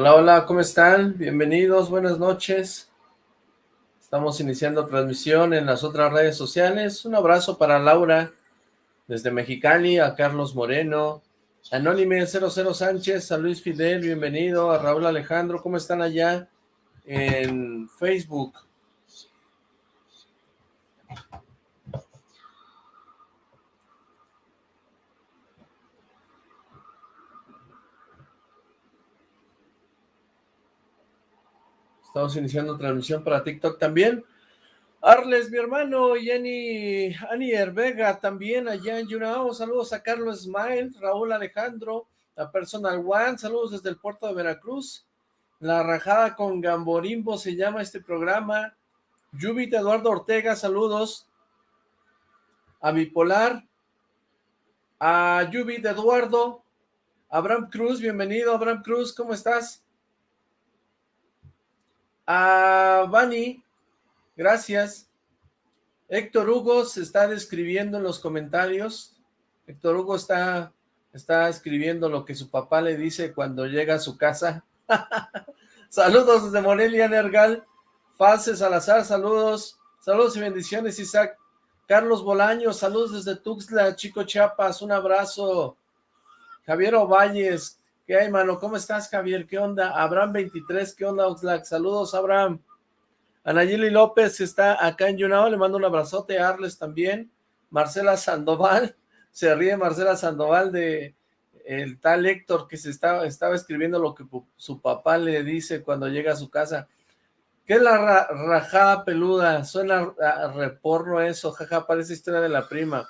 Hola, hola, ¿cómo están? Bienvenidos, buenas noches. Estamos iniciando transmisión en las otras redes sociales. Un abrazo para Laura desde Mexicali, a Carlos Moreno, Anónime 00 Sánchez, a Luis Fidel, bienvenido, a Raúl Alejandro, ¿cómo están allá en Facebook? Estamos iniciando transmisión para TikTok también. Arles, mi hermano, y Ani, Ani Vega también allá en Yunao. Saludos a Carlos Smile, Raúl Alejandro, a Personal One. Saludos desde el puerto de Veracruz. La rajada con Gamborimbo se llama este programa. Yubit Eduardo Ortega, saludos. A Bipolar. A Yubit Eduardo. Abraham Cruz, bienvenido Abraham Cruz, ¿cómo estás? A Bani, gracias. Héctor Hugo se está describiendo en los comentarios. Héctor Hugo está, está escribiendo lo que su papá le dice cuando llega a su casa. saludos desde Morelia, Nergal. Fase Salazar, saludos. Saludos y bendiciones, Isaac. Carlos Bolaño, saludos desde Tuxtla, Chico Chiapas, un abrazo. Javier Ovalles, ¿Qué hay, mano? ¿Cómo estás, Javier? ¿Qué onda? Abraham 23, ¿qué onda, Oxlack? Saludos, Abraham. Anayeli López está acá en Yunao, le mando un abrazote Arles también. Marcela Sandoval, se ríe Marcela Sandoval de el tal Héctor que se estaba, estaba escribiendo lo que su papá le dice cuando llega a su casa. ¿Qué es la rajada peluda? Suena a reporno eso, jaja, parece historia de la prima.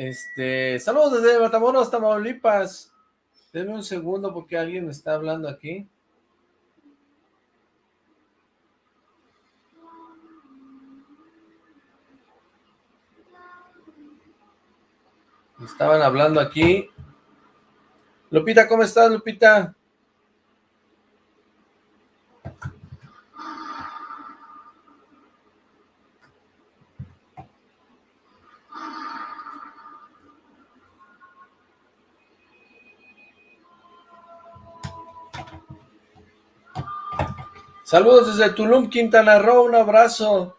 Este, saludos desde Matamoros, Tamaulipas. Denme un segundo porque alguien está hablando aquí. Estaban hablando aquí. Lupita, ¿cómo estás, Lupita? Saludos desde Tulum, Quintana Roo, un abrazo.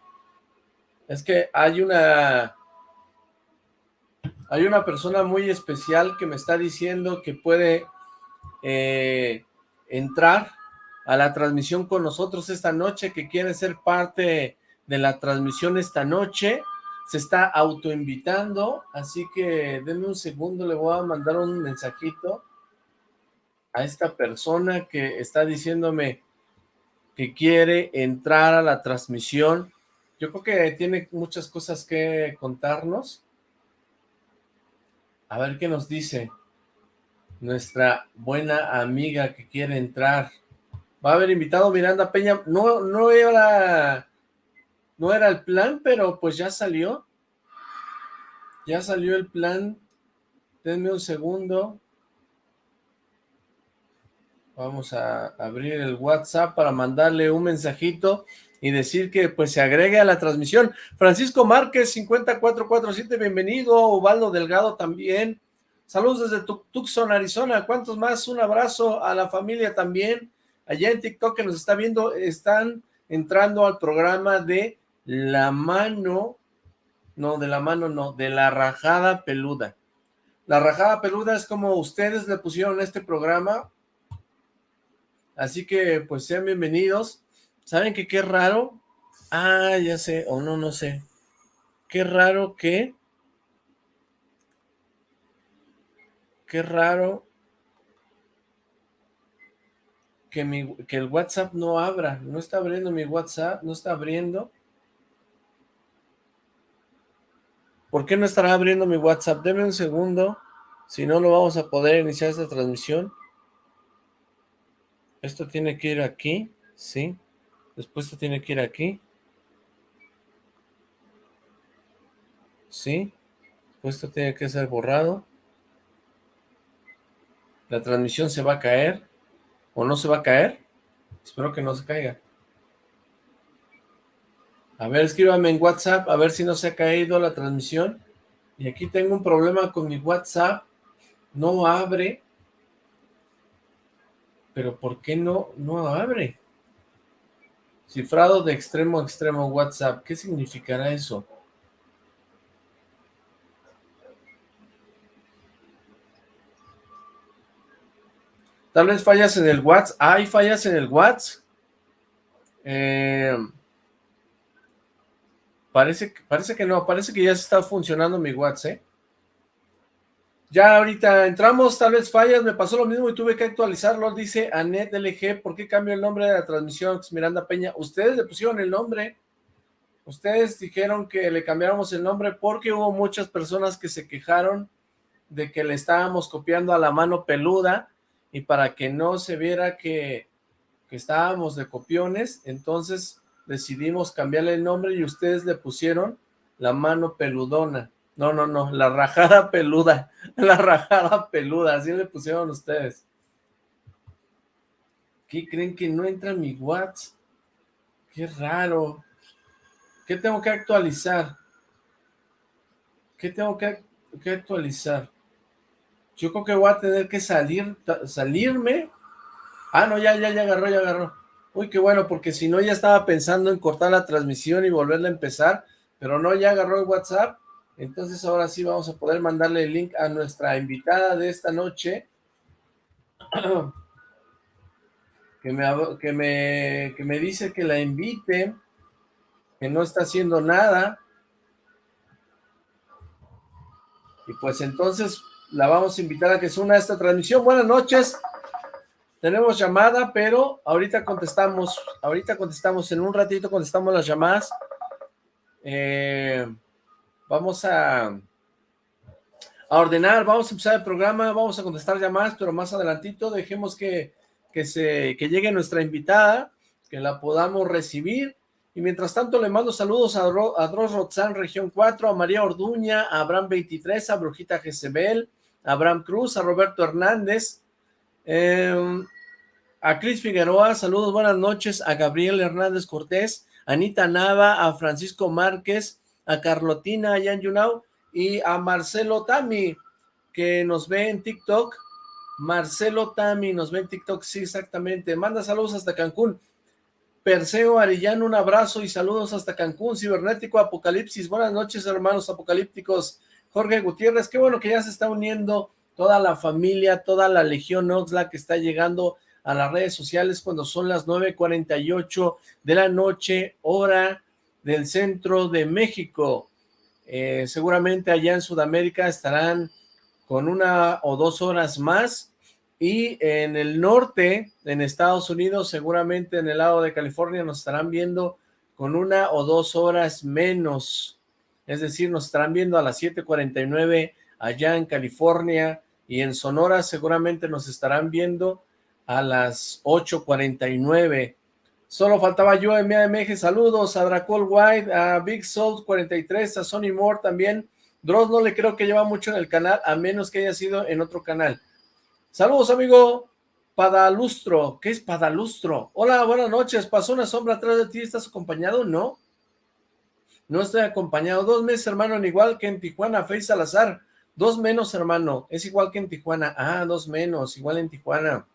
Es que hay una... Hay una persona muy especial que me está diciendo que puede eh, entrar a la transmisión con nosotros esta noche, que quiere ser parte de la transmisión esta noche. Se está autoinvitando, así que denme un segundo, le voy a mandar un mensajito a esta persona que está diciéndome que quiere entrar a la transmisión. Yo creo que tiene muchas cosas que contarnos. A ver qué nos dice nuestra buena amiga que quiere entrar. Va a haber invitado Miranda Peña. No, no era, no era el plan, pero pues ya salió. Ya salió el plan. Denme un segundo. Vamos a abrir el WhatsApp para mandarle un mensajito y decir que pues se agregue a la transmisión. Francisco Márquez, 5447, bienvenido. Ubaldo Delgado también. Saludos desde Tucson, Arizona. ¿Cuántos más? Un abrazo a la familia también. Allá en TikTok que nos está viendo, están entrando al programa de La Mano, no, de La Mano no, de La Rajada Peluda. La Rajada Peluda es como ustedes le pusieron este programa, Así que, pues, sean bienvenidos. ¿Saben que qué raro? Ah, ya sé, o no, no sé. Qué raro que... Qué raro que, mi, que el WhatsApp no abra. No está abriendo mi WhatsApp, no está abriendo. ¿Por qué no estará abriendo mi WhatsApp? Deme un segundo. Si no, lo vamos a poder iniciar esta transmisión. Esto tiene que ir aquí, ¿sí? Después esto tiene que ir aquí. ¿Sí? Después esto tiene que ser borrado. La transmisión se va a caer. ¿O no se va a caer? Espero que no se caiga. A ver, escríbame en WhatsApp, a ver si no se ha caído la transmisión. Y aquí tengo un problema con mi WhatsApp. No abre. Pero ¿por qué no, no abre? Cifrado de extremo a extremo WhatsApp. ¿Qué significará eso? Tal vez fallas en el WhatsApp. ¿Hay fallas en el WhatsApp? Eh, parece, parece que no. Parece que ya está funcionando mi WhatsApp, ¿eh? Ya ahorita entramos, tal vez fallas, me pasó lo mismo y tuve que actualizarlo, dice Anet LG, ¿por qué cambio el nombre de la transmisión? Miranda Peña, ustedes le pusieron el nombre, ustedes dijeron que le cambiáramos el nombre porque hubo muchas personas que se quejaron de que le estábamos copiando a la mano peluda y para que no se viera que, que estábamos de copiones, entonces decidimos cambiarle el nombre y ustedes le pusieron la mano peludona. No, no, no, la rajada peluda, la rajada peluda, así le pusieron ustedes. ¿Qué creen que no entra mi WhatsApp? Qué raro. ¿Qué tengo que actualizar? ¿Qué tengo que, que, actualizar? Yo creo que voy a tener que salir, salirme. Ah, no, ya, ya, ya agarró, ya agarró. Uy, qué bueno, porque si no ya estaba pensando en cortar la transmisión y volverla a empezar, pero no, ya agarró el WhatsApp entonces ahora sí vamos a poder mandarle el link a nuestra invitada de esta noche. Que me, que me, que me dice que la invite, que no está haciendo nada. Y pues entonces la vamos a invitar a que se una a esta transmisión. Buenas noches. Tenemos llamada, pero ahorita contestamos, ahorita contestamos, en un ratito contestamos las llamadas. Eh, vamos a, a ordenar, vamos a empezar el programa, vamos a contestar llamadas, pero más adelantito dejemos que, que, se, que llegue nuestra invitada, que la podamos recibir, y mientras tanto le mando saludos a, a Dros Rotzán, región 4, a María Orduña, a Abraham 23, a Brujita Jezebel, a Abraham Cruz, a Roberto Hernández, em, a Cris Figueroa, saludos, buenas noches, a Gabriel Hernández Cortés, a Anita Nava, a Francisco Márquez, a Carlotina allá en Yunau y a Marcelo Tami, que nos ve en TikTok. Marcelo Tami nos ve en TikTok, sí, exactamente. Manda saludos hasta Cancún. Perseo Arillano, un abrazo y saludos hasta Cancún. Cibernético Apocalipsis, buenas noches, hermanos apocalípticos. Jorge Gutiérrez, qué bueno que ya se está uniendo toda la familia, toda la Legión Oxla que está llegando a las redes sociales cuando son las 9.48 de la noche, hora del centro de México. Eh, seguramente allá en Sudamérica estarán con una o dos horas más. Y en el norte, en Estados Unidos, seguramente en el lado de California nos estarán viendo con una o dos horas menos, es decir, nos estarán viendo a las 7.49 allá en California. Y en Sonora seguramente nos estarán viendo a las 8.49 Solo faltaba yo en MAMG, saludos a Dracol White, a Big Soul 43, a Sonny Moore también. Dross no le creo que lleva mucho en el canal, a menos que haya sido en otro canal. Saludos, amigo Padalustro. ¿Qué es Padalustro? Hola, buenas noches. ¿Pasó una sombra atrás de ti? ¿Estás acompañado? No. No estoy acompañado. Dos meses, hermano, igual que en Tijuana. Face Salazar. Dos menos, hermano. Es igual que en Tijuana. Ah, dos menos. Igual en Tijuana.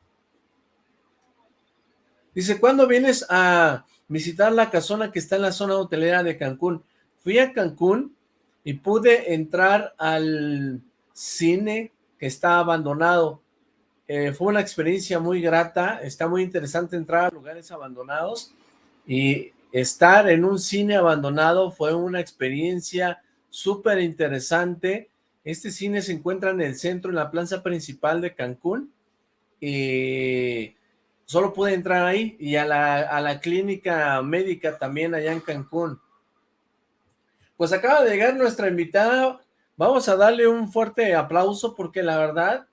Dice, ¿cuándo vienes a visitar la casona que está en la zona hotelera de Cancún? Fui a Cancún y pude entrar al cine que está abandonado. Eh, fue una experiencia muy grata, está muy interesante entrar a lugares abandonados y estar en un cine abandonado fue una experiencia súper interesante. Este cine se encuentra en el centro, en la plaza principal de Cancún y solo pude entrar ahí y a la, a la clínica médica también allá en Cancún. Pues acaba de llegar nuestra invitada, vamos a darle un fuerte aplauso porque la verdad,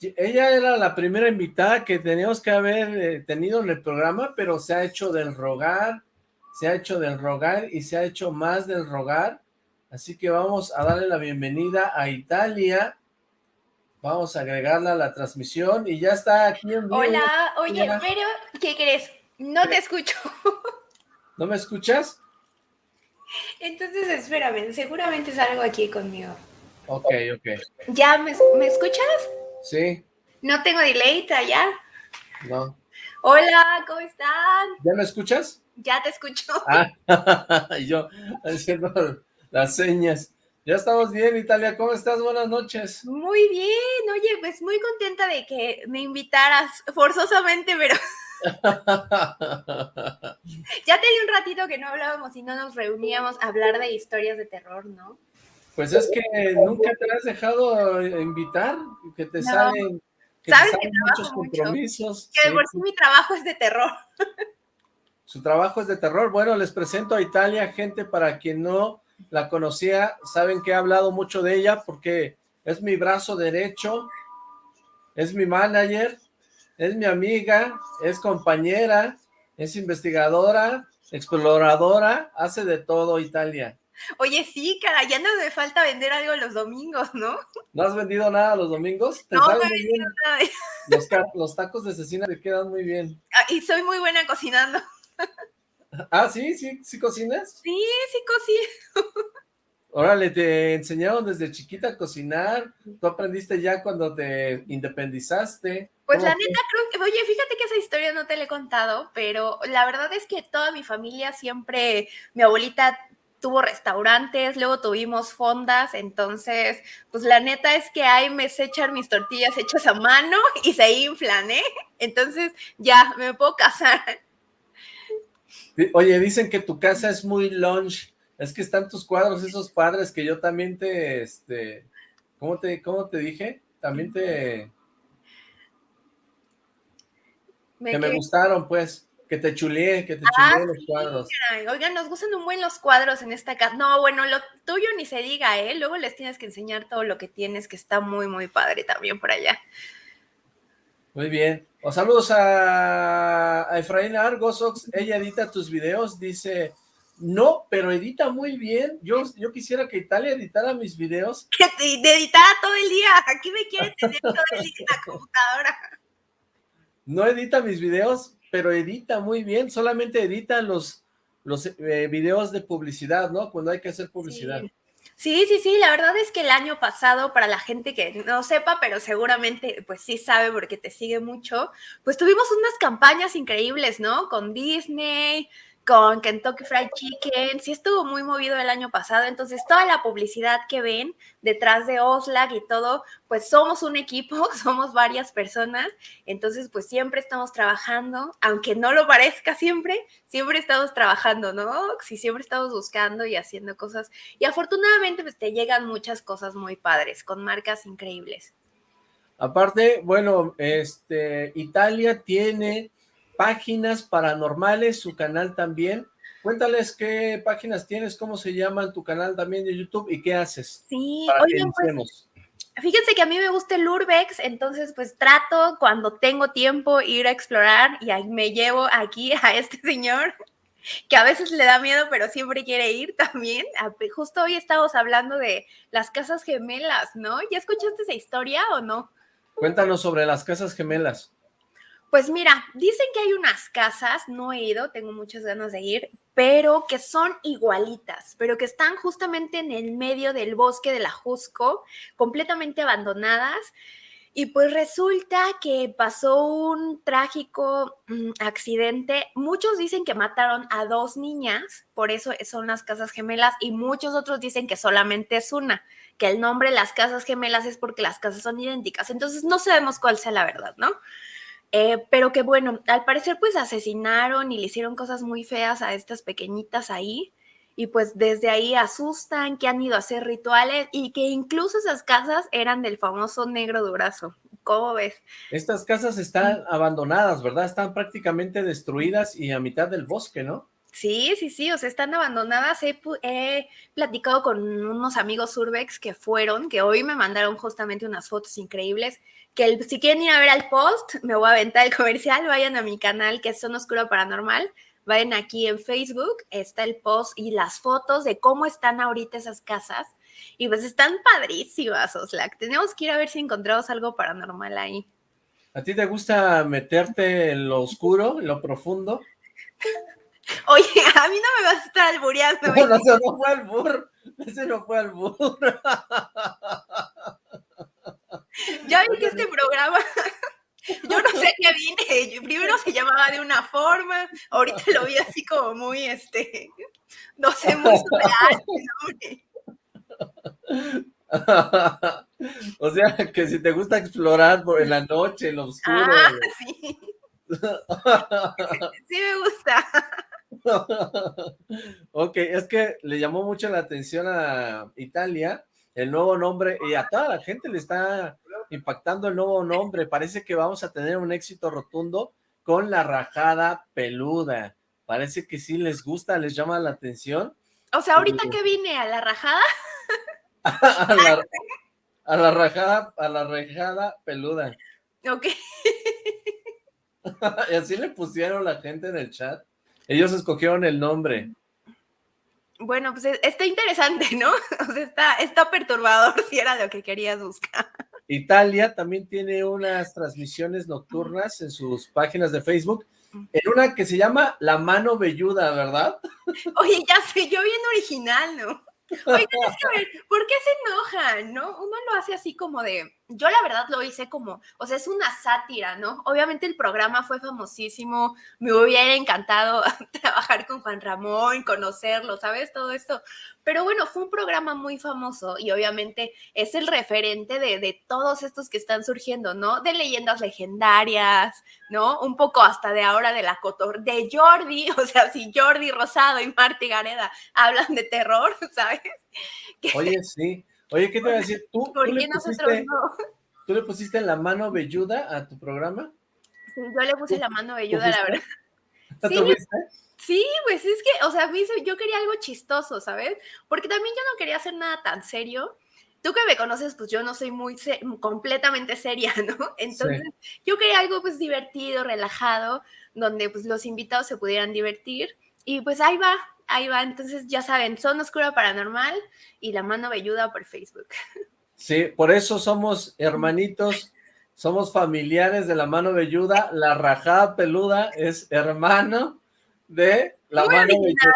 ella era la primera invitada que teníamos que haber eh, tenido en el programa, pero se ha hecho del rogar, se ha hecho del rogar y se ha hecho más del rogar, así que vamos a darle la bienvenida a Italia, Vamos a agregarla a la transmisión y ya está aquí en vivo. Hola, oye, pero ¿qué crees? No te escucho. ¿No me escuchas? Entonces espérame, seguramente es algo aquí conmigo. Ok, ok. ¿Ya me, escuchas? Sí. ¿No tengo delay allá? No. Hola, ¿cómo están? ¿Ya me escuchas? Ya te escucho. Ah, yo haciendo las señas. Ya estamos bien, Italia. ¿Cómo estás? Buenas noches. Muy bien. Oye, pues muy contenta de que me invitaras forzosamente, pero ya tenía un ratito que no hablábamos y no nos reuníamos a hablar de historias de terror, ¿no? Pues es que nunca te has dejado invitar, que te salen, ¿Sabes que muchos compromisos. Que por sí mi trabajo es de terror. Su trabajo es de terror. Bueno, les presento a Italia, gente para quien no la conocía, saben que he hablado mucho de ella porque es mi brazo derecho, es mi manager, es mi amiga, es compañera, es investigadora, exploradora, hace de todo Italia. Oye, sí, cara, ya no me falta vender algo los domingos, ¿no? ¿No has vendido nada los domingos? no, no he vendido nada. Los, los, tacos de cecina te quedan muy bien. Ah, y soy muy buena cocinando. Ah, ¿sí? ¿Sí, sí cocinas? Sí, sí cocino. Órale, te enseñaron desde chiquita a cocinar, tú aprendiste ya cuando te independizaste. Pues la neta creo que, oye, fíjate que esa historia no te la he contado, pero la verdad es que toda mi familia siempre, mi abuelita tuvo restaurantes, luego tuvimos fondas, entonces, pues la neta es que ahí me se echan mis tortillas hechas a mano y se inflan, ¿eh? Entonces, ya, me puedo casar. Oye, dicen que tu casa es muy lunch, es que están tus cuadros esos padres que yo también te, este, ¿cómo te, cómo te dije? También te... que me gustaron, pues que te chuleé, que te ah, chuleé los cuadros. Oigan, nos gustan un buen los cuadros en esta casa. No, bueno, lo tuyo ni se diga, ¿eh? Luego les tienes que enseñar todo lo que tienes, que está muy, muy padre también por allá. Muy bien. O saludos a, a Efraín Argosox. Ella edita tus videos, dice... No, pero edita muy bien. Yo, yo quisiera que Italia editara mis videos. Que te, editara todo el día. Aquí me quiere tener todo el día en la computadora. No edita mis videos, pero edita muy bien, solamente edita los, los eh, videos de publicidad, ¿no? Cuando hay que hacer publicidad. Sí. Sí. sí, la verdad es que el año pasado, para la gente que no sepa, pero seguramente pues sí sabe porque te sigue mucho, pues tuvimos unas campañas increíbles, ¿no? Con Disney, con Kentucky Fried Chicken, sí estuvo muy movido el año pasado, entonces toda la publicidad que ven detrás de Oslag y todo, pues somos un equipo, somos varias personas, entonces pues siempre estamos trabajando, aunque no lo parezca siempre, siempre estamos trabajando, ¿no? Sí, siempre estamos buscando y haciendo cosas, y afortunadamente pues te llegan muchas cosas muy padres, con marcas increíbles. Aparte, bueno, este, Italia tiene páginas paranormales, su canal también. Cuéntales qué páginas tienes, cómo se llama tu canal también de YouTube y qué haces. Sí, pues, fíjense que a mí me gusta el Urbex, entonces pues trato cuando tengo tiempo ir a explorar y ahí me llevo aquí a este señor que a veces le da miedo, pero siempre quiere ir también. Justo hoy estamos hablando de las casas gemelas, ¿no? ¿Ya escuchaste esa historia o no? Cuéntanos sobre las casas gemelas. Pues mira, dicen que hay unas casas, no he ido, tengo muchas ganas de ir, pero que son igualitas, pero que están justamente en el medio del bosque de la Jusco, completamente abandonadas. Y pues resulta que pasó un trágico mm, accidente. Muchos dicen que mataron a dos niñas, por eso son las casas gemelas, y muchos otros dicen que solamente es una, que el nombre de las casas gemelas es porque las casas son idénticas. Entonces no sabemos cuál sea la verdad, ¿no? Eh, pero que bueno, al parecer pues asesinaron y le hicieron cosas muy feas a estas pequeñitas ahí y pues desde ahí asustan que han ido a hacer rituales y que incluso esas casas eran del famoso negro durazo. ¿Cómo ves? Estas casas están abandonadas, ¿verdad? Están prácticamente destruidas y a mitad del bosque, ¿no? Sí, sí, sí, o sea, están abandonadas. He, he, platicado con unos amigos Urbex que fueron, que hoy me mandaron justamente unas fotos increíbles que si quieren ir a ver al post, me voy a aventar el comercial, vayan a mi canal que es Son Oscuro Paranormal, vayan aquí en Facebook, está el post y las fotos de cómo están ahorita esas casas. Y pues están padrísimas, Oslac. Tenemos que ir a ver si encontramos algo paranormal ahí. ¿A ti te gusta meterte en lo oscuro, en lo profundo? Oye, a mí no me vas a estar albureando. No, no, ese no fue albur. Ese no fue albur. Ya vi que este programa Yo no sé qué vine. Primero se llamaba de una forma, ahorita lo vi así como muy, este, no sé, muy surreal. o sea, que si te gusta explorar por en la noche, en lo oscuro. Ah, sí. sí me gusta. ok, es que le llamó mucho la atención a Italia el nuevo nombre y a toda la gente le está impactando el nuevo nombre. Parece que vamos a tener un éxito rotundo con la rajada peluda. Parece que sí les gusta, les llama la atención. O sea, ahorita que vine a la rajada. a, la, a la rajada, a la rajada peluda. Ok. y así le pusieron la gente en el chat. Ellos escogieron el nombre. Bueno, pues e, está interesante, ¿no? O sea, está, está perturbador si era lo que querías buscar. Italia también tiene unas transmisiones nocturnas en sus páginas de Facebook, en una que se llama La Mano Velluda, ¿verdad? Oye, ya sé, yo bien original, ¿no? Oigan, es que ver, ¿por qué se enojan, no? Uno lo hace así como de, yo la verdad lo hice como, o sea, es una sátira, ¿no? Obviamente el programa fue famosísimo, me hubiera encantado trabajar con Juan Ramón, conocerlo, ¿sabes? Todo esto. Pero bueno, fue un programa muy famoso y obviamente es el referente de, de todos estos que están surgiendo, ¿no? De leyendas legendarias, ¿no? Un poco hasta de ahora de la cotor, de Jordi, o sea, si Jordi Rosado y Marti Gareda hablan de terror, ¿sabes? Oye, sí. Oye, ¿qué te voy a decir? ¿Tú, ¿tú, le pusiste, ¿Tú le pusiste la mano velluda a tu programa? Sí, yo le puse la mano velluda, la verdad. ¿Sí? Sí, pues es que, o sea, yo quería algo chistoso, ¿sabes? Porque también yo no quería hacer nada tan serio. Tú que me conoces, pues yo no soy muy completamente seria, ¿no? Entonces, yo quería algo pues divertido, relajado, donde pues los invitados se pudieran divertir. Y pues ahí va, ahí va. Entonces, ya saben, Son Oscura Paranormal y La Mano Velluda por Facebook. Sí, por eso somos hermanitos, somos familiares de La Mano Velluda. La rajada peluda es hermano de La Mano Velluda.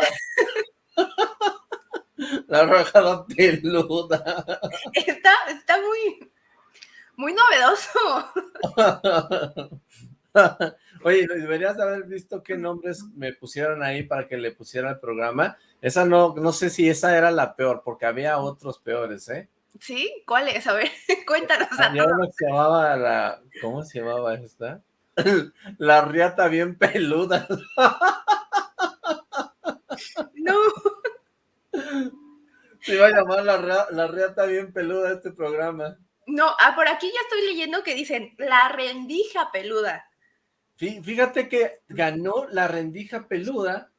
la rajada peluda. Está, está muy, muy novedoso. Oye, deberías haber visto qué nombres me pusieron ahí para que le pusiera el programa. Esa no, no sé si esa era la peor, porque había otros peores, ¿eh? ¿Sí? ¿Cuál es? A ver, cuéntanos. Había que se llamaba la... ¿Cómo se llamaba esta? La riata bien peluda. No. Se iba a llamar la, la riata bien peluda este programa. No, ah, por aquí ya estoy leyendo que dicen la rendija peluda. Fíjate que ganó la rendija peluda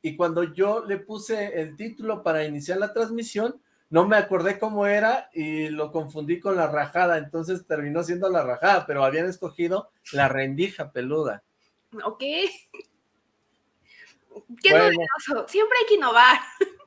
y cuando yo le puse el título para iniciar la transmisión, no me acordé cómo era y lo confundí con la rajada, entonces terminó siendo la rajada, pero habían escogido la rendija peluda. Ok. Qué novedoso, siempre hay que innovar.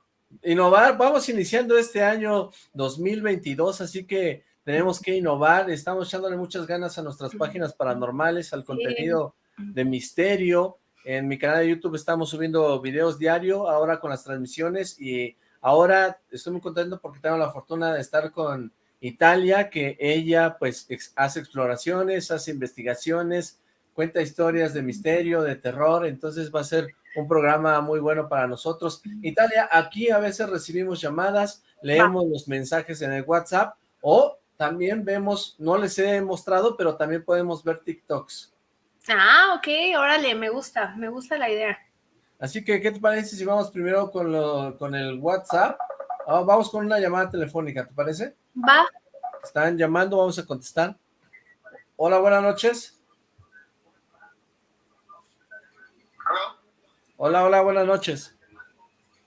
Innovar, vamos iniciando este año 2022, así que tenemos que innovar, estamos echándole muchas ganas a nuestras páginas paranormales, al contenido de misterio. En mi canal de YouTube estamos subiendo videos diario, ahora con las transmisiones y ahora estoy muy contento porque tengo la fortuna de estar con Italia, que ella pues hace exploraciones, hace investigaciones, cuenta historias de misterio, de terror, entonces va a ser un programa muy bueno para nosotros. Italia, aquí a veces recibimos llamadas, leemos los mensajes en el WhatsApp o también vemos, no les he mostrado, pero también podemos ver TikToks. Ah, ok, órale, me gusta, me gusta la idea. Así que, ¿qué te parece si vamos primero con, lo, con el WhatsApp? Ah, vamos con una llamada telefónica, ¿te parece? Va. Están llamando, vamos a contestar. Hola, buenas noches. Hola, hola, buenas noches.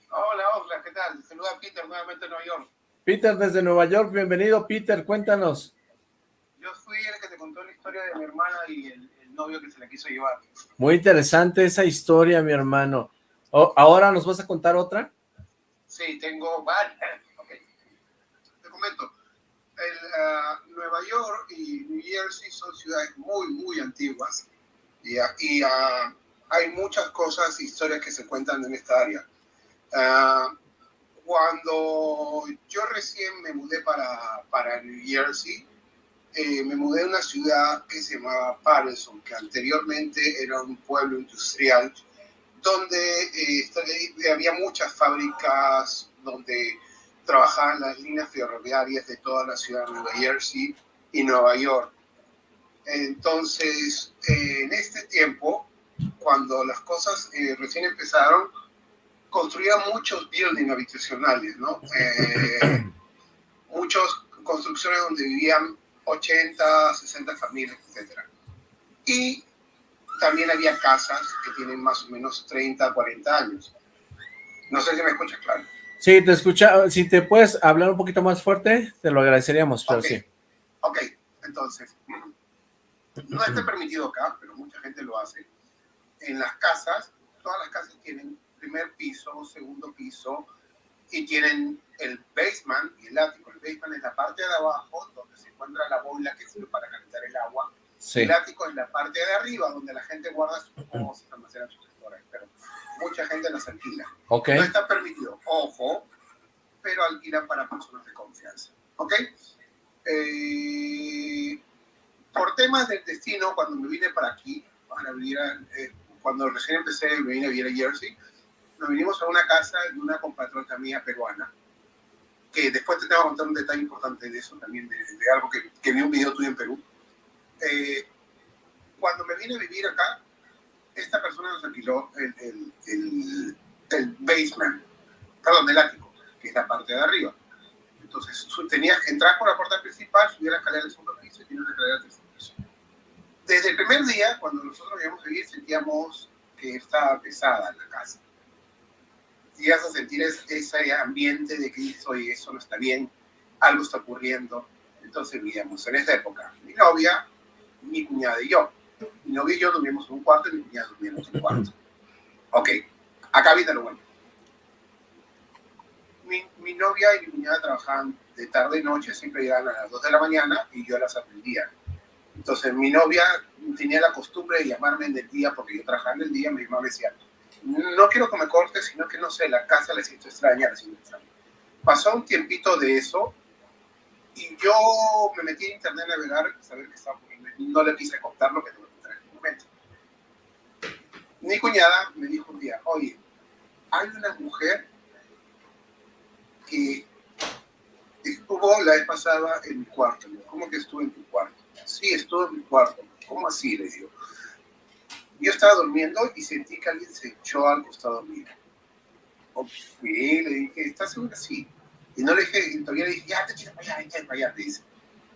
Hola, hola, ¿qué tal? Saluda a Peter nuevamente en Nueva York. Peter desde Nueva York, bienvenido Peter, cuéntanos. Yo fui el que te contó la historia de mi hermana y el, novio que se la quiso llevar. Muy interesante esa historia, mi hermano. ¿Ahora nos vas a contar otra? Sí, tengo varias. Te comento. Ah, Nueva York y New Jersey son ciudades muy, muy antiguas y, y uh, hay muchas cosas, historias que se cuentan en esta área. Ah, cuando yo recién me mudé para, para New Jersey, eh, me mudé a una ciudad que se llamaba Patterson, que anteriormente era un pueblo industrial, donde eh, había muchas fábricas, donde trabajaban las líneas ferroviarias de toda la ciudad de Nueva Jersey y Nueva York. Entonces, eh, en este tiempo, cuando las cosas recién empezaron, construían muchos buildings habitacionales, ¿no? muchas construcciones donde vivían 80, 60 familias, etc. Y también había casas que tienen más o menos 30, 40 años. No sé si me escuchas claro. Sí, te escucha. Si te puedes hablar un poquito más fuerte, te lo agradeceríamos, pero sí. Ok, entonces, no está permitido acá, pero mucha gente lo hace. En las casas, todas las casas tienen primer piso, segundo piso, y tienen el basement y el ático. El basement es la parte de abajo, donde se encuentra la boila que sirve para calentar el agua. El ático es la parte de arriba, donde la gente guarda sus cosas, almacena sus storage, pero mucha gente las alquila. Okay. No está permitido, ojo, pero alquilan para personas de confianza. ¿Ok? Eh, por temas del destino, cuando me vine para aquí, para vivir eh, cuando recién empecé, me vine a vivir a Jersey, nos vinimos a una casa de una compatriota mía peruana, que después te tengo que contar un detalle importante de eso también, de, algo que, que, vi un video tuyo en Perú. Eh, cuando me vine a vivir acá, esta persona nos alquiló el, el, el, el, basement, perdón, el ático, que es la parte de arriba. Entonces, tenía, entrar por la puerta principal, subir la escalera del segundo piso y tiene una escalera del. Desde el primer día, cuando nosotros íbamos a vivir, sentíamos que estaba pesada la casa llegas a sentir ese ambiente de que dices, oye, eso no está bien, algo está ocurriendo. Entonces vivíamos en esa época. Mi novia, mi cuñada y yo. Mi novia y yo dormimos en un cuarto y mi cuñada dormíamos en un cuarto. Ok, acá viene lo bueno. Mi, mi, novia y mi cuñada trabajaban de tarde y noche, siempre llegaban a las 2 de la mañana y yo las atendía. Entonces mi novia tenía la costumbre de llamarme en el día porque yo trabajaba en el día, mi mamá me decía, no quiero que me corte, sino que no sé, la casa le siento extraña, le siento extraña. Pasó un tiempito de eso y yo me metí en internet a navegar, saber qué estaba poniendo. No le quise contar lo que te voy a contar en este momento. Mi cuñada me dijo un día, oye, hay una mujer que estuvo la vez pasada en mi cuarto. ¿Cómo que estuvo en tu cuarto? Sí, estuvo en mi cuarto. ¿Cómo así? Le digo. Yo estaba durmiendo y sentí que alguien se echó al costado mío. Sí, le dije, ¿estás segura? Sí. Y no le dije, todavía le dije, ya te quiero para allá, para allá. Le dice,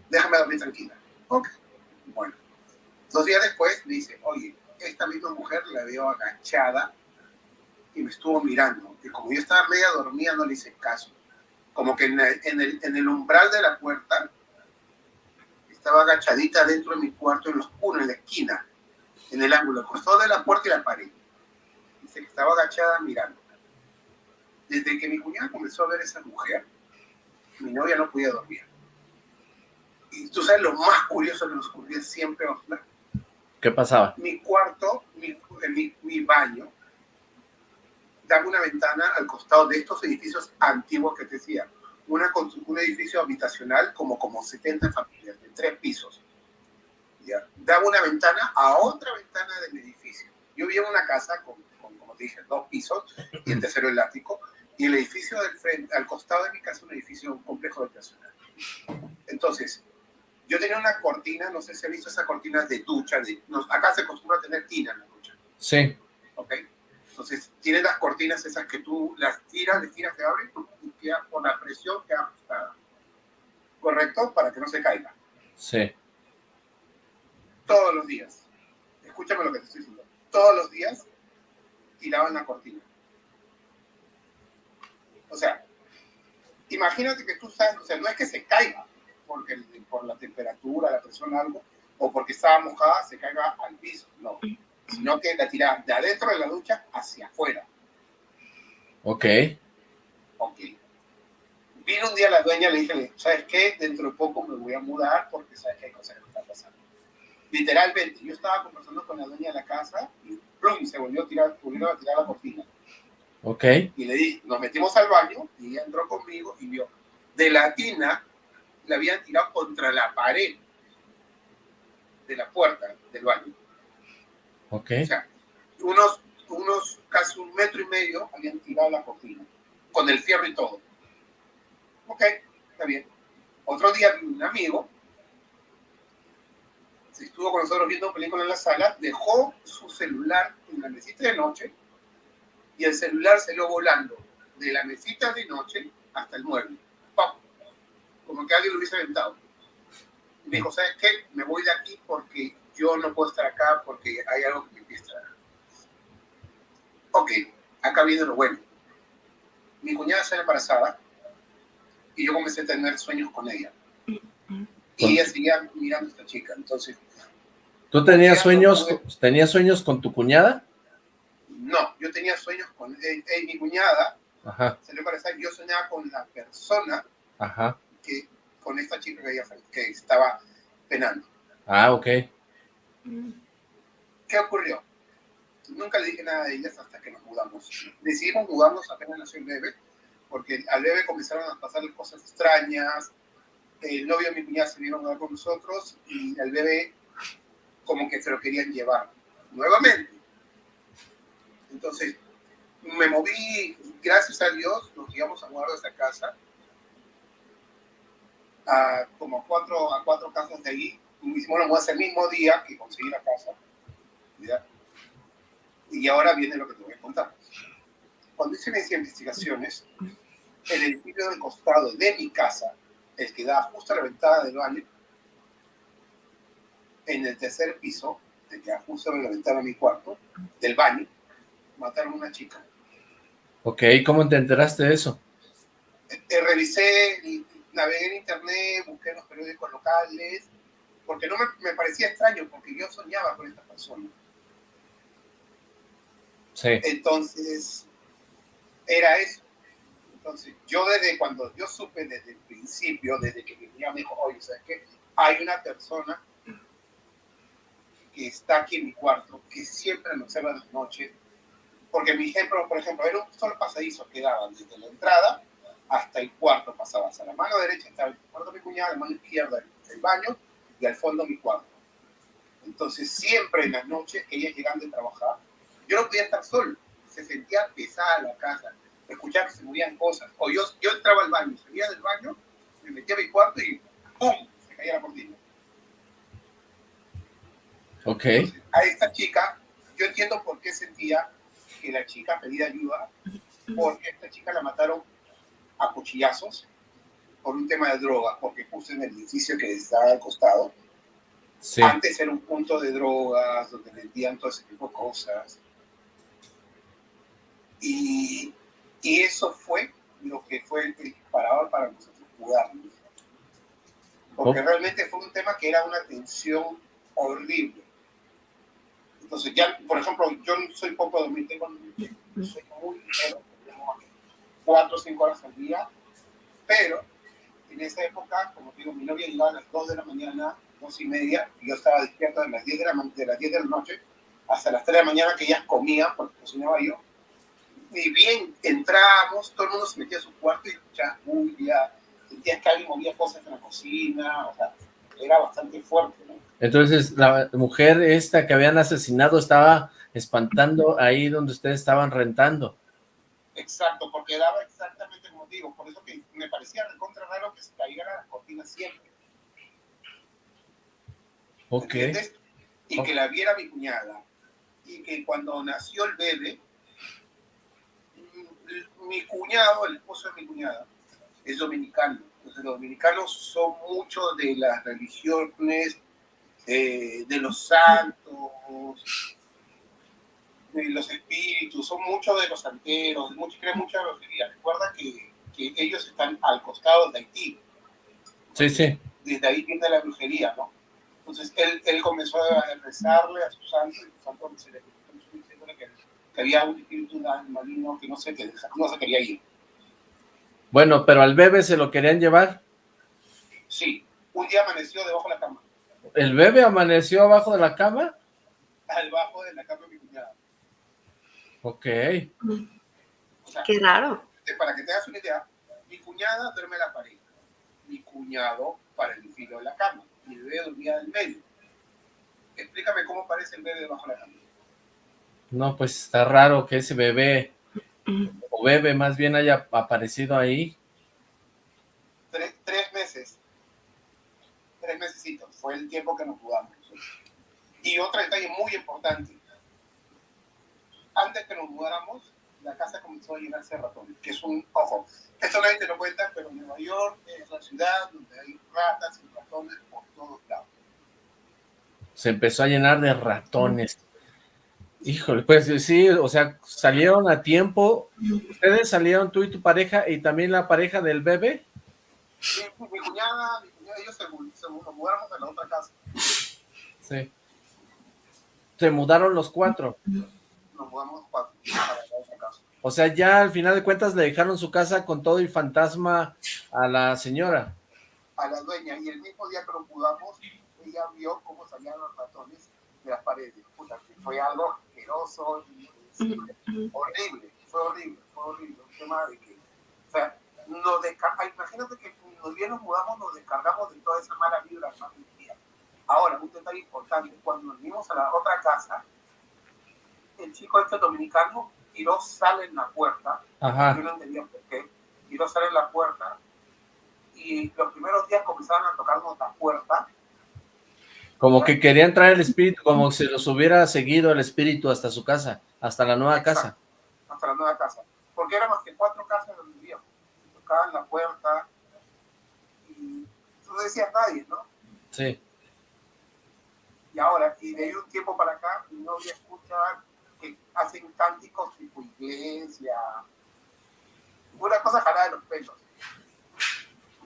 déjame dormir tranquila. Ok. Bueno. Dos días después me dice, oye, esta misma mujer la veo agachada y me estuvo mirando. Y como yo estaba media dormida, no le hice caso. Como que en el, en el, en el umbral de la puerta estaba agachadita dentro de mi cuarto en lo oscuro, en la esquina en el ángulo, costado de la puerta y la pared. Dice que estaba agachada mirando. Desde que mi cuñada comenzó a ver a esa mujer, mi novia no podía dormir. Y tú sabes lo más curioso que nos ocurría siempre, ¿Qué pasaba? Mi cuarto, mi, mi, mi baño, daba una ventana al costado de estos edificios antiguos que te decía. Una, un edificio habitacional como, como 70 familias, de tres pisos daba una ventana a otra ventana del edificio. Yo vivía en una casa con, como te dije, dos pisos y el tercero el ático, y el edificio del frente, al costado de mi casa, un edificio, un complejo habitacional. Entonces, yo tenía una cortina, no sé si has visto esas cortinas de ducha, de, acá se acostumbra a tener tina en la ducha. Sí. ¿Ok? Entonces, tiene las cortinas esas que tú las tiras, les tiras, se abren y queda con la presión queda ajustada. ¿Correcto? Para que no se caiga. Sí todos los días. Escúchame lo que te estoy diciendo. Todos los días tiraban la cortina. O sea, imagínate que tú sabes, o sea, no es que se caiga porque, por la temperatura, la presión, algo, o porque estaba mojada, se caiga al piso, no. Sino que la tiraban de adentro de la ducha hacia afuera. Ok. Ok. Vino un día la dueña y le dije, ¿sabes qué? Dentro de poco me voy a mudar porque sabes que hay cosas que están pasando. Literalmente, yo estaba conversando con la dueña de la casa y ¡plum! se volvió a tirar, volvió a tirar la cortina. Ok. Y le di, nos metimos al baño y ella entró conmigo y vio, de la tina la habían tirado contra la pared. de la puerta del baño. Ok. O sea, unos, unos casi un metro y medio habían tirado la cortina, con el fierro y todo. Ok, está bien. Otro día un amigo se estuvo con nosotros viendo película en la sala, dejó su celular en la mesita de noche y el celular se lo volando de la mesita de noche hasta el mueble. ¡Pam! Como que alguien lo hubiese aventado. Y me dijo, ¿sabes qué? Me voy de aquí porque yo no puedo estar acá porque hay algo que me empieza a... Ok, acá viene lo bueno. Mi cuñada sale embarazada y yo comencé a tener sueños con ella. Y ella seguía mirando a esta chica, entonces... ¿Tú tenías sueños, tenías sueños con tu cuñada? No, yo tenía sueños con eh, eh, mi cuñada, Ajá, salió embarazada, yo soñaba con la persona ajá. que, con esta chica que, ella, que estaba penando. Ah, ok. ¿Qué ocurrió? Nunca le dije nada a ellas hasta que nos mudamos. Decidimos mudarnos apenas nació el bebé, porque al bebé comenzaron a pasarle cosas extrañas. El novio de mi cuñada se vino a mudar con nosotros y al bebé como que se lo querían llevar nuevamente. Entonces, me moví, gracias a Dios, nos íbamos a mudar de esa casa a como cuatro, a cuatro casas de ahí. Hicimos la mudanza el mismo día que conseguí la casa. ¿ya? Y ahora viene lo que te voy a contar. Cuando hice mis investigaciones, el edificio del costado de mi casa, el que da justo a la ventana del baño, en el tercer piso, el que da justo a la ventana de mi cuarto, del baño, mataron a una chica. Ok, ¿cómo te enteraste de eso? Eh, revisé, navegué en internet, busqué en los periódicos locales, porque no me, me parecía extraño, porque yo soñaba con esta persona. Sí. Entonces, era eso. Entonces, yo desde cuando yo supe desde el principio, desde que mi niña me dijo, oye, ¿sabes qué? Hay una persona que está aquí en mi cuarto, que siempre me observa en las noches, porque mi ejemplo, por ejemplo, era un solo pasadizo que daba desde la entrada hasta el cuarto, pasabas a la mano derecha estaba el cuarto de mi cuñada, la mano izquierda el baño y al fondo mi cuarto. Entonces, siempre en las noches que ellas llegan de trabajar, yo no podía estar solo, se sentía pesada la casa, escuchaba que se movían cosas, o yo, yo entraba al baño, salía del baño, me metía a mi cuarto y ¡pum! se caía la cortina. Ok. Entonces, a esta chica, yo entiendo por qué sentía que la chica pedía ayuda, porque esta chica la mataron a cuchillazos por un tema de droga, porque justo en el edificio que estaba al costado, Sí. antes era un punto de drogas, donde vendían todo ese tipo de cosas. Y, y eso fue lo que fue el disparador para nosotros jugarnos. Porque Ok. realmente fue un tema que era una tensión horrible. Entonces, ya, por ejemplo, yo soy poco dormir, tengo soy muy ligero, cuatro o cinco horas al día, pero en esa época, como digo, mi novia llegaba a las 2 de la mañana, dos y media, y yo estaba despierto de las 10 de la, de las 10 de la noche hasta las 3 de la mañana que ellas comían, porque cocinaba yo. Y bien, entrábamos, todo el mundo se metía a su cuarto y escuchaba bulla, sentías que alguien movía cosas en la cocina, o sea, era bastante fuerte, ¿no? Entonces, la mujer esta que habían asesinado estaba espantando ahí donde ustedes estaban rentando. Exacto, porque daba exactamente digo, por eso que me parecía recontra raro que se cayeran las cortinas siempre. Ok. ¿entiendes? Y que la viera mi cuñada. Y que cuando nació el bebé, mm, mi cuñado, el esposo de mi cuñada, es dominicano. Entonces, los dominicanos son mucho de las religiones, eh, de los santos, de los espíritus, son muchos de los santeros, muchos creen mucho en la brujería. Recuerda que, que ellos están al costado de Haití Sí, sí. desde ahí viene la brujería, ¿no? Entonces él, él comenzó a rezarle a su santo y su santo se le diciéndole que, que había un espíritu maligno que no se, que no se quería ir. Bueno, pero al bebé se lo querían llevar. Sí, un día amaneció debajo de la cama, ¿El bebé amaneció abajo de la cama? debajo de la cama de mi cuñada. Ok. O sea, Qué raro. para que te hagas una idea, cuñada duerme la pared, mi cuñado para el filo de la cama, mi bebé dormía en medio. explícame cómo aparece el bebé debajo de la cama. No, pues está raro que ese bebé, o bebé más bien haya aparecido ahí. Tres, tres meses. Tres mesecitos. Fue el tiempo que nos mudamos. Y otro detalle muy importante. Antes que nos mudáramos, la casa comenzó a llenarse de ratones, que es un, ojo, esto nadie te lo cuenta, pero Nueva York es la ciudad donde hay ratas y ratones por todos lados. Se empezó a llenar de ratones. Híjole, pues sí, o sea, salieron a tiempo. ¿Ustedes salieron tú y tu pareja y también la pareja del bebé? Sí, mi cuñada, mi cuñada ellos se, se mudaron a la otra casa. Sí. Se mudaron los cuatro. Nos mudamos los cuatro para la otra casa. O sea, ya al final de cuentas le dejaron su casa con todo y fantasma a la señora. A la dueña. Y el mismo día que nos mudamos, ella vio cómo salían los ratones de las paredes. Puta, que fue algo asqueroso, horrible, fue horrible, fue horrible. Un tema de que, o sea, nos descarga, imagínate que nos bien nos mudamos, nos descargamos de toda esa mala vibra, mala energía. Ahora, un detalle importante, cuando nos vinimos a la otra casa, el chico este dominicano tiró sal en la puerta, Ajá. yo no entendía por qué, tiró sal en la puerta, y los primeros días comenzaron a tocarnos la puerta, Como que querían traer el espíritu, como si los hubiera seguido el espíritu hasta su casa, hasta la nueva casa. hasta la nueva casa. Porque éramos que cuatro casas donde vivíamos. Tocaban la puerta y no decías nadie, ¿no? Sí. Y ahora, y de ahí un tiempo para acá, mi novia escucha hacen cánticos tipo iglesia, una cosa jalada de los pelos.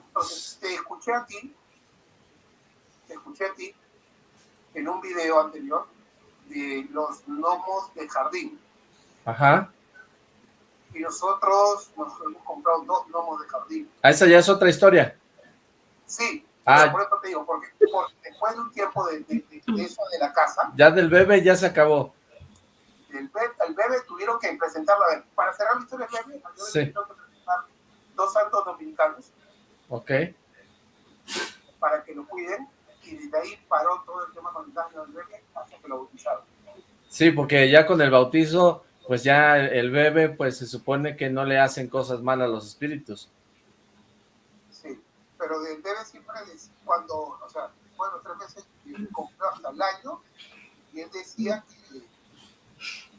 Entonces, te escuché a ti, te escuché a ti en un video anterior de los gnomos de jardín. Ajá. y nosotros nos hemos comprado dos gnomos de jardín. Ah, esa ya es otra historia. Sí, Ah. por eso te digo, porque, porque después de un tiempo de, de- de- de eso de la casa, Ya del bebé ya se acabó. El, be- el bebé tuvieron que presentarla. a ver, Para cerrar la historia del bebé, al bebé Sí. tuvieron que presentar dos santos dominicanos Ok. para que lo cuiden, y desde ahí paró todo el tema con el daño del bebé hasta que lo bautizaron. Sí, porque ya con el bautizo, pues ya el bebé, pues se supone que no le hacen cosas malas a los espíritus. Sí, pero del bebé siempre, es cuando, o sea, bueno, tres veces compró hasta el año, y él decía que,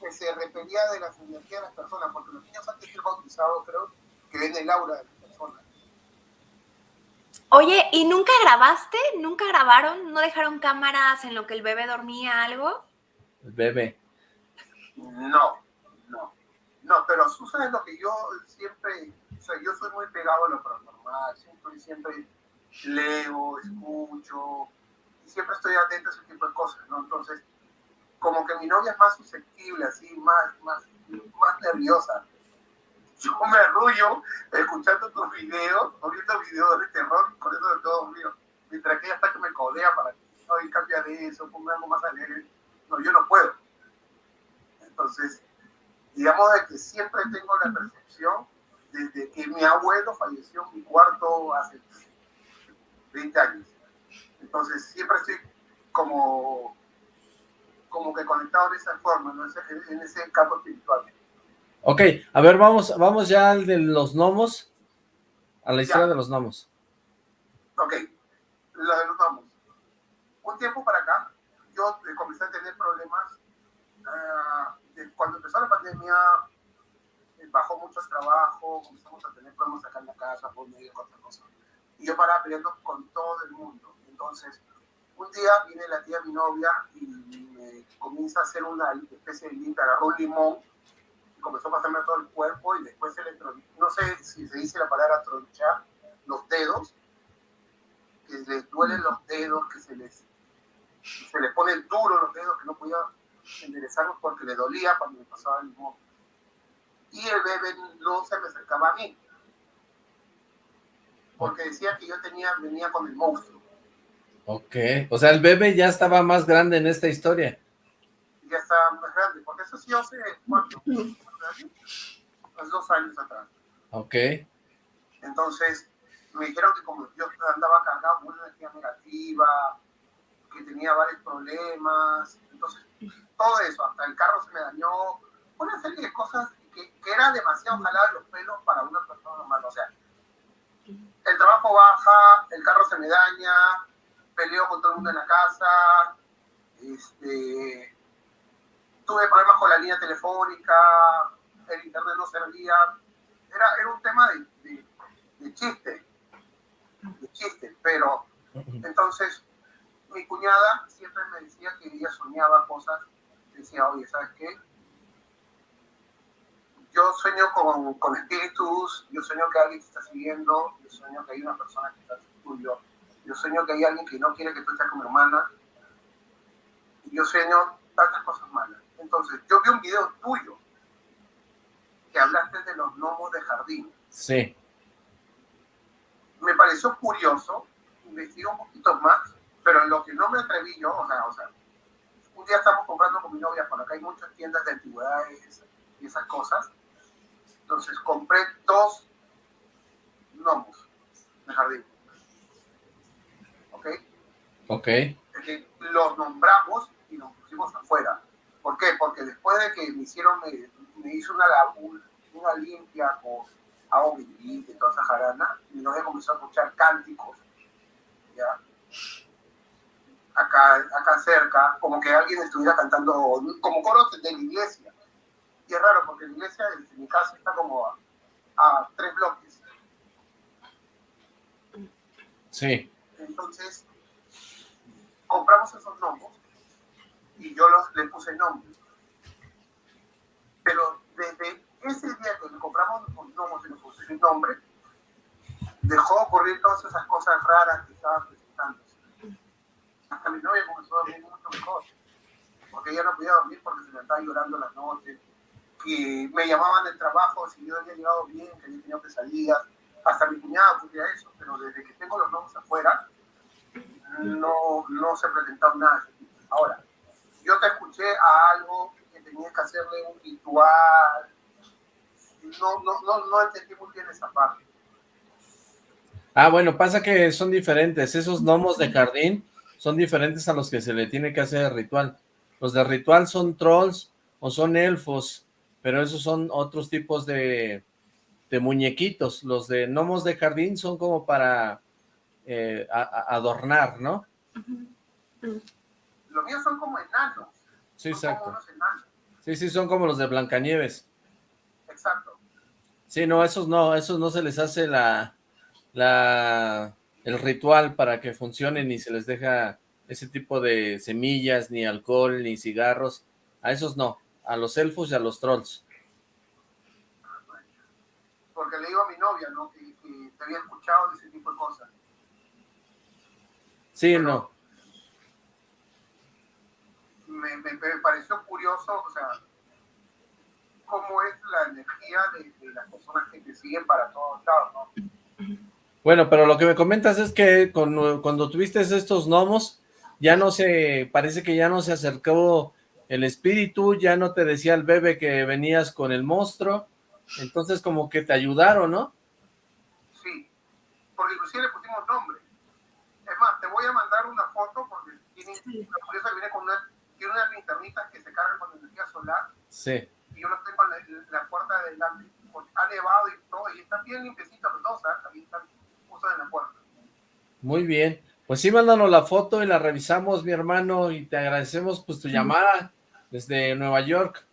que se repelía de las energías de las personas, porque los niños antes de ser bautizados, creo, que ven el aura de las personas. Oye, ¿y nunca grabaste? ¿Nunca grabaron? ¿No dejaron cámaras en lo que el bebé dormía algo? El bebé. No, no, no, pero tú sabes lo que yo siempre, o sea, yo soy muy pegado a lo paranormal, siempre, siempre leo, escucho, y siempre estoy atento a ese tipo de cosas, ¿no? Entonces, como que mi novia es más susceptible, así, más, más, más nerviosa. Yo me arrullo escuchando tus videos, o viendo videos de terror, con eso de todo mío, mientras que ella está que me codea para que, ay, cambia de eso, ponga algo más alegre. No, yo no puedo. Entonces, digamos de que siempre tengo la percepción desde que mi abuelo falleció en mi cuarto hace 20 años. Entonces, siempre estoy como, como que conectado de esa forma, ¿no? en, ese campo espiritual. Ok, a ver, vamos, vamos ya al de los gnomos, a la historia Ya. de los gnomos. Ok, lo de los gnomos. Un tiempo para acá, yo eh, comencé a tener problemas. ah, de- cuando empezó la pandemia, eh, bajó mucho el trabajo, comenzamos a tener problemas acá en la casa por medio de otras cosas. Y yo paraba peleando con todo el mundo. Entonces, un día viene la tía de mi novia y me comienza a hacer una especie de limpia, agarró un limón y comenzó a pasarme todo el cuerpo y después se le no sé si se dice la palabra tronchar los dedos, que les duelen los dedos, que se les, se les ponen duros los dedos, que no podía enderezarlos porque le dolía cuando me pasaba el limón. Y el bebé no se me acercaba a mí, porque decía que yo tenía, venía con el monstruo. Ok, o sea, el bebé ya estaba más grande en esta historia. Ya estaba más grande, porque eso sí hace cuánto, hace dos años atrás. Ok, Entonces me dijeron que como yo andaba cargado con una energía negativa, que tenía varios problemas, entonces todo eso, hasta el carro se me dañó, una serie de cosas que, que era demasiado jalar los pelos para una persona normal, o sea, el trabajo baja, el carro se me daña, peleo con todo el mundo en la casa, este, tuve problemas con la línea telefónica, el internet no servía, era, un tema de, de, chiste, de chiste, pero entonces mi cuñada siempre me decía que ella soñaba cosas, decía, oye, ¿sabes qué? Yo sueño con, con espíritus, yo sueño que alguien te está siguiendo, yo sueño que hay una persona que está tuyo, yo sueño que hay alguien que no quiere que tú estés con mi hermana, y yo sueño tantas cosas malas. Entonces, yo vi un video tuyo que hablaste de los gnomos de jardín. Sí. Me pareció curioso, investigué un poquito más, pero en lo que no me atreví yo, o sea, o sea, un día estamos comprando con mi novia, por acá hay muchas tiendas de antigüedades y esas cosas. Entonces compré dos gnomos de jardín. ¿Ok? Los nombramos y nos pusimos afuera. ¿Por qué? Porque después de que me hicieron, me, me hizo una, una limpia con agua y toda esa jarana, mi novia comenzó a escuchar cánticos, ¿ya? Acá, acá cerca, como que alguien estuviera cantando, como coros de la iglesia. Y es raro, porque la iglesia de mi casa está como a, a tres bloques. Sí. Entonces, compramos esos gnomos y yo los, le puse nombre. Pero desde ese día que compramos los gnomos y le puse el nombre, dejó ocurrir todas esas cosas raras que estaban presentándose. Hasta mi novia comenzó a dormir mucho mejor, porque ella no podía dormir porque se le estaba llorando las noches, que me llamaban del trabajo si yo había llegado bien, que había tenido pesadillas, hasta mi cuñada podía eso, pero desde que tengo los gnomos afuera, no, no se presentado nada. Ahora, yo te escuché a algo que tenías que hacerle un ritual. No, no, no, no entendí muy bien esa parte. Ah, bueno, pasa que son diferentes. Esos gnomos de jardín son diferentes a los que se le tiene que hacer ritual. Los de ritual son trolls o son elfos, pero esos son otros tipos de, de muñequitos. Los de gnomos de jardín son como para eh, adornar, ¿no? Los míos son como enanos. Sí, exacto. Sí, sí, son como los de Blancanieves. Exacto. Sí, no, esos no, esos no se les hace la, la, el ritual para que funcionen ni se les deja ese tipo de semillas, ni alcohol, ni cigarros. A esos no, a los elfos y a los trolls. Porque le digo a mi novia, ¿no? Que, te había escuchado de ese tipo de cosas. Sí, no me, me, pareció curioso, o sea, cómo es la energía de, las personas que te siguen para todos lados, ¿no? Bueno, pero lo que me comentas es que cuando, tuviste estos gnomos, ya no se, parece que ya no se acercó el espíritu, ya no te decía el bebé que venías con el monstruo, entonces como que te ayudaron, ¿no? Sí, porque inclusive le pusimos nombre. Es más, te voy a mandar una foto porque tiene, la curiosa viene con una tiene unas linternitas que se cargan con energía solar. Sí. Y yo las tengo en la, puerta de delante. Ha nevado y todo, y están bien limpiecitas los dos. Ahí están justo en la puerta. Muy bien. Pues sí, mándanos la foto y la revisamos, mi hermano, y te agradecemos pues tu llamada desde Nueva York.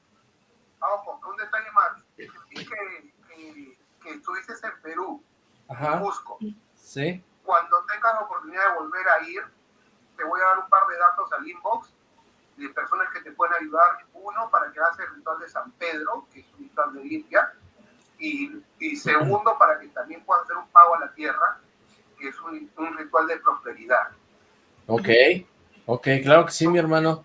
Ah, ojo, un detalle más. Que, que, que estuviste en Perú, Ajá. en Cusco. Sí. Cuando tengas la oportunidad de volver a ir, te voy a dar un par de datos al inbox de personas que te pueden ayudar. Uno, para que hagas el ritual de San Pedro, que es un ritual de limpia. Y, y segundo, para que también puedas hacer un pago a la tierra, que es un, un ritual de prosperidad. Ok, ok, claro que sí, mi hermano.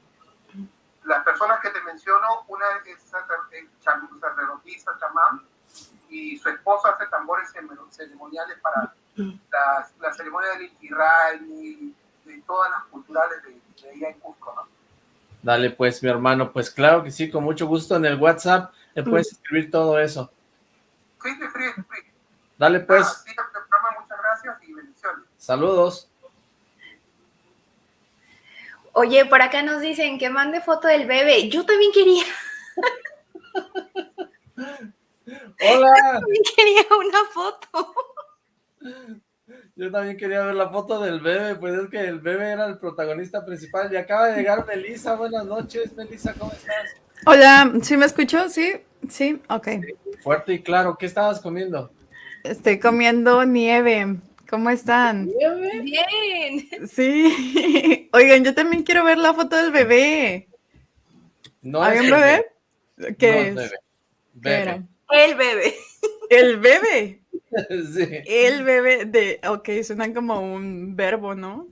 Las personas que te menciono, una es sacerdotisa, chamán, y su esposo hace tambores ceremoniales para las, la ceremonia del Inti y de todas las culturales de, de allá en Cusco, ¿no? Dale pues, mi hermano, pues claro que sí, con mucho gusto en el WhatsApp le puedes escribir todo eso. Sí, sí, sí, Dale pues. muchas gracias y bendiciones. Saludos. Oye, por acá nos dicen que mande foto del bebé. Yo también quería. Hola. Yo también quería una foto. Yo también quería ver la foto del bebé, pues es que el bebé era el protagonista principal. Y acaba de llegar Melissa. Buenas noches, Melissa, ¿cómo estás? Hola, ¿sí me escucho? Sí, sí, ok. Fuerte y claro, ¿qué estabas comiendo? Estoy comiendo nieve. ¿Cómo están? ¿Nieve? Bien. Sí. Oigan, yo también quiero ver la foto del bebé. No ¿Hay es un bebé? ¿Qué No es? bebé. ¿Qué Bebé. era? El bebé. El bebé. sí. El bebé de. Ok, suena como un verbo, ¿no?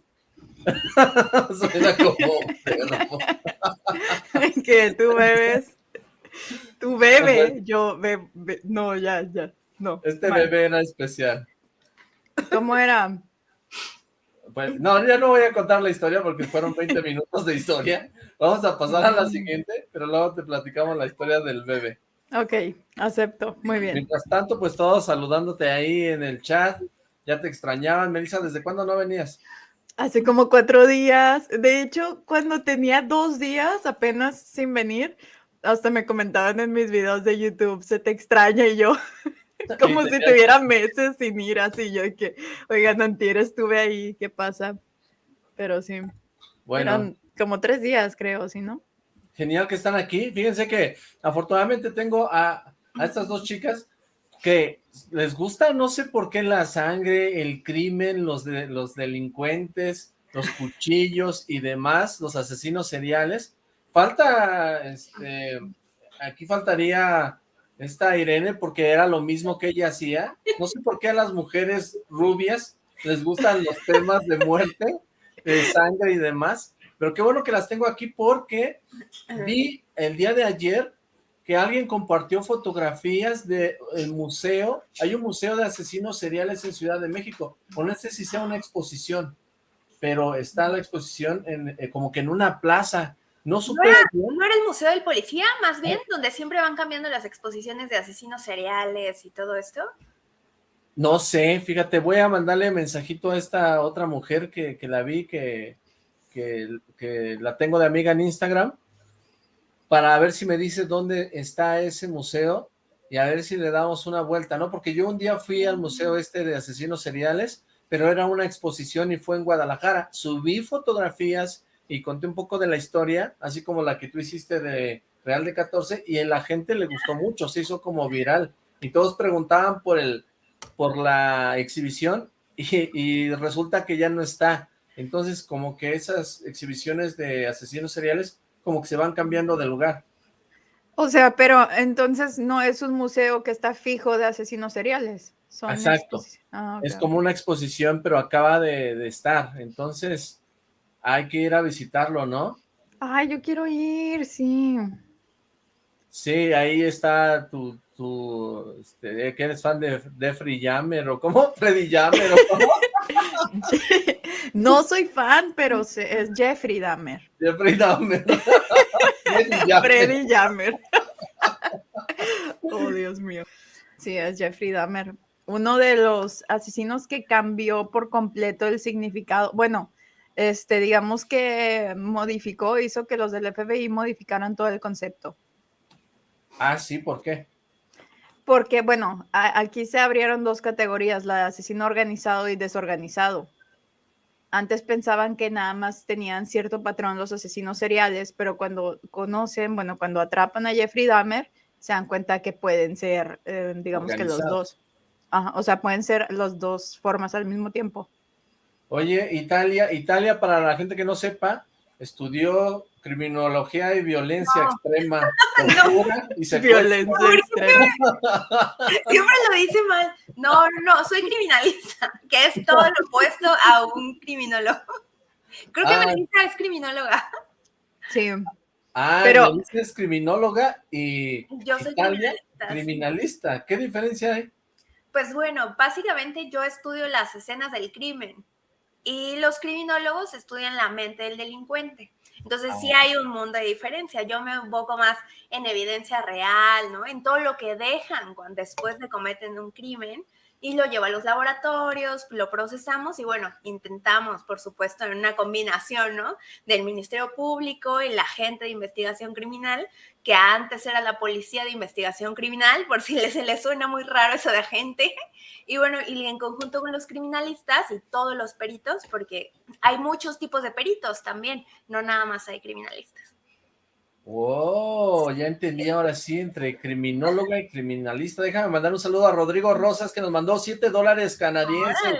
Suena como un perro. que tú bebes. Tú bebes. Yo be- No, ya, ya. No. Este mal. bebé era especial. ¿Cómo era? Pues, no, ya no voy a contar la historia porque fueron 20 minutos de historia. Vamos a pasar a la siguiente, pero luego te platicamos la historia del bebé. Ok, acepto. Muy bien. Mientras tanto, pues todos saludándote ahí en el chat. Ya te extrañaban. Melissa, ¿desde cuándo no venías? Hace como cuatro días. De hecho, cuando tenía dos días apenas sin venir, hasta me comentaban en mis videos de YouTube, se te extraña y yo, como si tuviera meses sin ir así. Yo que, oigan, antier estuve ahí, ¿qué pasa? Pero sí, Bueno, eran como tres días, creo, ¿sí no? Genial que están aquí. Fíjense que afortunadamente tengo a, estas dos chicas que les gusta, no sé por qué, la sangre, el crimen, los, de, los delincuentes, los cuchillos y demás, los asesinos seriales. Falta, este, aquí faltaría esta Irene porque era lo mismo que ella hacía. No sé por qué a las mujeres rubias les gustan los temas de muerte, de sangre y demás. Pero qué bueno que las tengo aquí porque vi el día de ayer que alguien compartió fotografías del museo. Hay un museo de asesinos seriales en Ciudad de México. O no sé si sea una exposición, pero está la exposición en, eh, como que en una plaza. No supe. ¿No era el Museo del Policía, más bien, donde siempre van cambiando las exposiciones de asesinos seriales y todo esto? No sé, fíjate, voy a mandarle mensajito a esta otra mujer que, que la vi, que, que, que la tengo de amiga en Instagram, para ver si me dice dónde está ese museo y a ver si le damos una vuelta, ¿no? Porque yo un día fui al museo este de asesinos seriales, pero era una exposición y fue en Guadalajara. Subí fotografías y conté un poco de la historia, así como la que tú hiciste de Real de 14, y a la gente le gustó mucho, se hizo como viral, y todos preguntaban por el por la exhibición y, y resulta que ya no está. Entonces, como que esas exhibiciones de asesinos seriales como que se van cambiando de lugar. O sea, pero entonces no es un museo que está fijo de asesinos seriales. Son Exacto. Ah, Es como una exposición, pero acaba de, de estar. Entonces, hay que ir a visitarlo, ¿no? Ay, yo quiero ir, sí. Sí, ahí está tu, tu este, que eres fan de, de Free Jammer, o ¿cómo? Freddy Jammer, o ¿cómo? No soy fan, pero es Jeffrey Dahmer. Jeffrey Dahmer. Freddy Dahmer. Oh, Dios mío. Sí, es Jeffrey Dahmer. Uno de los asesinos que cambió por completo el significado. Bueno, este, digamos que modificó, hizo que los del FBI modificaran todo el concepto. Ah, sí, ¿por qué? Porque, bueno, a- aquí se abrieron dos categorías, la de asesino organizado y desorganizado. Antes pensaban que nada más tenían cierto patrón los asesinos seriales, pero cuando conocen, bueno, cuando atrapan a Jeffrey Dahmer, se dan cuenta que pueden ser, eh, digamos que los dos. Ajá, o sea, pueden ser las dos formas al mismo tiempo. Oye, Italia, Italia, para la gente que no sepa, estudió criminología y violencia extrema, tortura y. Violencia extrema. Siempre lo dice mal. No, no, no, soy criminalista, que es todo lo opuesto a un criminólogo. Creo que Ah. Melissa es criminóloga. Sí. Ah, Pero- Melissa es criminóloga y Yo soy Italia, criminalista. sí. criminalista. ¿Qué diferencia hay? Pues bueno, básicamente yo estudio las escenas del crimen y los criminólogos estudian la mente del delincuente. Entonces sí hay un mundo de diferencia. Yo me enfoco más en evidencia real, ¿no? En todo lo que dejan cuando después de cometen un crimen, y lo llevo a los laboratorios, lo procesamos y bueno, intentamos, por supuesto, en una combinación, ¿no? Del Ministerio Público y la gente de investigación criminal, que antes era la policía de investigación criminal, por si se les suena muy raro eso de agente, y bueno, y en conjunto con los criminalistas y todos los peritos, porque hay muchos tipos de peritos también, no nada más hay criminalistas. Oh, ya entendí ahora sí, entre criminóloga y criminalista. Déjame mandar un saludo a Rodrigo Rosas, que nos mandó 7 dólares canadienses.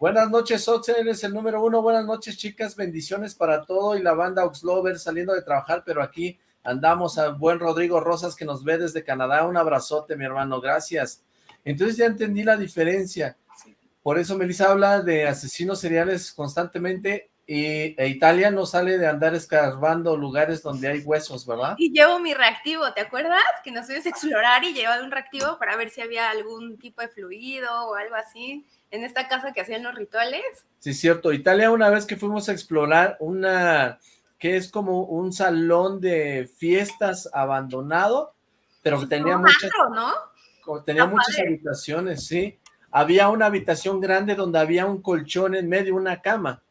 Buenas noches, Oxen, eres el número uno. Buenas noches, chicas. Bendiciones para todo y la banda Oxlover saliendo de trabajar, pero aquí andamos a buen Rodrigo Rosas, que nos ve desde Canadá. Un abrazote, mi hermano. Gracias. Entonces ya entendí la diferencia. Por eso Melissa habla de asesinos seriales constantemente y e Italia no sale de andar escarbando lugares donde hay huesos, ¿verdad? Y llevo mi reactivo, ¿te acuerdas? Que nos fuimos a explorar y llevaba un reactivo para ver si había algún tipo de fluido o algo así en esta casa que hacían los rituales. Sí, cierto. Italia una vez que fuimos a explorar una, que es como un salón de fiestas abandonado, pero que tenía muchas, ¿no? tenía muchas habitaciones, sí. Había una habitación grande donde había un colchón en medio, una cama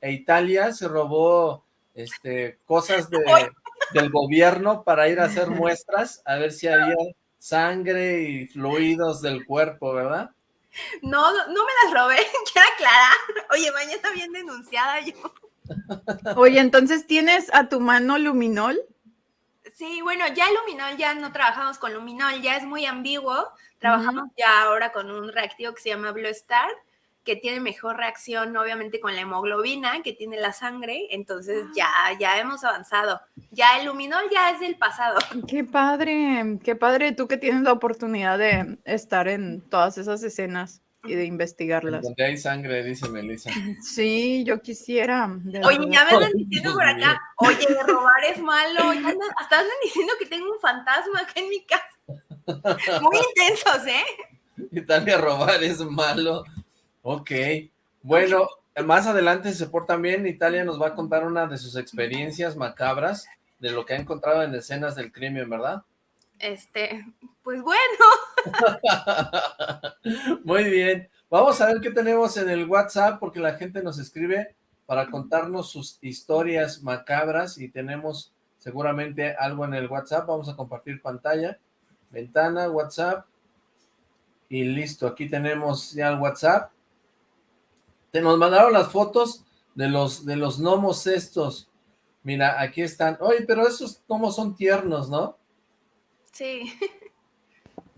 e Italia se robó este, cosas del gobierno para ir a hacer muestras, a ver si había sangre y fluidos del cuerpo, ¿verdad? No, no, me las robé, quiero aclarar. Oye, mañana bien denunciada yo. Oye, entonces, ¿tienes a tu mano luminol? Sí, bueno, ya luminol, ya no trabajamos con luminol, ya es muy ambiguo. Trabajamos ya ahora con un reactivo que se llama Blue Star, que tiene mejor reacción, obviamente, con la hemoglobina que tiene la sangre, entonces ya, ya hemos avanzado. Ya el luminol ya es del pasado. Qué padre, qué padre tú que tienes la oportunidad de estar en todas esas escenas y de investigarlas. Donde hay sangre, dice Melissa. Sí, yo quisiera. Oye, ya me están diciendo por acá, oye, robar es malo, hasta andan diciendo que tengo un fantasma acá en mi casa. Muy intensos, ¿eh? Italia, robar es malo. Ok, bueno, más adelante, si se portan bien, Italia nos va a contar una de sus experiencias macabras de lo que ha encontrado en escenas del crimen, ¿verdad? Este, pues bueno. Muy bien. Vamos a ver qué tenemos en el WhatsApp, porque la gente nos escribe para contarnos sus historias macabras y tenemos seguramente algo en el WhatsApp. Vamos a compartir pantalla, ventana, WhatsApp y listo. Aquí tenemos ya el WhatsApp nos mandaron las fotos de los, de los gnomos estos. Mira, aquí están. Oye, pero esos gnomos son tiernos, ¿no? Sí.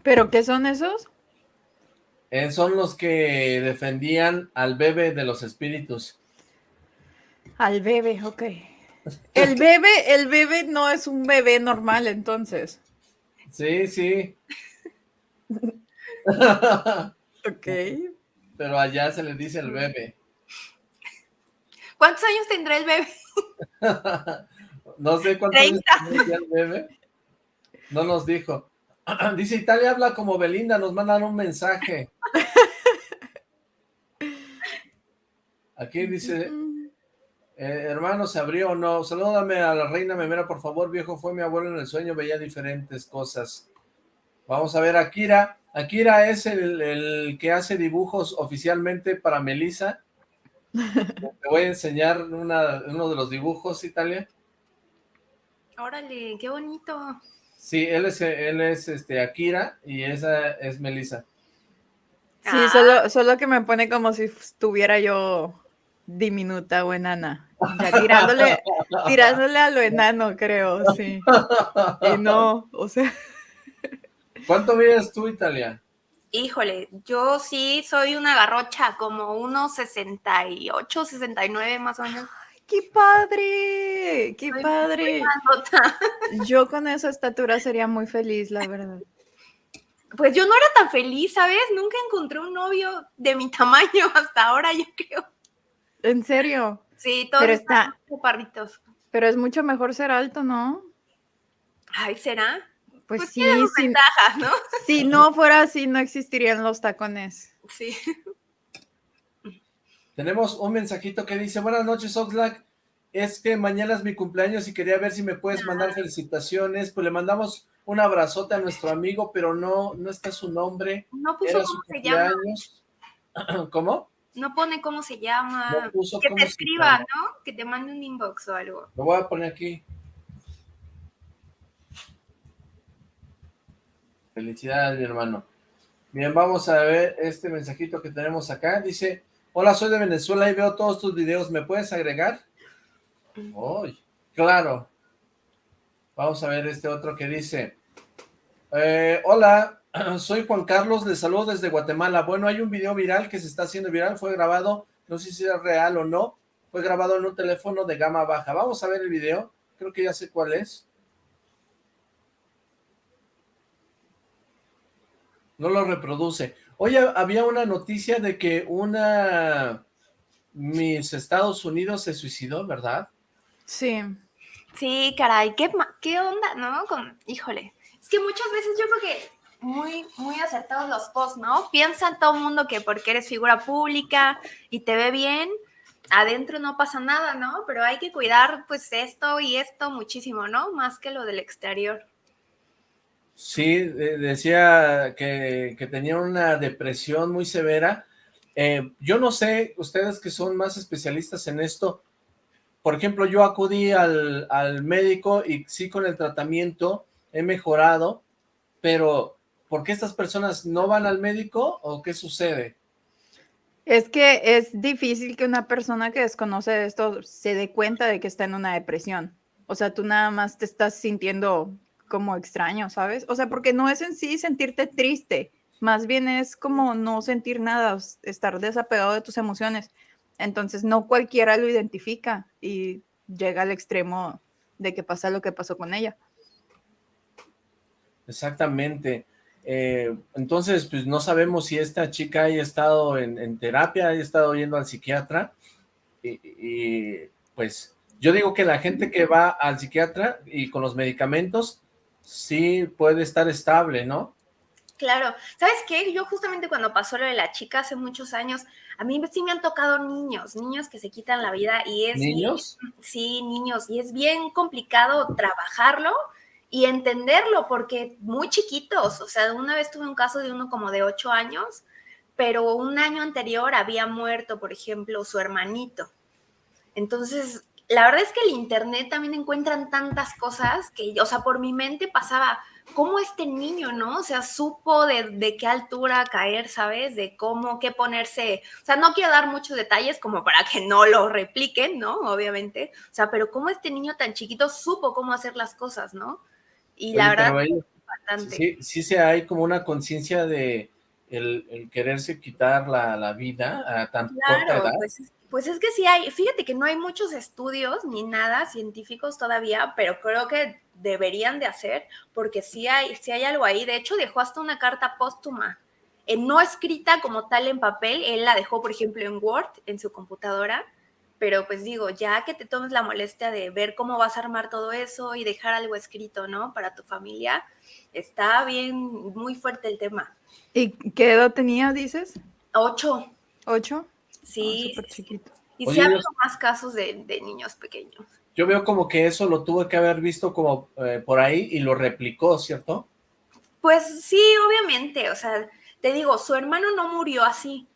¿Pero qué son esos? Eh, son los que defendían al bebé de los espíritus. Al bebé, ok. El bebé, el bebé no es un bebé normal, entonces. Sí, sí. ok pero allá se le dice el bebé. ¿Cuántos años tendrá el bebé? no sé cuántos años tendrá el bebé. No nos dijo. Dice, Italia habla como Belinda, nos mandan un mensaje. Aquí dice, eh, hermano, ¿se abrió o no? Salúdame a la reina Memera, por favor, viejo, fue mi abuelo en el sueño, veía diferentes cosas. Vamos a ver, Akira, Akira es el, que hace dibujos oficialmente para Melissa. Te voy a enseñar uno de los dibujos, Italia. Órale, qué bonito. Sí, él es, él es este Akira y esa es Melissa. Sí, ah. solo, que me pone como si estuviera yo diminuta o enana. tirándole, tirándole a lo enano, creo, sí. Y no, o sea... ¿Cuánto mides tú, Italia? Híjole, yo sí soy una garrocha, como unos 68, 69 más o menos. ¡Qué padre! ¡Qué padre! Yo con esa estatura sería muy feliz, la verdad. Pues yo no era tan feliz, ¿sabes? Nunca encontré un novio de mi tamaño hasta ahora, yo creo. ¿En serio? Sí, todos pero están parritos. Pero es mucho mejor ser alto, ¿no? Ay, ¿será? Pues, pues sí, si, ¿no? Si no fuera así, no existirían los tacones. Sí. Tenemos un mensajito que dice, buenas noches, Oxlack. Es que mañana es mi cumpleaños y quería ver si me puedes mandar felicitaciones. Pues le mandamos un abrazote a nuestro amigo, pero no, no está su nombre. No puso cómo se llama. ¿Cómo? No pone cómo se llama. que te escriba, ¿no? Que te mande un inbox o algo. Lo voy a poner aquí. Felicidades, mi hermano. Bien, vamos a ver este mensajito que tenemos acá. Dice, hola, soy de Venezuela y veo todos tus videos. ¿Me puedes agregar? Uy, claro. Vamos a ver este otro que dice, eh, hola, soy Juan Carlos, les saludo desde Guatemala. Bueno, hay un video viral que se está haciendo viral, fue grabado, no sé si es real o no, fue grabado en un teléfono de gama baja. Vamos a ver el video, creo que ya sé cuál es. No lo reproduce. Oye, había una noticia de que una Miss Estados Unidos se suicidó, ¿verdad? Sí. Sí, caray, ¿qué, qué onda, no? Con, híjole, es que muchas veces yo creo que muy, muy acertados los posts, ¿no? Piensa todo el mundo que porque eres figura pública y te ve bien, adentro no pasa nada, ¿no? Pero hay que cuidar pues esto y esto muchísimo, ¿no? Más que lo del exterior. Sí, decía que, que tenía una depresión muy severa. Eh, yo no sé, ustedes que son más especialistas en esto, por ejemplo, yo acudí al, al médico y sí con el tratamiento he mejorado, pero ¿por qué estas personas no van al médico o qué sucede? Es que es difícil que una persona que desconoce esto se dé cuenta de que está en una depresión. O sea, tú nada más te estás sintiendo como extraño, ¿sabes? O sea, porque no es en sí sentirte triste, más bien es como no sentir nada, estar desapegado de tus emociones. Entonces, no cualquiera lo identifica y llega al extremo de que pasa lo que pasó con ella. Exactamente. Eh, entonces, pues no sabemos si esta chica haya estado en, terapia, haya estado yendo al psiquiatra. Y, pues yo digo que la gente que va al psiquiatra y con los medicamentos sí puede estar estable, ¿no? Claro. ¿Sabes qué? Yo justamente cuando pasó lo de la chica hace muchos años, a mí sí me han tocado niños, niños que se quitan la vida y es... ¿Niños? sí, niños. Y es bien complicado trabajarlo y entenderlo porque muy chiquitos. O sea, una vez tuve un caso de uno como de ocho años, pero un año anterior había muerto, por ejemplo, su hermanito. Entonces, la verdad es que el internet también encuentran tantas cosas que, o sea, por mi mente pasaba cómo este niño, ¿no? O sea, supo de, qué altura caer, ¿sabes? De cómo, qué ponerse. O sea, no quiero dar muchos detalles como para que no lo repliquen, ¿no? Obviamente. O sea, pero cómo este niño tan chiquito supo cómo hacer las cosas, ¿no? Y la verdad, bastante. Sí, sí se hay como una conciencia de el, quererse quitar la, vida a tan corta edad. Pues, pues es que sí hay, fíjate que no hay muchos estudios ni nada científicos todavía, pero creo que deberían de hacer, porque sí hay, sí hay algo ahí. De hecho, dejó hasta una carta póstuma, eh, no escrita como tal en papel, él la dejó, por ejemplo, en Word, en su computadora, pero pues digo, ya que te tomes la molestia de ver cómo vas a armar todo eso y dejar algo escrito, ¿no? Para tu familia, está bien, muy fuerte el tema. ¿Y qué edad tenía, dices? Ocho. ¿Ocho? Sí. Ah, chiquito. Y se han visto más casos de, niños pequeños. Yo veo como que eso lo tuvo que haber visto como eh, por ahí y lo replicó, ¿cierto? Pues sí, obviamente, o sea, te digo, su hermano no murió así.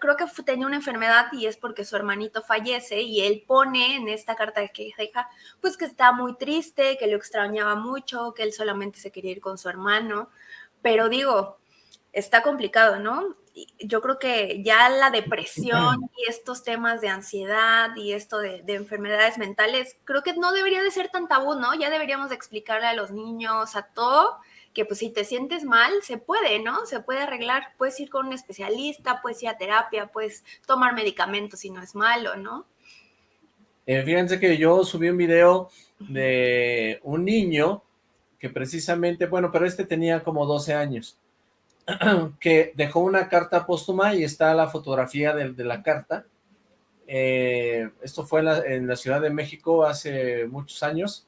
Creo que tenía una enfermedad y es porque su hermanito fallece y él pone en esta carta que deja, pues que está muy triste, que lo extrañaba mucho, que él solamente se quería ir con su hermano. Pero digo, está complicado, ¿no? Yo creo que ya la depresión y estos temas de ansiedad y esto de, enfermedades mentales, creo que no debería de ser tan tabú, ¿no? Ya deberíamos explicarle a los niños, a todo, que pues si te sientes mal, se puede, ¿no? Se puede arreglar, puedes ir con un especialista, puedes ir a terapia, puedes tomar medicamentos si no es malo, ¿no? Eh, fíjense que yo subí un video de un niño que precisamente, bueno, pero este tenía como 12 años, que dejó una carta póstuma y está la fotografía de, la carta. Eh, esto fue en la, Ciudad de México hace muchos años,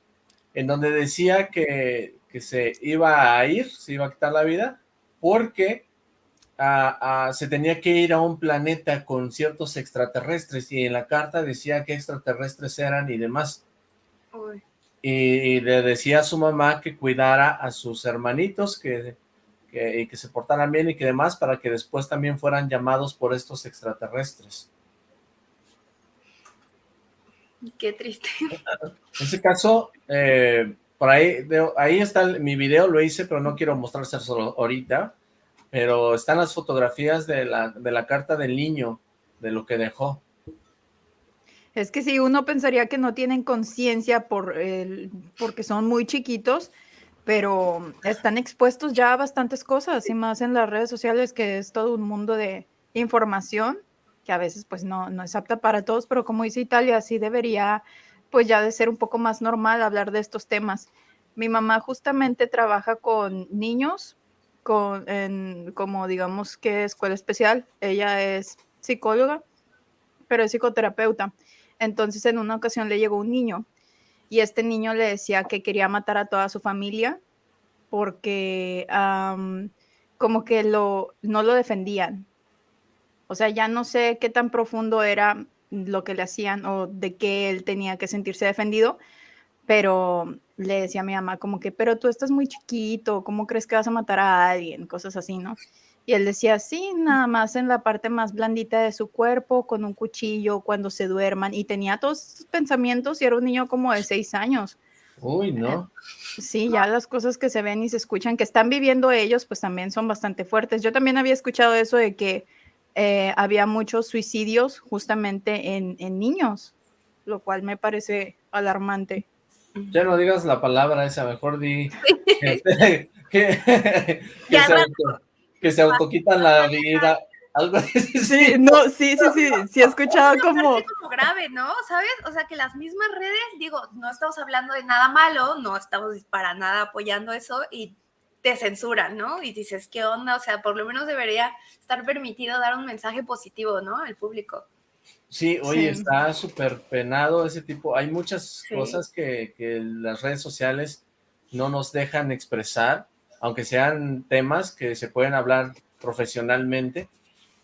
en donde decía que, se iba a ir, se iba a quitar la vida, porque se tenía que ir a un planeta con ciertos extraterrestres, y en la carta decía qué extraterrestres eran y demás. y le decía a su mamá que cuidara a sus hermanitos, que, que, que se portaran bien y que demás, para que después también fueran llamados por estos extraterrestres. Qué triste. En ese caso, eh, por ahí, ahí está mi video, lo hice, pero no quiero solo ahorita, pero están las fotografías de la, de la carta del niño, de lo que dejó. Es que si uno pensaría que no tienen conciencia por porque son muy chiquitos, pero están expuestos ya a bastantes cosas y más en las redes sociales que es todo un mundo de información que a veces pues no, no es apta para todos, pero como dice Italia, sí debería pues ya de ser un poco más normal hablar de estos temas. Mi mamá justamente trabaja con niños, con, como digamos que escuela especial, ella es psicóloga, pero es psicoterapeuta. Entonces en una ocasión le llegó un niño y este niño le decía que quería matar a toda su familia porque como que lo, no lo defendían. O sea, ya no sé qué tan profundo era lo que le hacían o de qué él tenía que sentirse defendido, pero le decía a mi mamá como que, pero tú estás muy chiquito, ¿cómo crees que vas a matar a alguien? Cosas así, ¿no? Y él decía, sí, nada más en la parte más blandita de su cuerpo, con un cuchillo, cuando se duerman. Y tenía todos esos pensamientos y era un niño como de seis años. Uy, no. Sí, ya las cosas que se ven y se escuchan, que están viviendo ellos, pues también son bastante fuertes. Yo también había escuchado eso de que eh, había muchos suicidios justamente en, en niños, lo cual me parece alarmante. Ya no digas la palabra esa, mejor di que, que, que se autoquitan la vida, algo así. Sí, no, sí, sí, sí, sí he escuchado como... como grave, ¿no? ¿Sabes? O sea, que las mismas redes, digo, no estamos hablando de nada malo, no estamos para nada apoyando eso y te censuran, ¿no? Y dices, ¿qué onda? O sea, por lo menos debería estar permitido dar un mensaje positivo, ¿no? Al público. Sí, oye, está súper penado ese tipo. Hay muchas cosas que, que las redes sociales no nos dejan expresar aunque sean temas que se pueden hablar profesionalmente.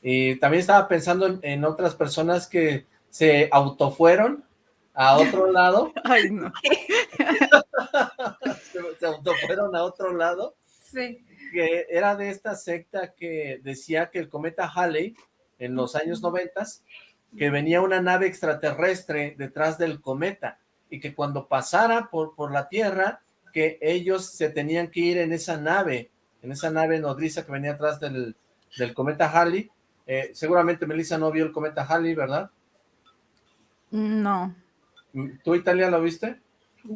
Y también estaba pensando en, otras personas que se autofueron a otro lado. Ay, no. se, autofueron a otro lado. Sí. Que era de esta secta que decía que el cometa Halley, en los años noventas, que venía una nave extraterrestre detrás del cometa y que cuando pasara por, por la Tierra que ellos se tenían que ir en esa nave, en esa nave nodriza que venía atrás del, cometa Halley. Eh, seguramente Melissa no vio el cometa Halley, ¿verdad? No. ¿Tú, Italia, lo viste?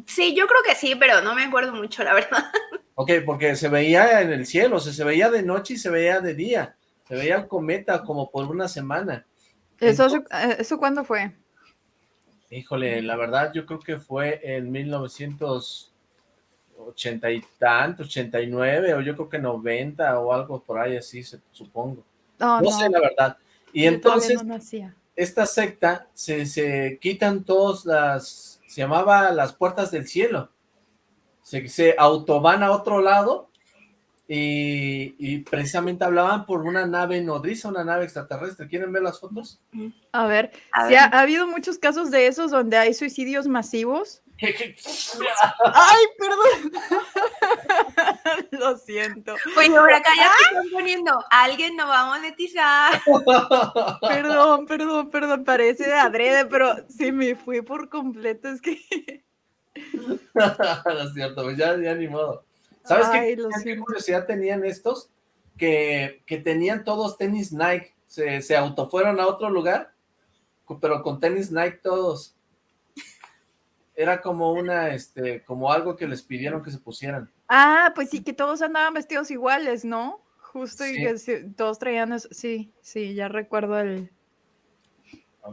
Sí, yo creo que sí, pero no me acuerdo mucho, la verdad. Ok, porque se veía en el cielo, o sea, se veía de noche y se veía de día. Se veía el cometa como por una semana. ¿Eso, eh, ¿eso cuándo fue? Híjole, la verdad yo creo que fue en 1900 ochenta y tantos, ochenta y nueve, o yo creo que noventa o algo por ahí así, supongo. no, sé la verdad. Y entonces, esta secta, se, se quitan todas las, se llamaba las puertas del cielo. Se, se autoban a otro lado y, precisamente hablaban por una nave nodriza, una nave extraterrestre. ¿Quieren ver las fotos? A ver, Ha, habido muchos casos de esos donde hay suicidios masivos. ¡Ay, perdón! Lo siento. Pues ahora acá ya están poniendo, alguien no va a monetizar. Perdón, perdón, perdón, parece de adrede, pero sí me fui por completo, es que... no es cierto, pues ya, ya ni modo. ¿Sabes qué, curiosidad tenían estos? Que, tenían todos tenis Nike, se, se autofueron a otro lugar, pero con tenis Nike todos. Era como una, este, como algo que les pidieron que se pusieran. Ah, pues sí, que todos andaban vestidos iguales, ¿no? Justo y que todos traían eso. Sí, sí, ya recuerdo el,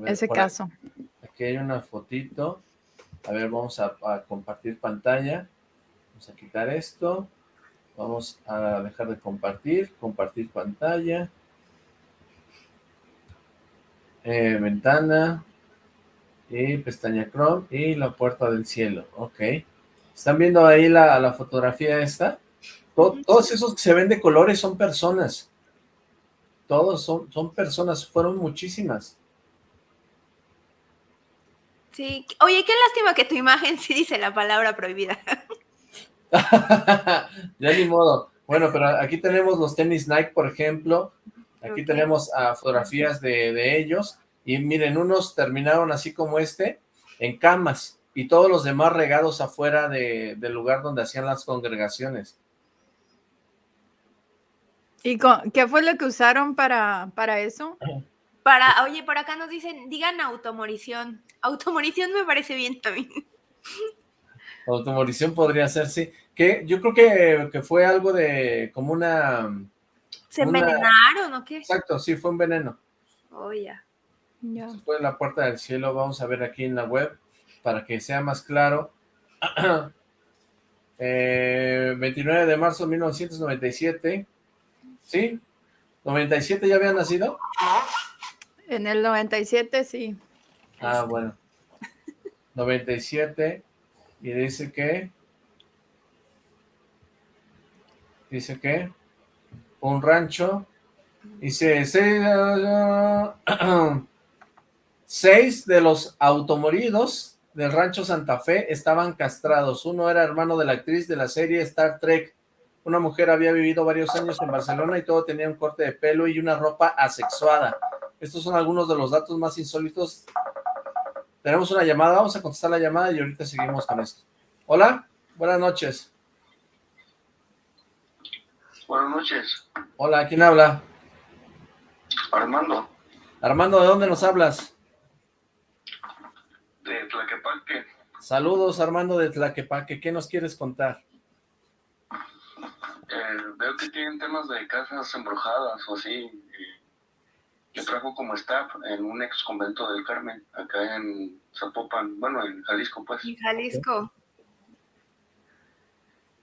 ese caso. Aquí hay una fotito. A ver, vamos a compartir pantalla. Vamos a quitar esto. Vamos a dejar de compartir. Compartir pantalla. Eh, ventana. Y pestaña Chrome. Y la puerta del cielo. Ok. ¿Están viendo ahí la, la fotografía esta? todos esos que se ven de colores son personas. Todos son, son personas. Fueron muchísimas. Sí, oye, qué lástima que tu imagen sí dice la palabra prohibida. ya ni modo. Bueno, pero aquí tenemos los tenis Nike, por ejemplo. Aquí tenemos fotografías de, ellos. Y miren, unos terminaron así como este, en camas. Y todos los demás regados afuera del lugar donde hacían las congregaciones. ¿Y qué fue lo que usaron para, para eso? Para, oye, por acá nos dicen, digan automorición. Automorición me parece bien también. Automorición podría ser, sí. Que yo creo que, fue algo de como una... ¿Se envenenaron o qué? Exacto, sí, fue un veneno. Oh, ya. Fue la puerta del cielo, vamos a ver aquí en la web, para que sea más claro. 29 eh, de marzo de 1997, ¿sí? ¿97 ya había nacido? En el 97, sí. Ah, bueno. 97, y dice que dice que un rancho, dice seis, de los automoridos del rancho Santa Fe estaban castrados, uno era hermano de la actriz de la serie Star Trek, una mujer había vivido varios años en Barcelona y todo tenía un corte de pelo y una ropa asexuada. Estos son algunos de los datos más insólitos. Tenemos una llamada, vamos a contestar la llamada y ahorita seguimos con esto. Hola, buenas noches. Buenas noches. Hola, ¿quién habla? Armando. Armando, ¿de dónde nos hablas? De Tlaquepaque. Saludos, Armando de Tlaquepaque. ¿Qué nos quieres contar? Eh, veo que tienen temas de casas embrujadas o así. Yo trabajo como staff en un ex convento del Carmen, acá en Zapopan, bueno, en Jalisco, pues. En Jalisco.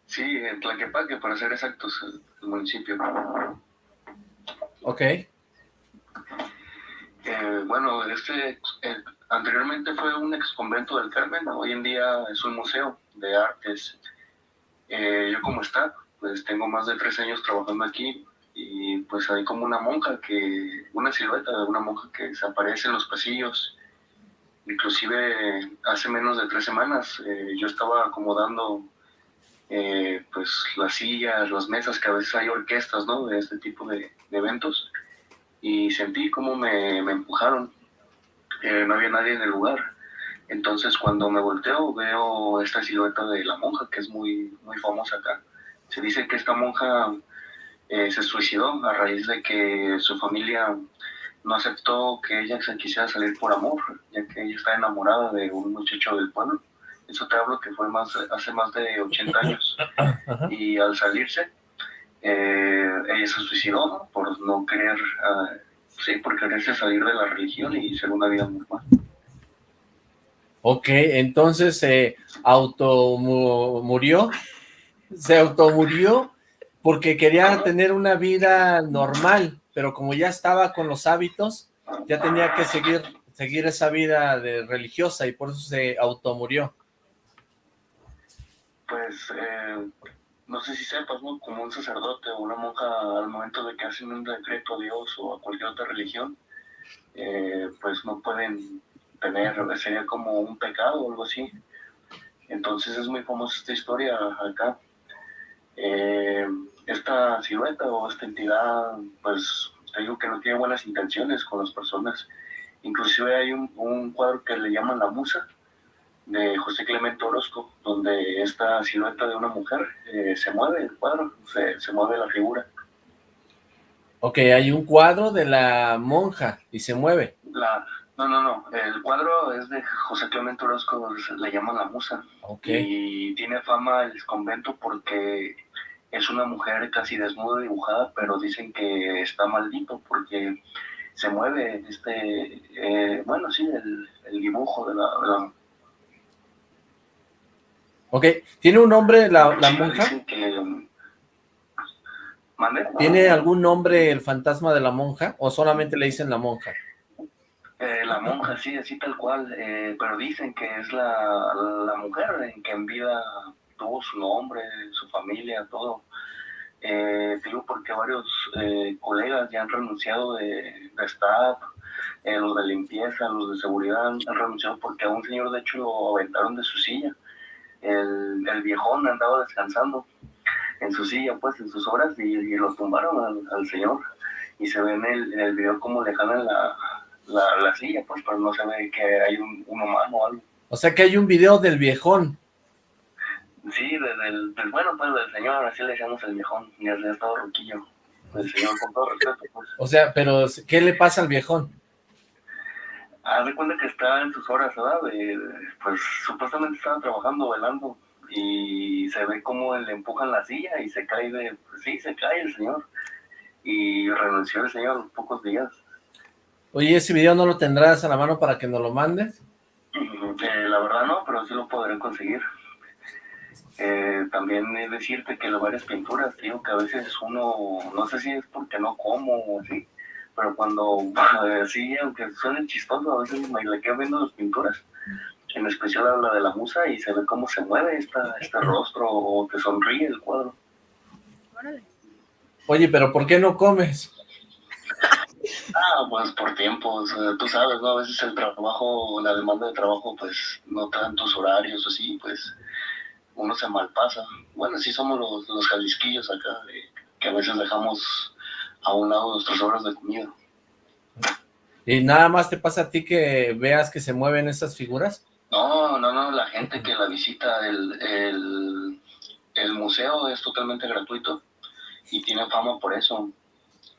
Sí, en Tlaquepaque, para ser exactos, el, municipio. Ok. Eh, bueno, este eh, anteriormente fue un ex convento del Carmen, hoy en día es un museo de artes. Eh, yo como staff, pues tengo más de tres años trabajando aquí y pues hay como una monja que, una silueta de una monja que se aparece en los pasillos. Inclusive hace menos de tres semanas yo estaba acomodando eh, pues las sillas, las mesas, que a veces hay orquestas, ¿no? De este tipo de, eventos. Y sentí como me, me empujaron. Eh, no había nadie en el lugar. Entonces cuando me volteo veo esta silueta de la monja, que es muy, muy famosa acá. Se dice que esta monja eh, se suicidó a raíz de que su familia no aceptó que ella se quisiera salir por amor, ya que ella está enamorada de un muchacho del pueblo eso te hablo que fue más hace más de 80 años. Y al salirse, eh, ella se suicidó por no querer, ah, sí, por quererse salir de la religión y ser una vida normal. Ok, entonces se automurió, se automurió porque quería tener una vida normal, pero como ya estaba con los hábitos, ya tenía que seguir, seguir esa vida de religiosa y por eso se automurió pues, eh, no sé si sepas, ¿no? Como un sacerdote o una monja al momento de que hacen un decreto a Dios o a cualquier otra religión, eh, pues no pueden tener, sería como un pecado o algo así. Entonces es muy famosa esta historia acá. Eh, esta silueta o esta entidad, pues te digo que no tiene buenas intenciones con las personas. Inclusive hay un, un cuadro que le llaman la musa, de José Clemente Orozco, donde esta silueta de una mujer eh, se mueve el cuadro, se, se, mueve la figura. Ok, hay un cuadro de la monja y se mueve. La, no, no, no, el cuadro es de José Clemente Orozco, le llaman la musa. Okay. Y tiene fama el convento porque es una mujer casi desnuda dibujada, pero dicen que está maldito porque se mueve este, eh, bueno, sí, el, el dibujo de la, de la Ok, ¿tiene un nombre la, la monja? ¿Tiene algún nombre el fantasma de la monja o solamente le dicen la monja? Eh, la monja, sí, así tal cual, eh, pero dicen que es la, la, mujer en que en vida tuvo su nombre, su familia, todo. Eh, digo porque varios eh, colegas ya han renunciado de, de staff, eh, los de limpieza, los de seguridad han, renunciado porque a un señor de hecho lo aventaron de su silla. El, el viejón andaba descansando en su silla, pues en sus horas, y, lo tumbaron al, señor. Y se ve en el, en el video como le jalan la, la, la, silla, pues, pero no se ve que hay un, un humano o algo. O sea que hay un video del viejón. Sí, del, del, bueno, pues del señor, así le decíamos el viejón, y el estado roquillo. El señor, con todo respeto, pues. O sea, pero ¿qué le pasa al viejón? Ah, de cuenta que está en sus horas, ¿verdad? pues supuestamente estaba trabajando, velando, y se ve como le empujan la silla y se cae de, pues sí, se cae el señor. Y renunció el señor pocos días. Oye, ¿ese video no lo tendrás a la mano para que nos lo mandes? Eh, la verdad no, pero sí lo podré conseguir. Eh, también es decirte que las varias pinturas, digo que a veces uno, no sé si es porque no como o así, pero cuando, sí, aunque suene chistoso, a veces me le quedo viendo las pinturas, en especial habla de la musa y se ve cómo se mueve esta, este rostro o que sonríe el cuadro. Oye, pero ¿por qué no comes? Ah, pues por tiempos, tú sabes, ¿no? A veces el trabajo, la demanda de trabajo, pues no tantos horarios así, pues uno se malpasa. Bueno, sí somos los, los jalisquillos acá, que a veces dejamos a un lado nuestras horas de comida. ¿Y nada más te pasa a ti que veas que se mueven esas figuras? No, no, no, la gente que la visita, el, el, el museo es totalmente gratuito y tiene fama por eso.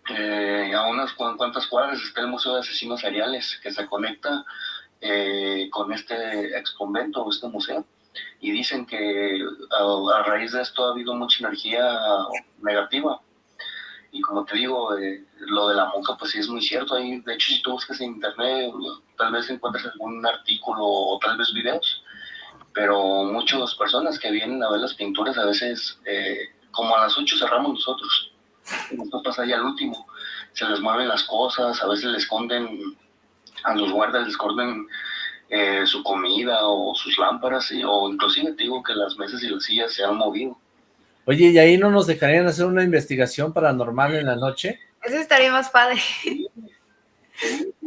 Eh, a unas cuantas cuadras está el Museo de Asesinos Seriales, que se conecta eh, con este ex convento o este museo. Y dicen que a, raíz de esto ha habido mucha energía negativa. Y como te digo, eh, lo de la monja, pues sí es muy cierto. Ahí, de hecho, si tú buscas en internet, tal vez encuentres algún artículo o tal vez videos. Pero muchas personas que vienen a ver las pinturas, a veces, como a las 8 cerramos nosotros esto pasa ya al último. Se les mueven las cosas, a veces les esconden, a los guardas les esconden eh, su comida o sus lámparas, o inclusive digo que las mesas y las sillas se han movido. Oye, ¿y ahí no nos dejarían hacer una investigación paranormal en la noche? Eso estaría más padre.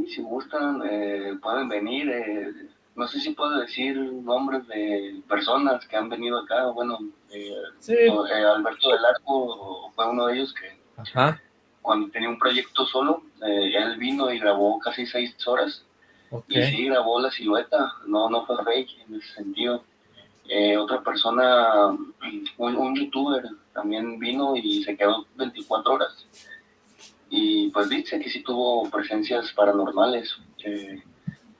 si gustan, eh, pueden venir. Eh, no sé si puedo decir nombres de personas que han venido acá. Bueno, eh, eh, Alberto del Arco fue uno de ellos que cuando tenía un proyecto solo, eh, él vino y grabó casi seis horas. Y sí, grabó la silueta, no, no fue rey en ese sentido. Otra persona, un, un, youtuber, también vino y se quedó 24 horas. Y pues dice que sí tuvo presencias paranormales.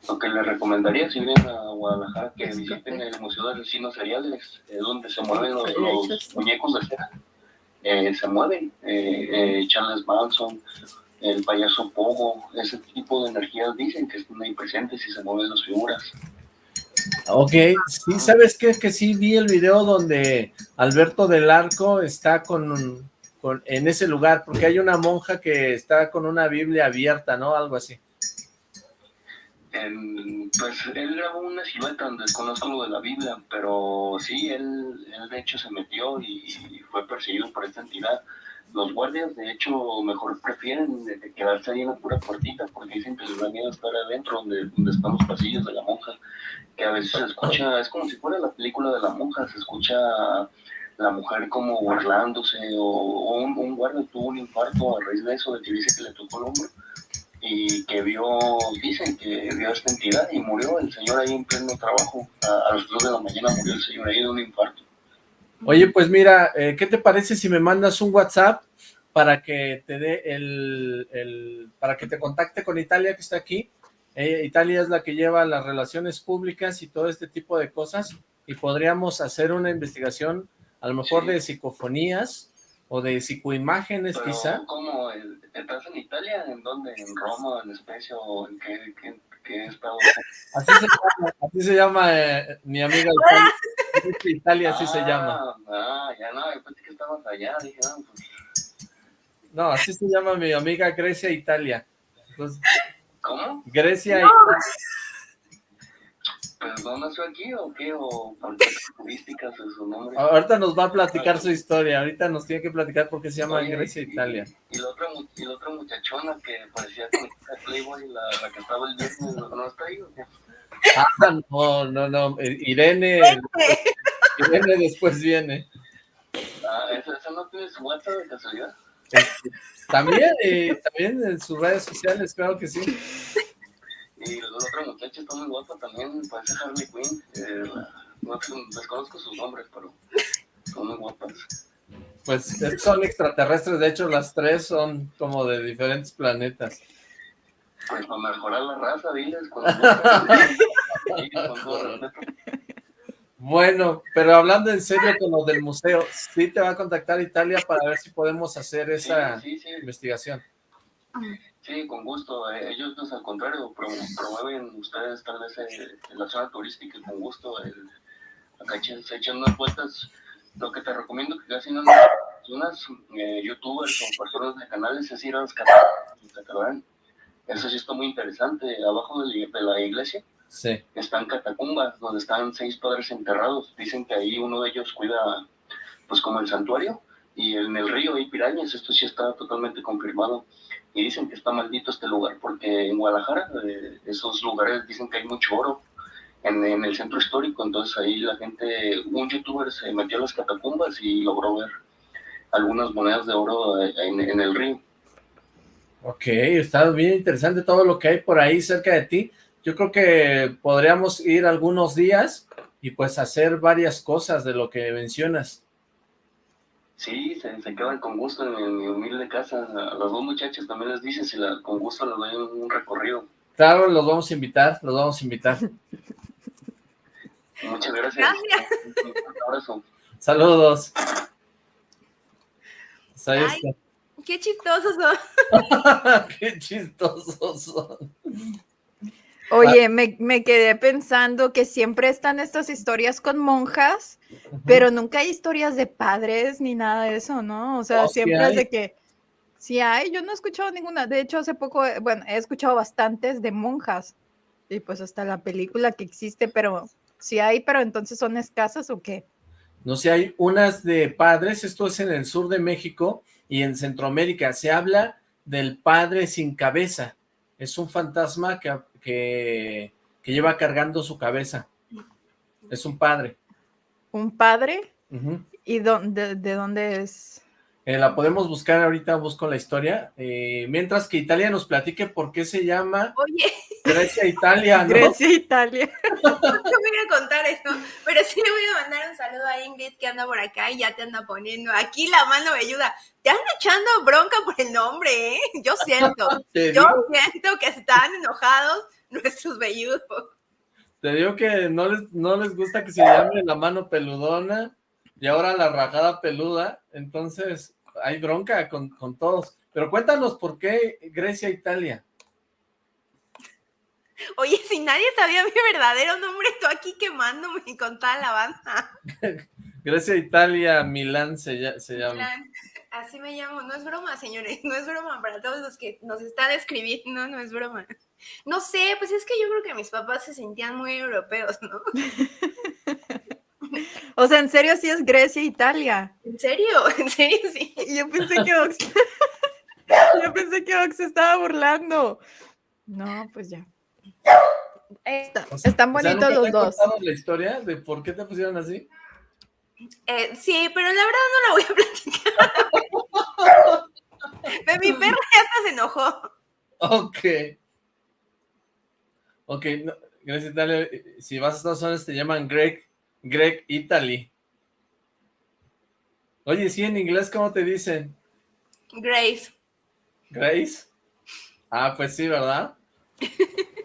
Lo que les recomendaría si vienen a Guadalajara que visiten el Museo de Asesinos Seriales, es donde se mueven los, muñecos de cera. Eh, se mueven, eh, eh, Charles Manson, el payaso Pogo, ese tipo de energías dicen que están ahí presentes y se mueven las figuras. Ok, sí, ¿sabes qué? Que sí vi el video donde Alberto del Arco está con, con, en ese lugar, porque hay una monja que está con una Biblia abierta, ¿no? Algo así pues él grabó una silueta donde desconozco lo de la Biblia, pero sí, él, él de hecho se metió y fue perseguido por esta entidad. Los guardias, de hecho, mejor prefieren quedarse ahí en la pura puertita, porque dicen que les da miedo estar adentro, donde, donde están los pasillos de la monja, que a veces se escucha, es como si fuera la película de la monja, se escucha la mujer como burlándose, o, un, guardia tuvo un infarto a raíz de eso, de que dice que le tocó el hombro, y que vio, dicen que vio esta entidad y murió el señor ahí en pleno trabajo. A, las 2 de la mañana murió el señor ahí de un infarto. Oye, pues mira, eh, ¿qué te parece si me mandas un WhatsApp para que te dé el, el, para que te contacte con Italia que está aquí? Eh, Italia es la que lleva las relaciones públicas y todo este tipo de cosas y podríamos hacer una investigación a lo mejor de psicofonías o de psicoimágenes quizá. ¿Cómo? ¿Estás en Italia? ¿En dónde? ¿En Roma? ¿En Especia? ¿O en qué, qué, Así se llama, así se llama eh, mi amiga Italia. Italia así se llama. Ah, ya no, yo pensé que estabas allá, dije, no, pues... No, así se llama mi amiga Grecia Italia. ¿Cómo? Grecia Italia. No nació aquí o qué, o por qué turísticas es su nombre. Ahorita nos va a platicar su historia, ahorita nos tiene que platicar por qué se llama Oye, Grecia y- Italia. Y, la otra, mu- y la otra muchachona que parecía que era Playboy, la, la que estaba el viernes, ¿no está ahí o qué? Ah, no, no, no, eh, Irene, Irene después viene. Ah, ¿esa, esa no tiene su WhatsApp de casualidad? Este, también, eh, también en sus redes sociales, claro que sí. Y la otra muchacha está muy guapa también, parece Harley Quinn. Eh, no desconozco sus nombres, pero son muy guapas. Pues son extraterrestres, de hecho las tres son como de diferentes planetas. Pues para mejorar la raza, diles. Con. Bueno, pero hablando en serio con lo del museo, sí te va a contactar Italia para ver si podemos hacer esa Sí, sí, sí, investigación. Sí, con gusto. Eh, ellos, pues, al contrario, pro- promueven ustedes tal vez eh, la zona turística y con gusto. El, acá se echan unas vueltas. Lo que te recomiendo que casi no unas eh, youtubers o personas de canales es ir a las catacumbas. Eso sí está muy interesante. Abajo de la- de la iglesia Sí. están catacumbas donde están seis padres enterrados. Dicen que ahí uno de ellos cuida, pues como el santuario, y en el río hay pirañas. Esto sí está totalmente confirmado. Y dicen que está maldito este lugar porque en Guadalajara, eh, esos lugares dicen que hay mucho oro en, en el centro histórico. Entonces ahí la gente, un youtuber se metió a las catacumbas y logró ver algunas monedas de oro eh, en, en el río. Ok, está bien interesante todo lo que hay por ahí cerca de ti. Yo creo que podríamos ir algunos días y pues hacer varias cosas de lo que mencionas. Sí, se, se quedan con gusto en, en mi humilde casa. A las dos muchachas también les dices y la- con gusto les doy un, un recorrido. Claro, los vamos a invitar, los vamos a invitar. Muchas gracias. Un abrazo. Saludos. Ahí Ay. está. Qué chistosos son. Qué chistosos son. Oye, me, me quedé pensando que siempre están estas historias con monjas, pero nunca hay historias de padres ni nada de eso, ¿no? O sea, Oh, siempre es de que sí hay, yo no he escuchado ninguna. De hecho, hace poco, eh, bueno, he escuchado bastantes de monjas y pues hasta la película que existe, pero sí hay, pero entonces son escasas o qué? No sé, hay unas de padres, esto es en el sur de México y en Centroamérica. Se habla del padre sin cabeza. Es un fantasma que, que, que lleva cargando su cabeza. Es un padre. ¿Un padre? ¿Y dónde, de dónde es? Eh, la podemos buscar ahorita, busco la historia. Eh, mientras que Italia nos platique por qué se llama Oye, Grecia Italia, ¿no? Grecia, Italia. no voy a contar eso, pero sí le voy a mandar un saludo a Ingrid que anda por acá y ya te anda poniendo. Aquí la mano me ayuda. Te anda echando bronca por el nombre, ¿eh? Yo siento. Yo siento que están enojados nuestros velludos. te digo que no les, no les gusta que se llame la mano peludona y ahora la rajada peluda, entonces hay bronca con, con todos. Pero cuéntanos por qué Grecia Italia. Oye, si nadie sabía mi verdadero nombre, tú aquí quemándome con toda la banda. Grecia Italia Milán se, lla- se llama. Plan, Así me llamo, no es broma, señores, no es broma para todos los que nos están escribiendo, no es broma. No sé, pues es que yo creo que mis papás se sentían muy europeos, ¿no? O sea, en serio sí es Grecia, Italia. ¿En serio? ¿En serio sí? Y Yo pensé que Ox, yo pensé que Ox se estaba burlando. No, pues ya. Está- O sea, están o sea, bonitos ¿nunca te los dos. contado la historia de por qué te pusieron así? Eh, sí, pero la verdad no la voy a platicar. Mi perra ya hasta se enojó. Ok. Ok, no, Grecia Italia, eh, si vas a Estados Unidos te llaman Greg, Greg Italy. Oye, sí, en inglés, ¿cómo te dicen? Grace. Grace. Ah, pues sí, ¿verdad?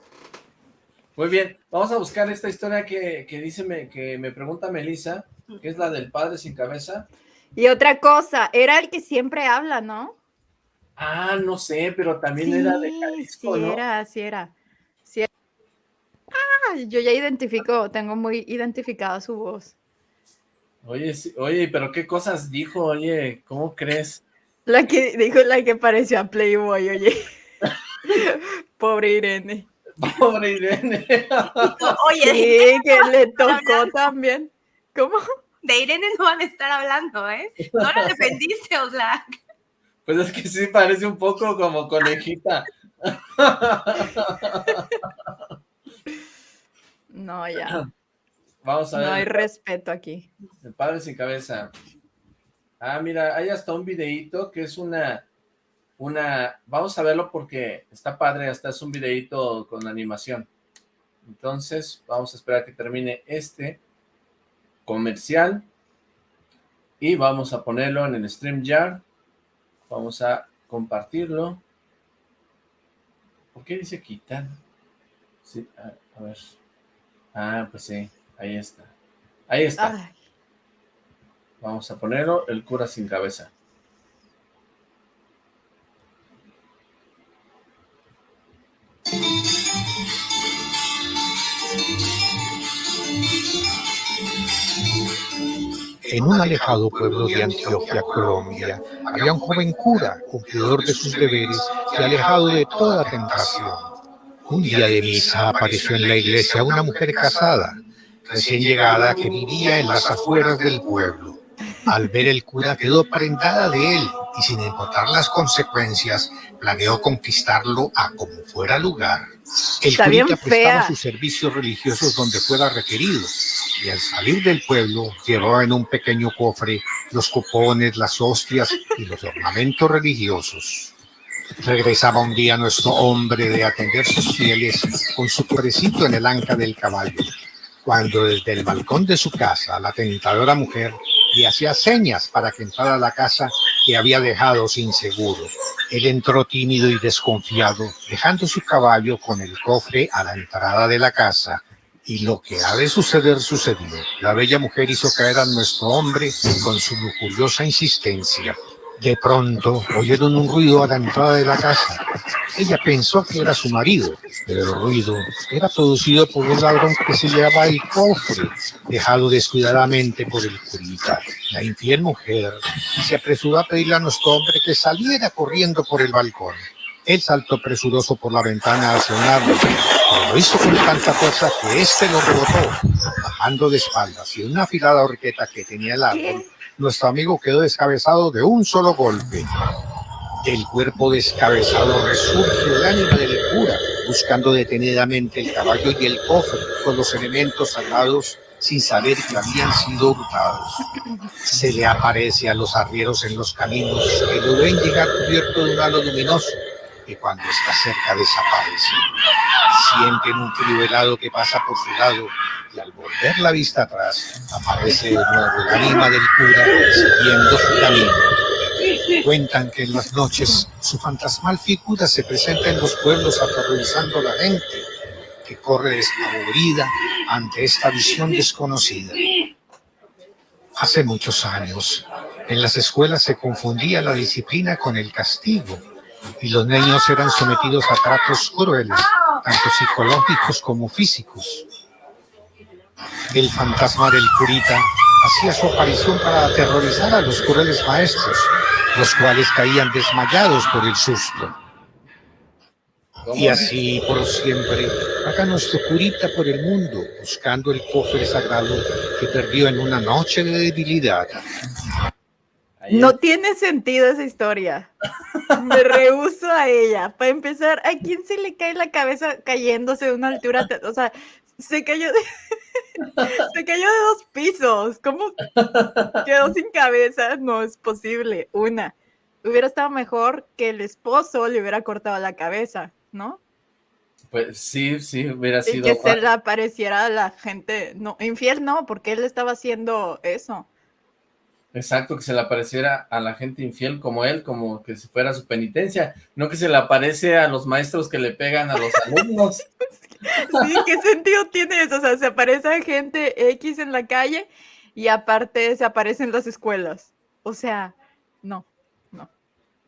Muy bien, vamos a buscar esta historia que, que dice, me- que me pregunta Melissa, que es la del padre sin cabeza. Y otra cosa, era el que siempre habla, ¿no? Ah, no sé, pero también era de Jalisco, sí ¿no? era, sí era. Sí era. Ah, yo ya identifico, tengo muy identificada su voz. Oye, sí- oye, pero qué cosas dijo, oye, ¿cómo crees? La que dijo la que pareció a Playboy, oye. Pobre Irene. Pobre Irene. Oye, Sí, que le tocó también. ¿Cómo? de Irene no van a estar hablando, ¿eh? No la defendiste, Oxlack. Pues es que sí parece un poco como conejita. No, ya. Vamos a No hay ver. respeto aquí. El padre sin cabeza. Ah, mira, hay hasta un videíto que es una, una, vamos a verlo porque está padre, hasta es un videíto con animación. Entonces, vamos a esperar que termine este comercial y vamos a ponerlo en el StreamYard. Vamos a compartirlo. ¿Por qué dice quitar? Sí, a, a ver. Ah, pues sí, ahí está. Ahí está. Ay, Vamos a ponerlo, el cura sin cabeza. En un alejado pueblo de Antioquia, Colombia, había un joven cura, cumplidor de sus deberes y alejado de toda tentación. Un día de misa apareció en la iglesia una mujer casada, recién llegada, que vivía en las afueras del pueblo. Al ver el cura quedó prendada de él y sin importar las consecuencias, planeó conquistarlo a como fuera lugar. El Está curita prestaba sus servicios religiosos donde fuera requerido al salir del pueblo llevaba en un pequeño cofre los cupones, las hostias y los ornamentos religiosos. Regresaba un día nuestro hombre de atender sus fieles con su cofrecito en el anca del caballo, cuando desde el balcón de su casa la tentadora mujer le hacía señas para que entrara a la casa que había dejado sin seguro. Él entró tímido y desconfiado, dejando su caballo con el cofre a la entrada de la casa. Y lo que ha de suceder sucedió. La bella mujer hizo caer a nuestro hombre con su lujuriosa insistencia. De pronto oyeron un ruido a la entrada de la casa. Ella pensó que era su marido, pero el ruido era producido por un ladrón que se llevaba el cofre, dejado descuidadamente por el curita. La infiel mujer se apresuró a pedirle a nuestro hombre que saliera corriendo por el balcón. Él saltó presuroso por la ventana hacia un árbol, pero lo hizo con tanta fuerza que éste lo rebotó, bajando de espaldas y en una afilada horqueta que tenía el árbol. Nuestro amigo quedó descabezado de un solo golpe. Del cuerpo descabezado resurge el ánima del cura, buscando detenidamente el caballo y el cofre con los elementos sagrados sin saber que habían sido hurtados. Se le aparece a los arrieros en los caminos que lo ven llegar cubierto de un halo luminoso que cuando está cerca desaparece. Sienten un frío helado que pasa por su lado y al volver la vista atrás aparece de nuevo el ánima del cura siguiendo su camino. Cuentan que en las noches su fantasmal figura se presenta en los pueblos aterrorizando a la gente que corre despavorida ante esta visión desconocida. Hace muchos años, en las escuelas se confundía la disciplina con el castigo y los niños eran sometidos a tratos crueles, tanto psicológicos como físicos. El fantasma del curita hacía su aparición para aterrorizar a los crueles maestros, los cuales caían desmayados por el susto. Y así por siempre, vaga nuestro curita por el mundo, buscando el cofre sagrado que perdió en una noche de debilidad. Ahí No tiene sentido esa historia. Me rehuso a ella. Para empezar, ¿a quién se le cae la cabeza cayéndose de una altura? O sea, se cayó de, se cayó de dos pisos. ¿Cómo quedó sin cabeza? No es posible. Una, hubiera estado mejor que el esposo le hubiera cortado la cabeza, ¿no? Pues sí, sí, hubiera Y sido... que se le apareciera a la gente. No, infiel no, porque él estaba haciendo eso. Exacto, que se le apareciera a la gente infiel como él, como que si fuera su penitencia, no que se le aparece a los maestros que le pegan a los alumnos. Sí, ¿qué sentido tiene eso? O sea, se aparece gente X en la calle y aparte se aparece en las escuelas. O sea, no.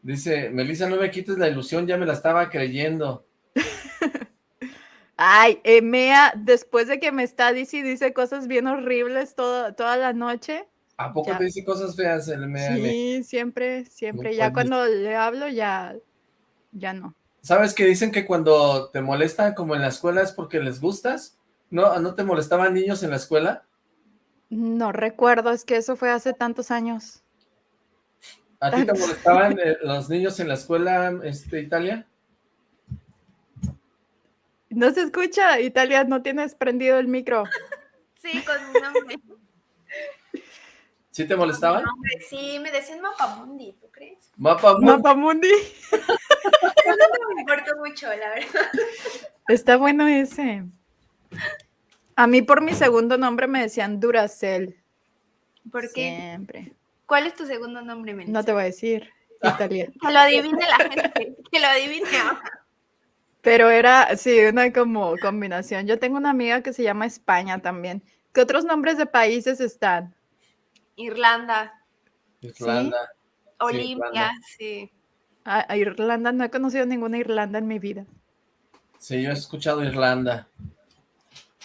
Dice, Melissa, no me quites la ilusión, ya me la estaba creyendo. Ay, eh, Mea, después de que me está dice y dice cosas bien horribles toda, toda la noche. ¿A poco Ya. te dice cosas feas el MM? Sí, siempre, siempre. No ya cuando le hablo, ya, ya no. ¿Sabes que dicen que cuando te molestan como en la escuela es porque les gustas? ¿No, ¿No te molestaban niños en la escuela? No recuerdo, es que eso fue hace tantos años. ¿A ti te molestaban eh, los niños en la escuela, este, Italia? No se escucha, Italia, no tienes prendido el micro. Sí, con mi nombre. ¿Sí te molestaban? sí, me decían Mapamundi, ¿tú crees? Mapamundi. Mapamundi. no me importa mucho, la verdad. Está bueno ese. A mí por mi segundo nombre me decían Duracel. ¿Por qué? Siempre. ¿Cuál es tu segundo nombre, Melissa? No te voy a decir, Italia. Que lo adivine la gente, que lo adivine. Pero era, sí, una como combinación. Yo tengo una amiga que se llama España también. ¿Qué otros nombres de países están? Irlanda. Irlanda. Olimpia, sí. A, Irlanda, no he conocido ninguna Irlanda en mi vida. Sí, yo he escuchado Irlanda.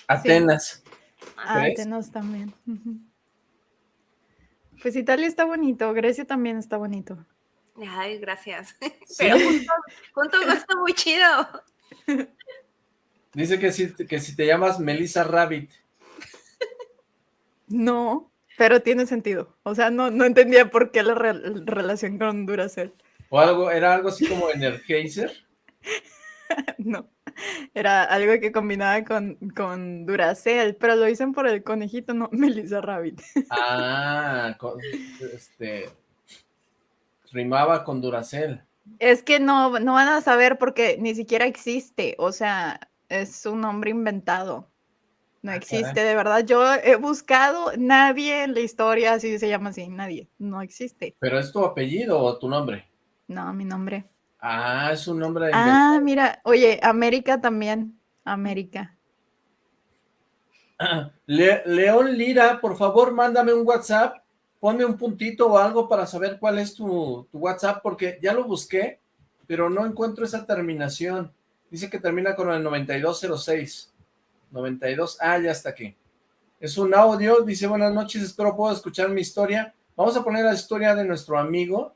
Atenas. Ah, Atenas también. Pues Italia está bonito, Grecia también está bonito. Ay, gracias. Pero junto, junto está muy chido. Dice que si, que si te llamas Melissa Rabbit. No, pero tiene sentido. O sea, no, no entendía por qué la relación con Duracell. ¿O algo, era algo así como Energizer? no, era algo que combinaba con, con Duracell, pero lo dicen por el conejito, no Melissa Rabbit. ah, este, rimaba con Duracell. Es que no, no van a saber porque ni siquiera existe, o sea, es un nombre inventado. No existe, de verdad. Yo he buscado, nadie en la historia así se llama así, nadie, no existe. ¿Pero es tu apellido o tu nombre? No, mi nombre. Ah, es un nombre de Ah, mira, oye, América también, América. León Lira, por favor, mándame un WhatsApp ponme un puntito o algo para saber cuál es tu, WhatsApp, porque ya lo busqué, pero no encuentro esa terminación. Dice que termina con el 9206. 92, ah, ya está aquí. Es un audio, dice, buenas noches, espero puedo escuchar mi historia. Vamos a poner la historia de nuestro amigo,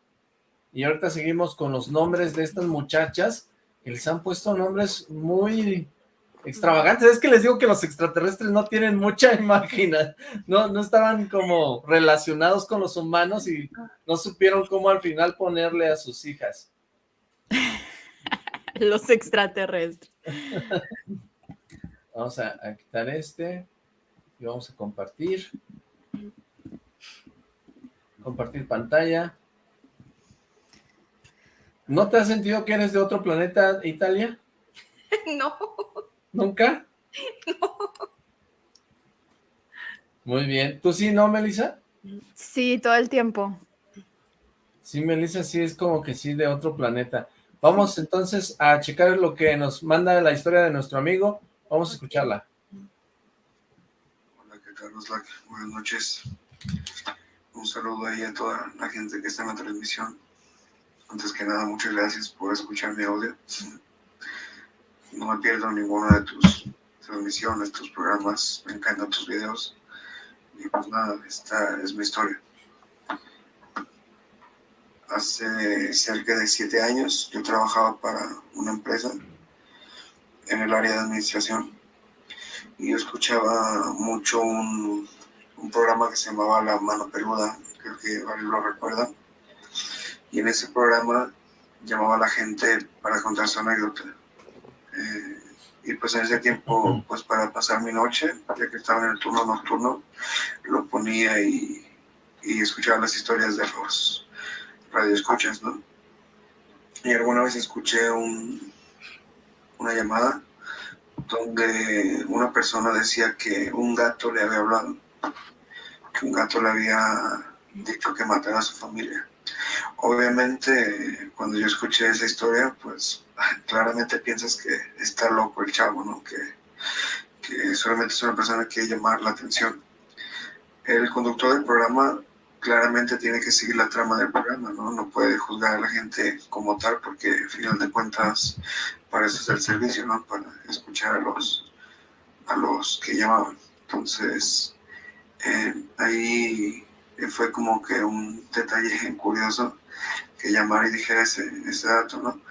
y ahorita seguimos con los nombres de estas muchachas, que les han puesto nombres muy extravagantes. Es que les digo que los extraterrestres no tienen mucha imagen, no, no estaban como relacionados con los humanos y no supieron cómo al final ponerle a sus hijas. los extraterrestres. Vamos a, a, quitar este y vamos a compartir. Compartir pantalla. ¿No te has sentido que eres de otro planeta, Italia? No. ¿Nunca? No. Muy bien. ¿Tú sí, no, Melissa? Sí, todo el tiempo. Sí, Melissa sí es como que sí de otro planeta. Vamos entonces a checar lo que nos manda la historia de nuestro amigo. Vamos a escucharla. Hola, ¿qué tal, Buenas noches. Un saludo ahí a toda la gente que está en la transmisión. Antes que nada, muchas gracias por escuchar mi audio no me pierdo ninguna de tus transmisiones, tus programas, me encantan tus videos. Y pues nada, esta es mi historia. Hace cerca de siete años yo trabajaba para una empresa en el área de administración y yo escuchaba mucho un, un programa que se llamaba La Mano Peluda, creo que varios lo recuerdan. Y en ese programa llamaba a la gente para contar su anécdota eh, y pues en ese tiempo, pues para pasar mi noche, ya que estaba en el turno nocturno, lo ponía y, y escuchaba las historias de los radioescuchas, ¿no? Y alguna vez escuché un, una llamada donde una persona decía que un gato le había hablado, que un gato le había dicho que matara a su familia. Obviamente, cuando yo escuché esa historia, pues claramente piensas que está loco el chavo, ¿no? Que, que solamente es una persona que quiere llamar la atención. El conductor del programa claramente tiene que seguir la trama del programa, ¿no? No puede juzgar a la gente como tal porque al final de cuentas para eso es el servicio, ¿no? Para escuchar a los, a los que llamaban. Entonces, eh, ahí fue como que un detalle curioso que llamar y dijera ese, ese dato, ¿no?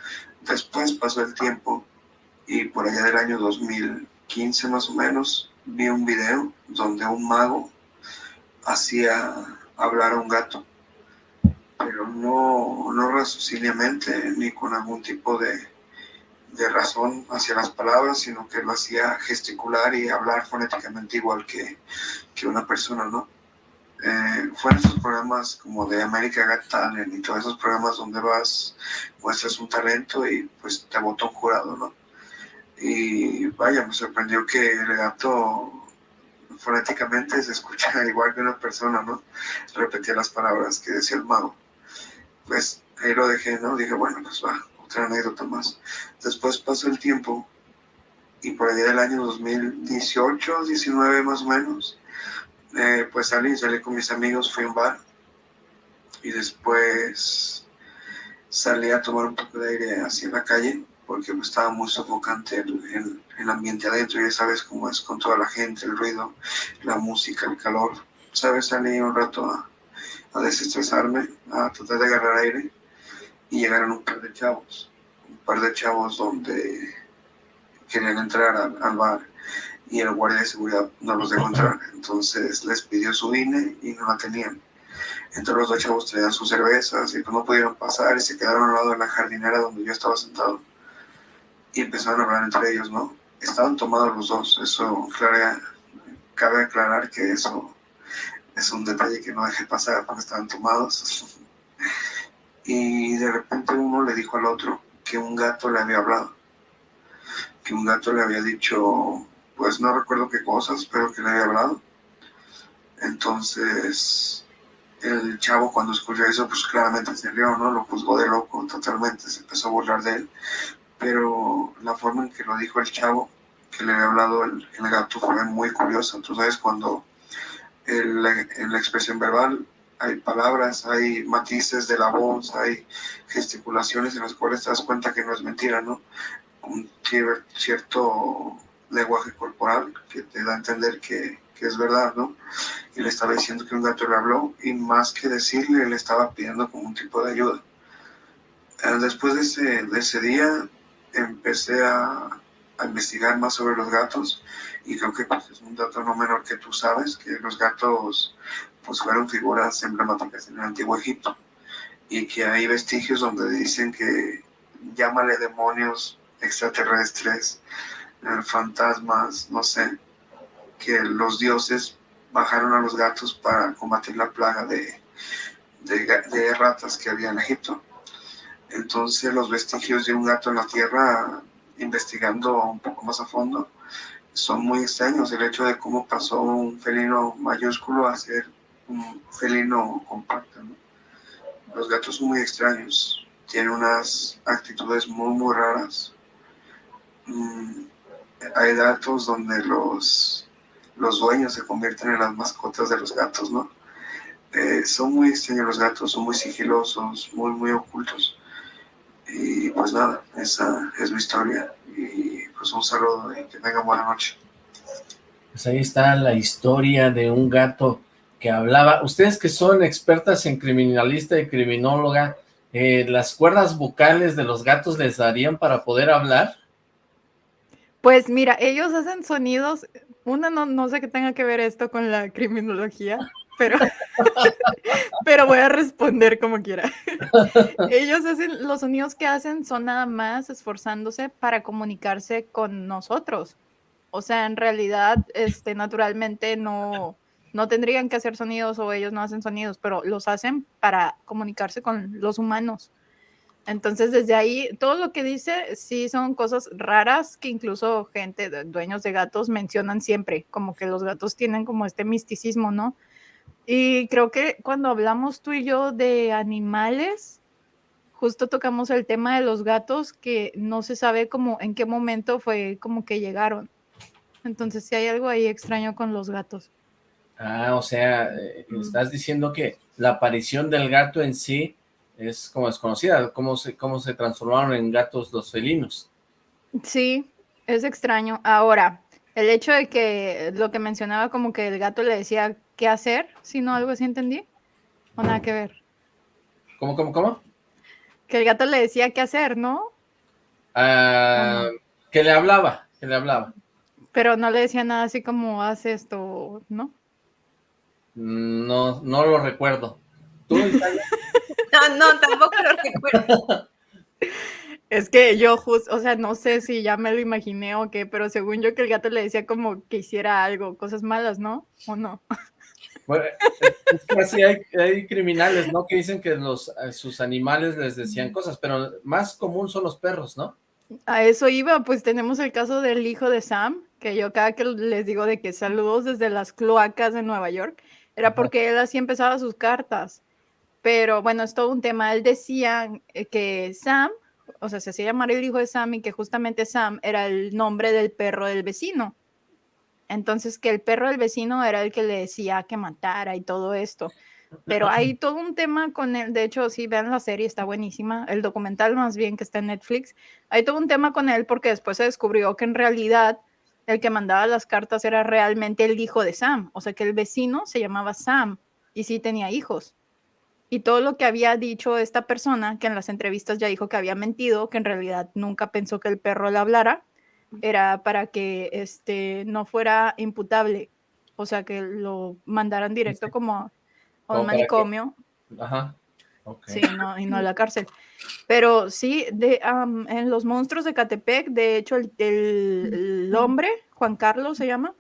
Después pasó el tiempo y por allá del año 2015 más o menos vi un video donde un mago hacía hablar a un gato, pero no, no raciociniamente ni con algún tipo de, de razón hacia las palabras, sino que lo hacía gesticular y hablar fonéticamente igual que, que una persona, ¿no? Eh, fueron esos programas como de América Got Talent y todos esos programas donde vas, muestras un talento y pues te votó un jurado, ¿no? Y vaya, me sorprendió que el gato fonéticamente se escucha igual que una persona, ¿no? Repetía las palabras que decía el mago. Pues ahí lo dejé, ¿no? Dije, bueno, pues va, otra anécdota más. Después pasó el tiempo y por allá del año 2018, 19 más o menos, eh, pues salí, salí con mis amigos, fui a un bar y después salí a tomar un poco de aire en la calle porque pues, estaba muy sofocante el, ambiente adentro, ya sabes cómo es con toda la gente, el ruido, la música, el calor. ¿Sabes? Salí un rato a, a desestresarme, a tratar de agarrar aire y llegaron un par de chavos, un par de chavos donde querían entrar al, al bar y el guardia de seguridad no los dejó entrar. Entonces les pidió su INE y no la tenían. Entonces los dos chavos traían sus cervezas y pues no pudieron pasar y se quedaron al lado de la jardinera donde yo estaba sentado. Y empezaron a hablar entre ellos, ¿no? Estaban tomados los dos. Eso, claro, cabe aclarar que eso es un detalle que no dejé pasar porque estaban tomados. y de repente uno le dijo al otro que un gato le había hablado. Que un gato le había dicho pues no recuerdo qué cosas, pero que le había hablado. Entonces, el chavo cuando escuchó eso, pues claramente se rió, ¿no? Lo juzgó de loco totalmente, se empezó a burlar de él. Pero la forma en que lo dijo el chavo, que le había hablado el, gato, fue muy curiosa. Entonces, cuando en la expresión verbal hay palabras, hay matices de la voz, hay gesticulaciones en las cuales te das cuenta que no es mentira, ¿no? Un cierto lenguaje corporal que te da a entender que, que, es verdad, ¿no? Y le estaba diciendo que un gato le habló y más que decirle, le estaba pidiendo como un tipo de ayuda. Eh, después de ese, de ese día empecé a, a, investigar más sobre los gatos y creo que pues, es un dato no menor que tú sabes, que los gatos pues fueron figuras emblemáticas en el antiguo Egipto y que hay vestigios donde dicen que llámale demonios extraterrestres, fantasmas, no sé, que los dioses bajaron a los gatos para combatir la plaga de, de, ratas que había en Egipto. Entonces los vestigios de un gato en la tierra, investigando un poco más a fondo, son muy extraños. El hecho de cómo pasó un felino mayúsculo a ser un felino compacto. Los gatos son muy extraños, tienen unas actitudes muy, muy raras. Mm, hay datos donde los, los dueños se convierten en las mascotas de los gatos, ¿no? Eh, son muy extraños los gatos, son muy sigilosos, muy, muy ocultos. Y pues nada, esa es mi historia. Y pues un saludo y que tengan buena noche. Pues ahí está la historia de un gato que hablaba. Ustedes que son expertas en criminalista y criminóloga, eh, ¿las cuerdas vocales de los gatos les darían para poder hablar? Pues mira, ellos hacen sonidos, una no, no sé qué tenga que ver esto con la criminología, pero, pero voy a responder como quiera. ellos hacen, los sonidos que hacen son nada más esforzándose para comunicarse con nosotros. O sea, en realidad, este, naturalmente no, no tendrían que hacer sonidos o ellos no hacen sonidos, pero los hacen para comunicarse con los humanos. Entonces, desde ahí, todo lo que dice, sí son cosas raras que incluso gente, dueños de gatos, mencionan siempre, como que los gatos tienen como este misticismo, ¿no? Y creo que cuando hablamos tú y yo de animales, justo tocamos el tema de los gatos, que no se sabe como en qué momento fue como que llegaron. Entonces, sí hay algo ahí extraño con los gatos. Ah, o sea, eh, estás diciendo que la aparición del gato en sí es como desconocida, cómo se, cómo se transformaron en gatos los felinos. Sí, es extraño. Ahora, el hecho de que lo que mencionaba como que el gato le decía qué hacer, si no algo así entendí. O nada que ver. ¿Cómo, cómo, cómo? Que el gato le decía qué hacer, ¿no? Ah, que le hablaba, que le hablaba. Pero no le decía nada así como haz esto, ¿no? No, no lo recuerdo. ¿Tú, Italia? No, no, tampoco lo recuerdo. Es que yo justo, o sea, no sé si ya me lo imaginé o qué, pero según yo que el gato le decía como que hiciera algo, cosas malas, ¿no? ¿O no? Bueno, es que así hay, hay criminales, ¿no? Que dicen que los, a sus animales les decían cosas, pero más común son los perros, ¿no? A eso iba, pues tenemos el caso del hijo de Sam, que yo cada que les digo de que saludos desde las cloacas de Nueva York, era Ajá. porque él así empezaba sus cartas. Pero bueno, es todo un tema. Él decía eh, que Sam, o sea, se hacía llamar el hijo de Sam y que justamente Sam era el nombre del perro del vecino. Entonces, que el perro del vecino era el que le decía que matara y todo esto. Pero hay todo un tema con él. De hecho, sí, vean la serie, está buenísima. El documental, más bien, que está en Netflix. Hay todo un tema con él porque después se descubrió que en realidad el que mandaba las cartas era realmente el hijo de Sam. O sea, que el vecino se llamaba Sam y sí tenía hijos. Y todo lo que había dicho esta persona, que en las entrevistas ya dijo que había mentido, que en realidad nunca pensó que el perro le hablara, era para que este no fuera imputable. O sea, que lo mandaran directo Sí. como a un que- manicomio. Ajá. ok. Sí, no, y no a la cárcel. Pero sí, de, am, en Los Monstruos de Catepec, de hecho, el, el- el hombre, Juan Carlos se llama,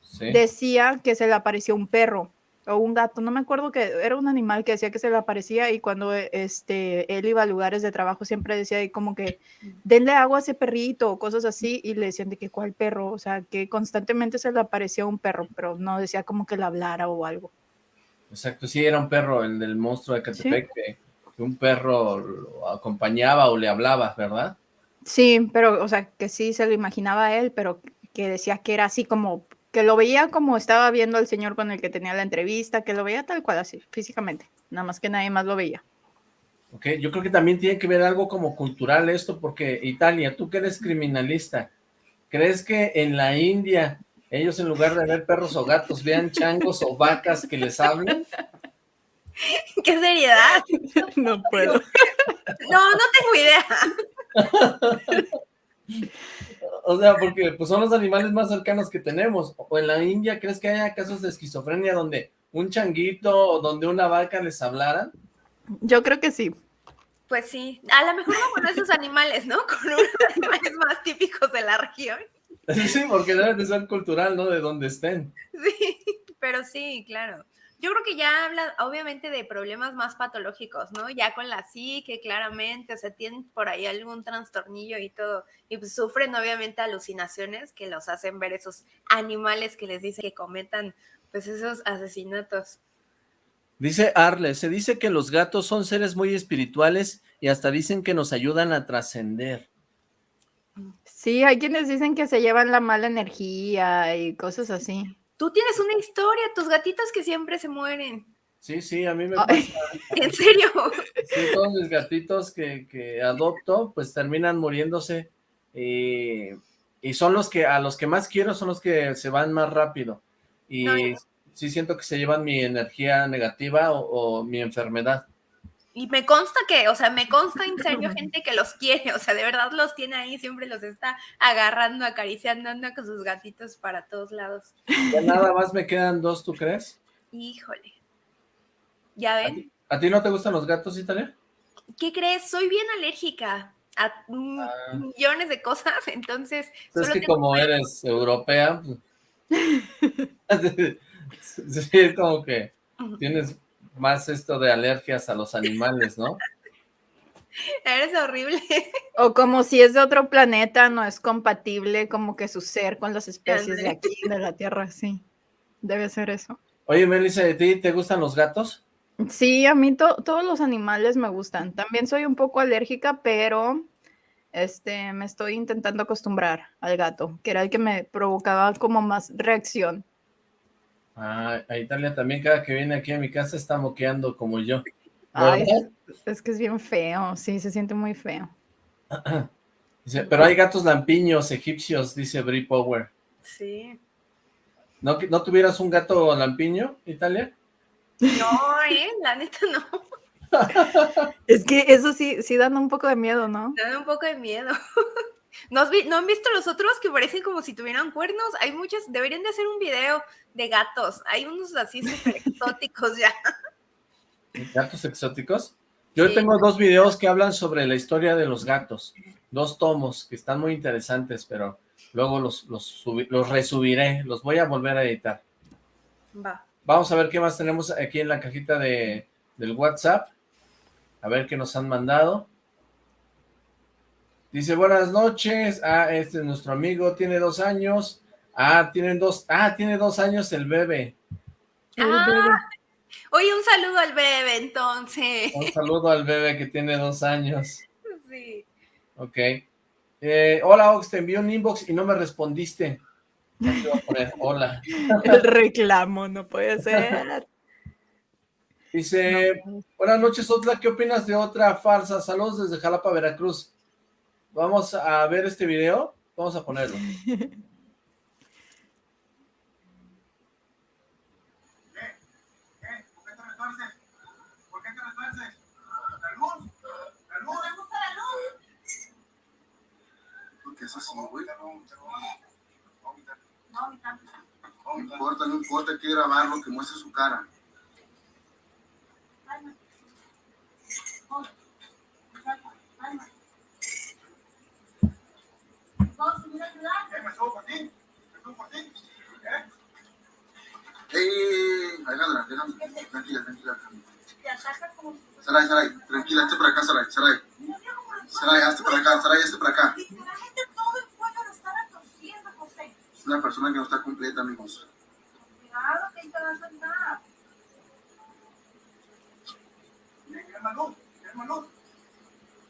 Sí. decía que se le apareció un perro o un gato, no me acuerdo que era un animal que decía que se le aparecía y cuando eh, este, él iba a lugares de trabajo siempre decía ahí como que denle agua a ese perrito o cosas así y le decían de que cuál perro, o sea, que constantemente se le aparecía un perro, pero no decía como que le hablara o algo. Exacto, sí, era un perro, el del monstruo de Catepec, que, que un perro lo acompañaba o le hablaba, ¿verdad? Sí, pero, o sea, que sí se lo imaginaba a él, pero que decía que era así como, que lo veía como estaba viendo al señor con el que tenía la entrevista, que lo veía tal cual así, físicamente, nada más que nadie más lo veía. Ok, yo creo que también tiene que ver algo como cultural esto, porque Italia, tú que eres criminalista, ¿crees que en la India ellos en lugar de ver perros o gatos vean changos o vacas que les hablen? ¡Qué seriedad! no puedo. No, no tengo idea. O sea, porque pues son los animales más cercanos que tenemos. O en la India, ¿crees que haya casos de esquizofrenia donde un changuito o donde una vaca les hablaran? Yo creo que sí. Pues sí, a lo mejor no con esos animales, ¿no? Con unos animales más típicos de la región. Sí, porque debe de ser cultural, ¿no? De donde estén. Sí, pero sí, claro. Yo creo que ya habla obviamente de problemas más patológicos, ¿no? Ya con la psique, claramente, o sea, tienen por ahí algún trastornillo y todo. Y pues sufren obviamente alucinaciones que los hacen ver esos animales que les dicen que cometan pues esos asesinatos. Dice Arle, se dice que los gatos son seres muy espirituales y hasta dicen que nos ayudan a trascender. Sí, hay quienes dicen que se llevan la mala energía y cosas así. Tú tienes una historia, tus gatitos que siempre se mueren. Sí, sí, a mí me pasa. ¿En serio? Sí, todos mis gatitos que, que adopto, pues terminan muriéndose. Y, y son los que, a los que más quiero, son los que se van más rápido. Y No, sí siento que se llevan mi energía negativa o, o mi enfermedad. Y me consta que, o sea, me consta en serio gente que los quiere, o sea, de verdad los tiene ahí, siempre los está agarrando, acariciando, anda con sus gatitos para todos lados. Ya nada más me quedan dos, ¿tú crees? Híjole. ¿Ya ¿A ven? ti, a ti no te gustan los gatos, Italia? ¿Qué crees? Soy bien alérgica a mm, Ah. millones de cosas, entonces... Es solo que tengo- como eres europea, pues, sí, como que tienes más esto de alergias a los animales, ¿no? Eres horrible. O como si es de otro planeta, no es compatible como que su ser con las especies de aquí, de la Tierra, sí. Debe ser eso. Oye, Melissa, ¿a ti te gustan los gatos? Sí, a mí to- todos los animales me gustan. También soy un poco alérgica, pero este, me estoy intentando acostumbrar al gato, que era el que me provocaba como más reacción. Ah, a Italia también cada que viene aquí a mi casa está moqueando como yo. Es que es bien feo, sí, se siente muy feo. Dice, pero hay gatos lampiños egipcios, dice Brie Power. Sí. ¿No, ¿No tuvieras un gato lampiño, Italia? No, ¿eh? La neta no. Es que eso sí, sí dan un poco de miedo, ¿no? Me da un poco de miedo. ¿No, has vi- ¿No han visto los otros que parecen como si tuvieran cuernos? Hay muchos, deberían de hacer un video de gatos. Hay unos así súper exóticos ya. ¿Gatos exóticos? Yo Sí. tengo dos videos que hablan sobre la historia de los gatos. Dos tomos que están muy interesantes, pero luego los, los, los resubiré. Los voy a volver a editar. Va. Vamos a ver qué más tenemos aquí en la cajita de, del WhatsApp. A ver qué nos han mandado. Dice, buenas noches. Ah, este es nuestro amigo, tiene dos años. Ah, tienen dos, ah, tiene dos años el bebé. Ah, oye, un saludo al bebé entonces. Un saludo al bebé que tiene dos años. Sí. Ok. Eh, hola, Ox, te envié un inbox y no me respondiste. Aquí voy a poner, hola. El reclamo, no puede ser. Dice, buenas noches, Otla, ¿qué opinas de otra farsa? Saludos desde Jalapa, Veracruz. Vamos a ver este video. Vamos a ponerlo. ¿Por qué te retuerces? ¿Por qué te retuerces? La la luz. ¿Te gusta la luz? ¿Por qué es así, güey? No importa, no importa, hay que grabarlo, que muestre su cara. ¿Me subo por ti? ¿Me subo por ti? ¿Eh? Alejandra, tranquila, tranquila. Saray, Saray, tranquila, hazte para acá, Saray, Saray. Saray, hazte para acá, Saray, hazte para acá. Es una persona que no está completa, amigos. Hermano, hermano,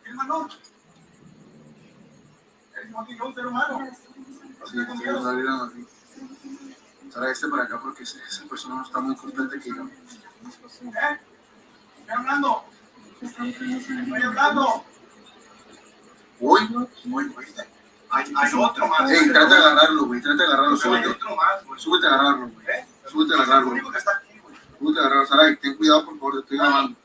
hermano. Eres igual que yo, un ser sí, salieron así. Saray, hazte para acá porque esa esa persona no está muy completa que yo. ¿Eh? Estoy hablando. Estoy hablando. Uy, uy, ¿viste? Hay, hay otro más. Ey, trata de agarrarlo, güey. Trata de agarrarlo. Súbete. Hay otro más, güey. Súbete a agarrarlo, güey. Súbete a agarrarlo. Es el único que está aquí, güey. Súbete a agarrarlo. Saray, ten cuidado, por favor. Te estoy grabando.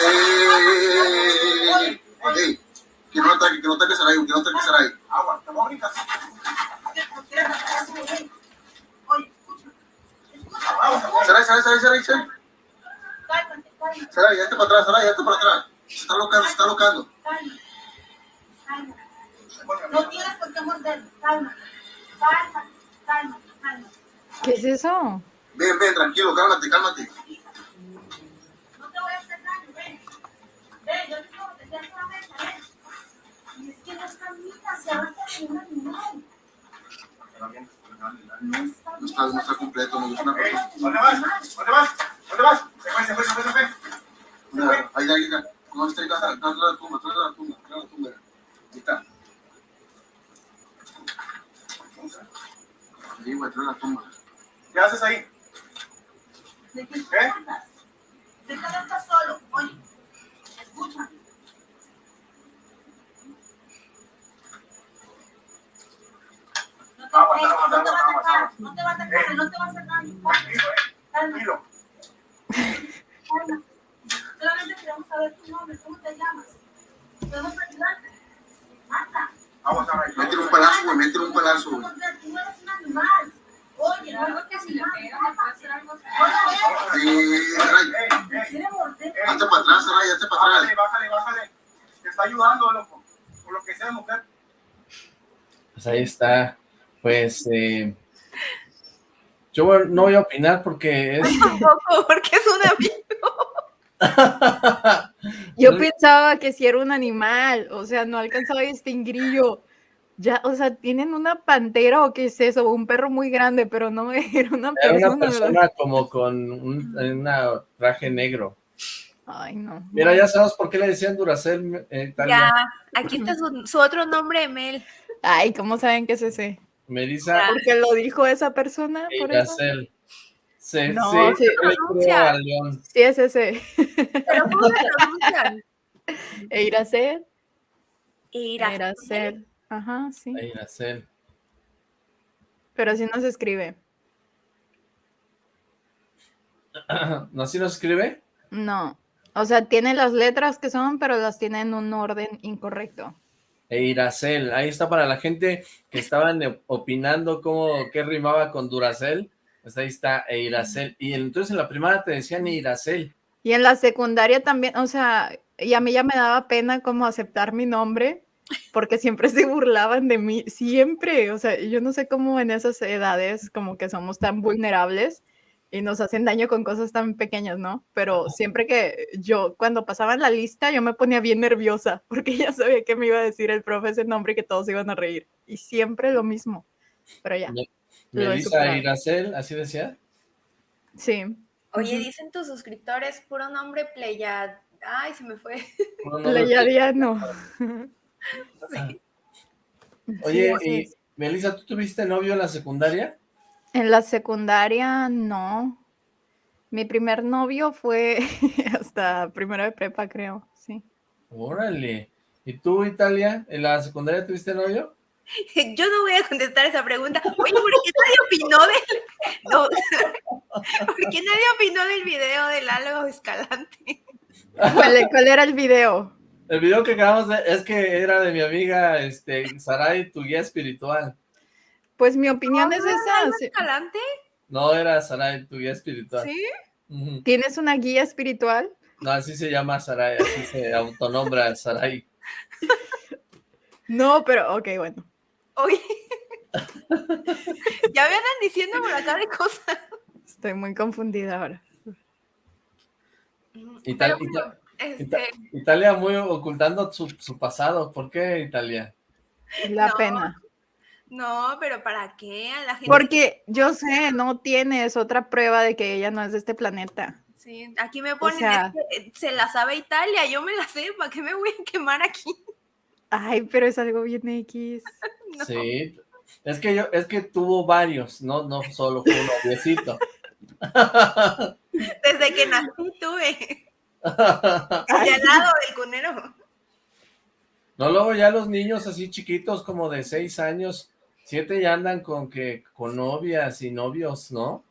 ¡Ey! ¡Ey! Que no ataque, que no ataque que no ataque. Agua, hazte para atrás, Saray, hazte para atrás. Se está locando, se está locando. No tienes por qué morder. Calma. Calma, calma, calma. ¿Qué es eso? Ven, ven, tranquilo, cálmate, cálmate. No te voy a hacer daño, ven. Ven, yo te quiero proteger solamente, ven. Y es que no está No está, no está completo, no es una persona. ¿Dónde vas? ¿Dónde vas? ¿Dónde vas? Se fue, se fue, se fue, se fue. Mira, Ahí, ahí, ahí. No, está ahí, de la tumba, de la tumba, de la tumba. Ahí está. Ahí, güey, la tumba. ¿Qué haces ahí? ¿De qué te ocultas? ¿De qué no estás solo? Oye. No te, va a atacar, no te va a atacar, no te va a hacer daño. Tranquilo. Solamente queremos saber tu nombre, ¿cómo te llamas? ¿Podemos ayudarte? Marta. Vamos a ver. Métele un palazo, güey, métele un palazo. Tú eres un animal. Oye, no es que si le pegan le puede hacer algo así. Sí, Saray. Hazte para atrás, Saray, hazte para atrás. Bájale, bájale, bájale. Te está ayudando, loco. Por lo que sea, mujer. Pues ahí está. Pues, eh, yo no voy a opinar porque es... Tampoco, porque es un amigo. Yo pensaba que si era un animal, o sea, no alcanzaba a distinguirlo. Ya, o sea, tienen una pantera o qué es eso, un perro muy grande, pero no era una Era persona. una ¿verdad? persona como con un una traje negro. Ay, no. Mira, ya sabes por qué le decían Duracell, eh. Ya, aquí está su, su otro nombre, Mel. Ay, ¿cómo saben que es ese? Melissa Porque lo dijo esa persona, por eso. Duracell. Sí, No, sí, sí. pronuncia. es ese. Pero ¿cómo se pronuncian? Eiracer. Ira. Ajá, sí. Eiracel. Pero así no se escribe. ¿No así nos escribe? No. O sea, tiene las letras que son, pero las tiene en un orden incorrecto. Eiracel, ahí está para la gente que estaban opinando cómo, qué rimaba con Duracel, pues ahí está Eiracel, y entonces en la primaria te decían Eiracel, Y en la secundaria también, o sea, y a mí ya me daba pena como aceptar mi nombre, porque siempre se burlaban de mí, siempre, o sea, yo no sé cómo en esas edades como que somos tan vulnerables y nos hacen daño con cosas tan pequeñas, ¿no? Pero siempre que yo, cuando pasaban la lista, yo me ponía bien nerviosa, porque ya sabía que me iba a decir el profe ese nombre y que todos iban a reír, y siempre lo mismo, pero ya, Melissa. Eiracel, así decía, sí. Oye, dicen tus suscriptores, puro nombre Pleiad. Ay, se me fue. Puro Pleiadiano. Oye, Sí, y. Melissa, ¿tú tuviste novio en la secundaria? En la secundaria, no. Mi primer novio fue hasta primero de prepa, creo, sí. Órale, ¿y tú, Italia, en la secundaria tuviste novio? Yo no voy a contestar esa pregunta. Oye, ¿por qué nadie opinó del... No, ¿Por qué nadie opinó del video del Lalo Escalante? ¿Cuál, cuál era el video? El video que acabamos de, es que era de mi amiga, este, Saray, tu guía espiritual, Pues mi opinión ¿No es esa. Sí. Escalante? no era Saray, tu guía espiritual. ¿Sí? ¿Tienes una guía espiritual? No, así se llama Saray, así se autonombra Saray. No, pero ok, bueno. Oye. ya me andan diciendo por acá de cosas. Estoy muy confundida ahora. Y tal- Pero y tal- este, Italia muy ocultando su, su pasado, ¿por qué Italia? La No. pena. no, pero ¿para qué? A la gente... Porque yo sé, no tienes otra prueba de que ella no es de este planeta. Sí, aquí me ponen, sea- es que, eh, se la sabe Italia, yo me la sé, ¿para qué me voy a quemar aquí? Ay, pero es algo bien X. No. Sí, es que yo, es que tuvo varios, no, no solo fue un noviecito. Desde que nací tuve. Y al lado del cunero. No, luego ya los niños así chiquitos como de seis años, siete ya andan con que, con novias y novios, ¿no?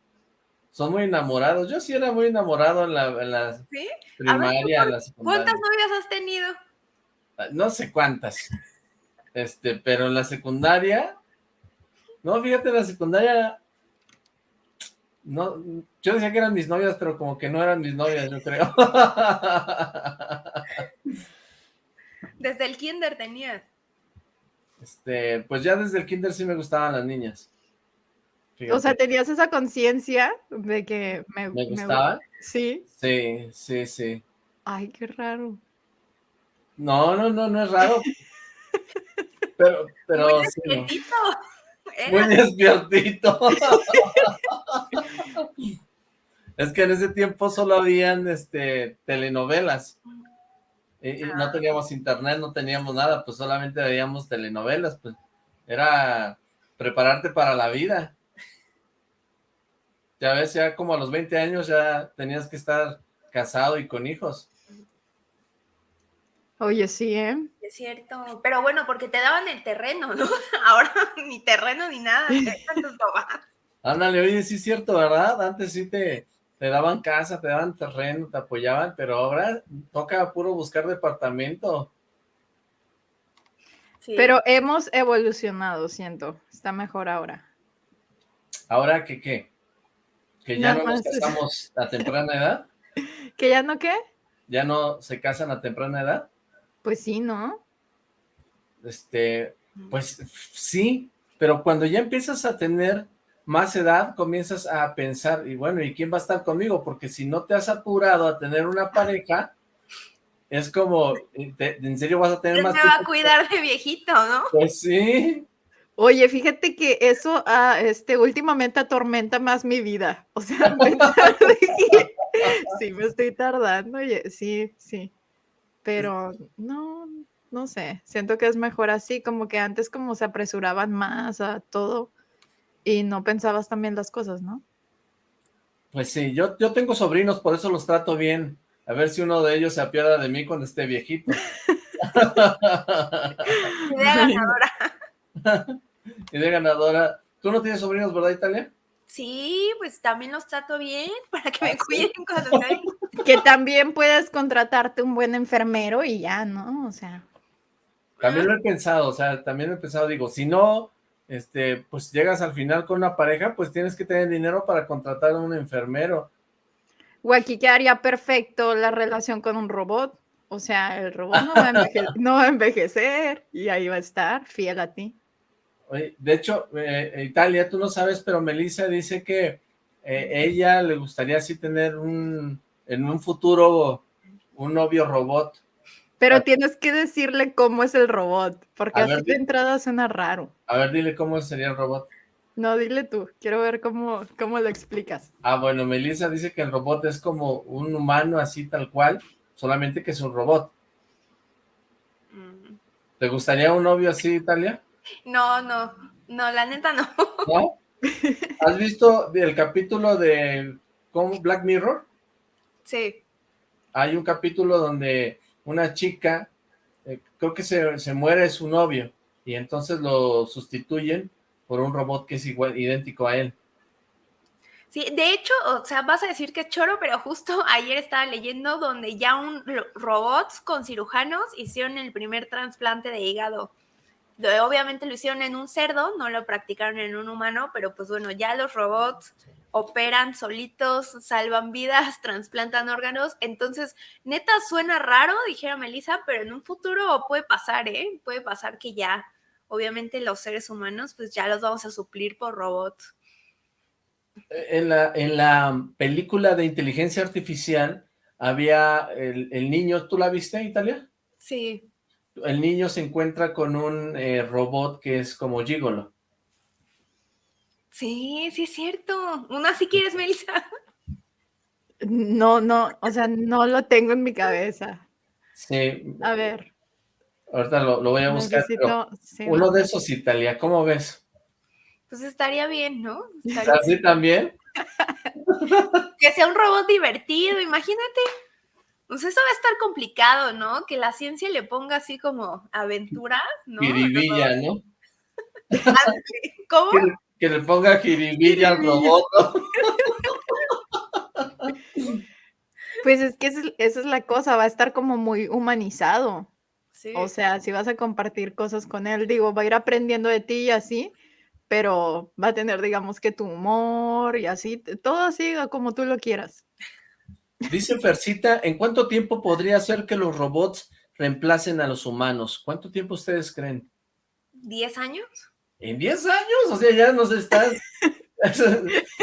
Son muy enamorados. Yo sí era muy enamorado en la, en la ¿Sí? primaria, en la secundaria. ¿Cuántas novias has tenido? No sé cuántas. Este, pero en la secundaria, no, fíjate, en la secundaria, no, yo decía que eran mis novias, pero como que no eran mis novias, yo creo. Desde el kinder tenías. Este, pues ya desde el kinder sí me gustaban las niñas. O sea, tenías esa conciencia de que me, ¿Me me- gustaban? Sí. Sí, sí, sí. Ay, qué raro. No, no, no, no es raro. Pero, pero Muy sí, no. Muy despiertito. es que en ese tiempo solo habían este, telenovelas. Y, y no Ah. teníamos internet, no teníamos nada, pues solamente veíamos telenovelas, pues era prepararte para la vida. Ya ves, ya como a los 20 años ya tenías que estar casado y con hijos. Oye, sí, ¿eh? Es cierto. Pero bueno, porque te daban el terreno, ¿no? Ahora ni terreno ni nada. te dejan tus papás. Ándale, oye, sí es cierto, ¿verdad? Antes sí te, te daban casa, te daban terreno, te apoyaban, pero ahora toca puro buscar departamento. Sí. Pero hemos evolucionado, siento. Está mejor ahora. ¿Ahora que qué? ¿Que ya no nos casamos a temprana edad? ¿Que ya no qué? ¿Ya no se casan a temprana edad? Pues sí, ¿no? Este, pues sí, pero cuando ya empiezas a tener más edad, comienzas a pensar, y bueno, ¿y quién va a estar conmigo? Porque si no te has apurado a tener una pareja, es como, te- ¿en serio vas a tener ¿Quién más me va a cuidar de viejito, no? Pues sí, Oye, fíjate que eso ah, este, últimamente atormenta más mi vida. O sea, sí me estoy tardando, oye, sí, sí. Pero no, no sé, siento que es mejor así, como que antes como se apresuraban más a todo y no pensabas también las cosas, ¿no? pues sí, yo, yo tengo sobrinos, por eso los trato bien. A ver si uno de ellos se apiada de mí cuando esté viejito. Idea ganadora. y de ganadora. ¿Tú no tienes sobrinos, verdad, Italia? Sí, pues también los trato bien para que me ¿Ah, sí? cuiden cuando. Que también puedes contratarte un buen enfermero y ya, ¿no? O sea, También lo he pensado, o sea, también lo he pensado, digo, si no, este, pues llegas al final con una pareja, pues tienes que tener dinero para contratar a un enfermero. o aquí quedaría perfecto la relación con un robot. O sea, el robot no va, a enveje- no va a envejecer y ahí va a estar fiel a ti. De hecho, eh, Italia, tú no sabes, pero Melissa dice que eh, ella le gustaría así tener un, en un futuro, un novio robot. Pero Ah. tienes que decirle cómo es el robot, porque así ver, de entrada suena raro. A ver, dile cómo sería el robot. No, dile tú, quiero ver cómo, cómo lo explicas. Ah, bueno, Melissa dice que el robot es como un humano así tal cual, solamente que es un robot. Mm, ¿Te gustaría un novio así, Italia? No, no, no, la neta no. ¿No? ¿Has visto el capítulo de. Black Mirror? Sí. Hay un capítulo donde una chica, eh, creo que se, se muere su novio, y entonces lo sustituyen por un robot que es igual, idéntico a él. Sí, de hecho, o sea, vas a decir que es choro, pero justo ayer estaba leyendo donde ya un ro- robots con cirujanos hicieron el primer trasplante de hígado. Obviamente lo hicieron en un cerdo, no lo practicaron en un humano, pero pues bueno, ya los robots operan solitos, salvan vidas, trasplantan órganos. Entonces, neta suena raro, dijera Melissa, pero en un futuro puede pasar, ¿eh? Puede pasar que ya, obviamente los seres humanos, pues ya los vamos a suplir por robots. En la, en la película de inteligencia artificial había el, el niño, ¿tú la viste, Italia? Sí. El niño se encuentra con un eh, robot que es como gigolo. Sí, sí es cierto. ¿Una sí quieres, Melissa? No, no, o sea, no lo tengo en mi cabeza. Sí, A ver, ahorita lo, lo voy a buscar, pero necesito... sí, uno no. de esos, Italia, ¿cómo ves? Pues estaría bien, ¿no? Estaría- ¿Así también? Que sea un robot divertido, imagínate. Pues eso va a estar complicado, ¿no? Que la ciencia le ponga así como aventura, ¿no? Jiribilla, ¿no? Ah, ¿Cómo? Que, que le ponga jiribilla al robot. Pues es que esa es, la cosa, va a estar como muy humanizado. Sí. O sea, si vas a compartir cosas con él, digo, va a ir aprendiendo de ti y así, pero va a tener, digamos, que tu humor y así, todo así como tú lo quieras. Dice Fercita, ¿en cuánto tiempo podría ser que los robots reemplacen a los humanos? ¿Cuánto tiempo ustedes creen? ¿10 años? ¿En 10 años? O sea, ya nos estás...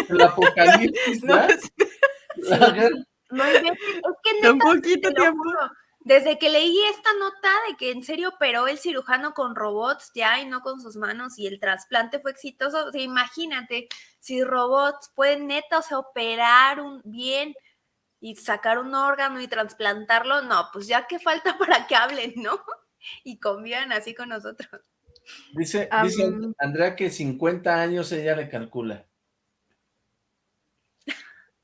el apocalipsis, No, es- La guerra. No inventes, es que un poquito tiempo. juro, Desde que leí esta nota de que en serio operó el cirujano con robots ya y no con sus manos y el trasplante fue exitoso, o sea, imagínate si robots pueden neta, o sea, operar un bien y sacar un órgano y trasplantarlo, no, pues ya que falta para que hablen, ¿no? Y convivan así con nosotros. Dice, dice Andrea que 50 años ella le calcula.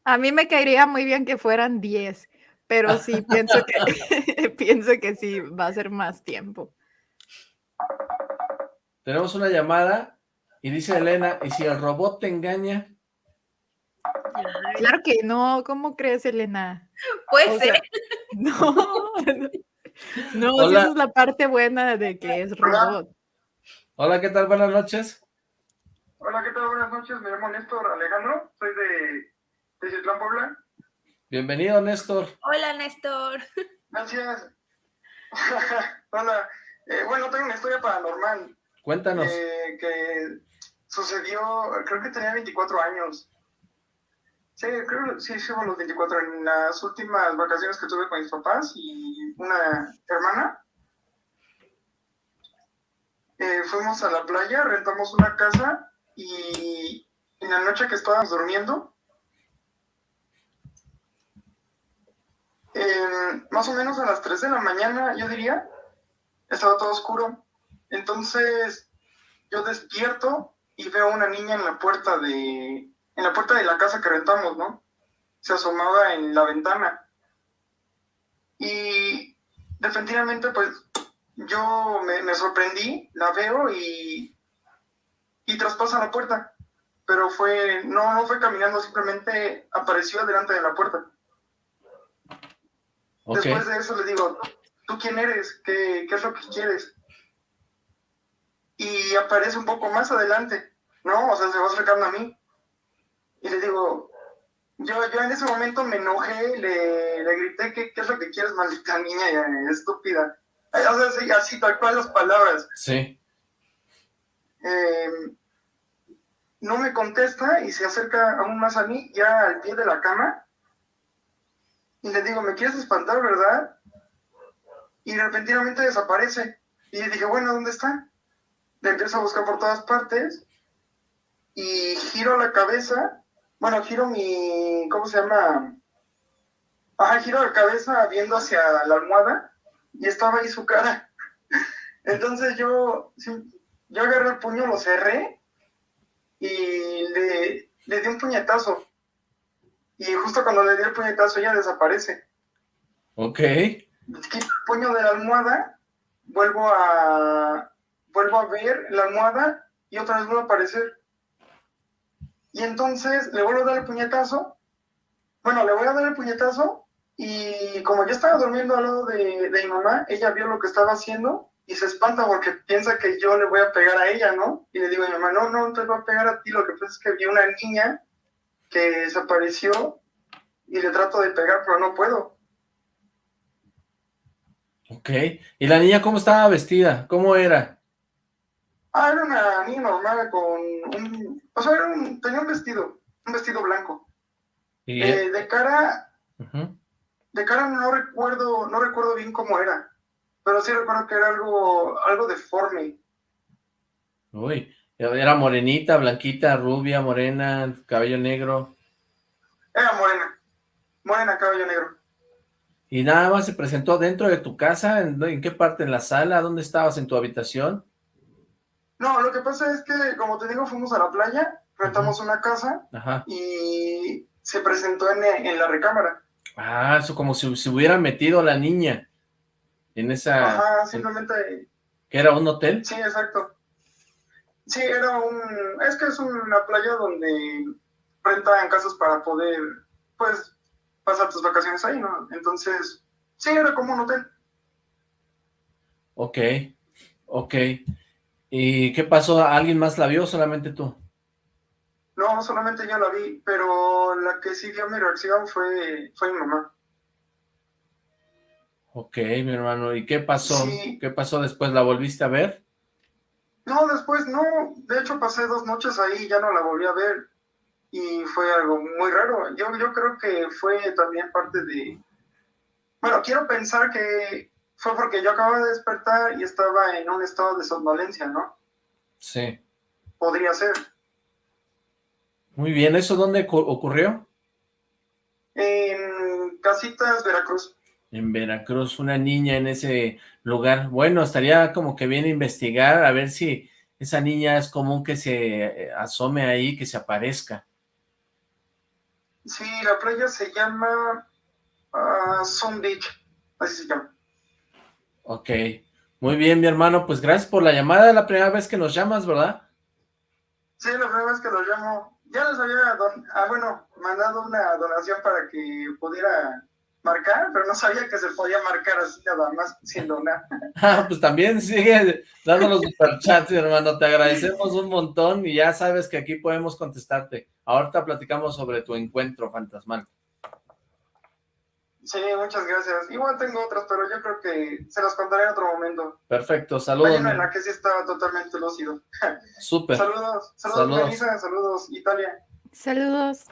A mí me caería muy bien que fueran 10, pero sí pienso que pienso que sí va a ser más tiempo. Tenemos una llamada y dice Elena, ¿y si el robot te engaña? Claro que no, ¿cómo crees, Elena? Puede O ser. sea, no, no, Hola. esa es la parte buena de que es robot. Hola, ¿qué tal? Buenas noches. Hola, ¿qué tal? Buenas noches. Me llamo Néstor Alejandro. Soy de, de Citlán, Puebla. Bienvenido, Néstor. Hola, Néstor. Gracias. Hola. Eh, bueno, tengo una historia paranormal Cuéntanos. eh, que sucedió, creo que tenía 24 años. Sí, creo que sí, sí, los 24 en las últimas vacaciones que tuve con mis papás y una hermana. Eh, fuimos a la playa, rentamos una casa y en la noche que estábamos durmiendo, más o menos a las 3 de la mañana, yo diría, estaba todo oscuro. Entonces yo despierto y veo una niña en la puerta de, en la puerta de la casa que rentamos, ¿no? Se asomaba en la ventana. Y definitivamente, pues, yo me, me sorprendí, la veo y y traspasa la puerta. Pero fue, no, no fue caminando, simplemente apareció delante de la puerta. Después de eso le digo, ¿tú quién eres? ¿Qué, qué es lo que quieres? Y aparece un poco más adelante, ¿no? O sea, se va acercando a mí. Y le digo, yo, yo en ese momento me enojé, le, le grité, ¿qué, ¿qué es lo que quieres, maldita niña eh, estúpida? O sea, sí, así, tal cual las palabras. Sí. Eh, no me contesta y se acerca aún más a mí, ya al pie de la cama. Y le digo, ¿me quieres espantar, verdad? Y repentinamente desaparece. Y le dije, bueno, ¿dónde está? Le empiezo a buscar por todas partes. Y giro la cabeza. Bueno, giro mi. ¿Cómo se llama? Ajá, giro la cabeza viendo hacia la almohada. Y estaba ahí su cara. Entonces yo. Yo agarré el puño, lo cerré. Y le, le di un puñetazo. Y justo cuando le di el puñetazo, ella desaparece Ok. quito el puño de la almohada, vuelvo a vuelvo a ver la almohada y otra vez vuelve a aparecer. Y entonces le vuelvo a dar el puñetazo. Bueno, le voy a dar el puñetazo y como yo estaba durmiendo al lado de, de mi mamá, ella vio lo que estaba haciendo y se espanta porque piensa que yo le voy a pegar a ella, ¿no? Y le digo a mi mamá, no, no, te voy a pegar a ti, lo que pasa es que vi una niña que desapareció y le trato de pegar, pero no puedo. Ok. ¿Y la niña cómo estaba vestida? ¿Cómo era? Ah, era una niña normal con un... O sea, era un- tenía un vestido, un vestido blanco. Y, Eh, de cara, de cara no recuerdo, no recuerdo bien cómo era, pero sí recuerdo que era algo, algo deforme. Uy, era morenita, blanquita, rubia, morena, cabello negro. Era morena, morena, cabello negro. ¿Y nada más se presentó dentro de tu casa? ¿En, en qué parte? ¿En la sala? ¿Dónde estabas? ¿En tu habitación? No, lo que pasa es que, como te digo, fuimos a la playa, rentamos una casa Ajá. y se presentó en, en la recámara. Ah, eso como si se hubiera metido la niña en esa... Ajá, en- simplemente ¿Que era un hotel? Sí, exacto. Sí, era un... Es que es una playa donde rentan casas para poder, pues, pasar tus vacaciones ahí, ¿no? Entonces, sí, era como un hotel. Ok, ok. ¿Y qué pasó? ¿Alguien más la vio o solamente tú? No, solamente yo la vi, pero la que sí vio mi reacción fue, fue mi mamá. Ok, mi hermano. ¿Y qué pasó? Sí. ¿Qué pasó después? ¿La volviste a ver? No, después no. De hecho, pasé dos noches ahí y ya no la volví a ver. Y fue algo muy raro. Yo, yo creo que fue también parte de... Bueno, quiero pensar que fue porque yo acababa de despertar y estaba en un estado de somnolencia, ¿no? Sí. Podría ser. Muy bien. ¿Eso dónde cu- ocurrió? En Casitas, Veracruz. En Veracruz, una niña en ese lugar. Bueno, estaría como que bien investigar a ver si esa niña es común que se eh, asome ahí, que se aparezca. Sí, la playa se llama Sun Beach. Así se llama. Ok. Muy bien, mi hermano. Pues gracias por la llamada. La primera vez que nos llamas, ¿verdad? Sí, la primera vez que lo llamo, ya les había don- ah, bueno, mandado una donación para que pudiera marcar, pero no sabía que se podía marcar así nada más sin donar. Ah, pues también sigue dando los superchats, mi hermano. Te agradecemos un montón y ya sabes que aquí podemos contestarte. Ahorita platicamos sobre tu encuentro fantasmal. Sí, muchas gracias. Igual tengo otras, pero yo creo que se las contaré en otro momento. Perfecto, Hay saludos. una en la que sí estaba totalmente lúcido. Súper. Saludos, saludos, Saludos. Melissa, saludos, Italia. Saludos.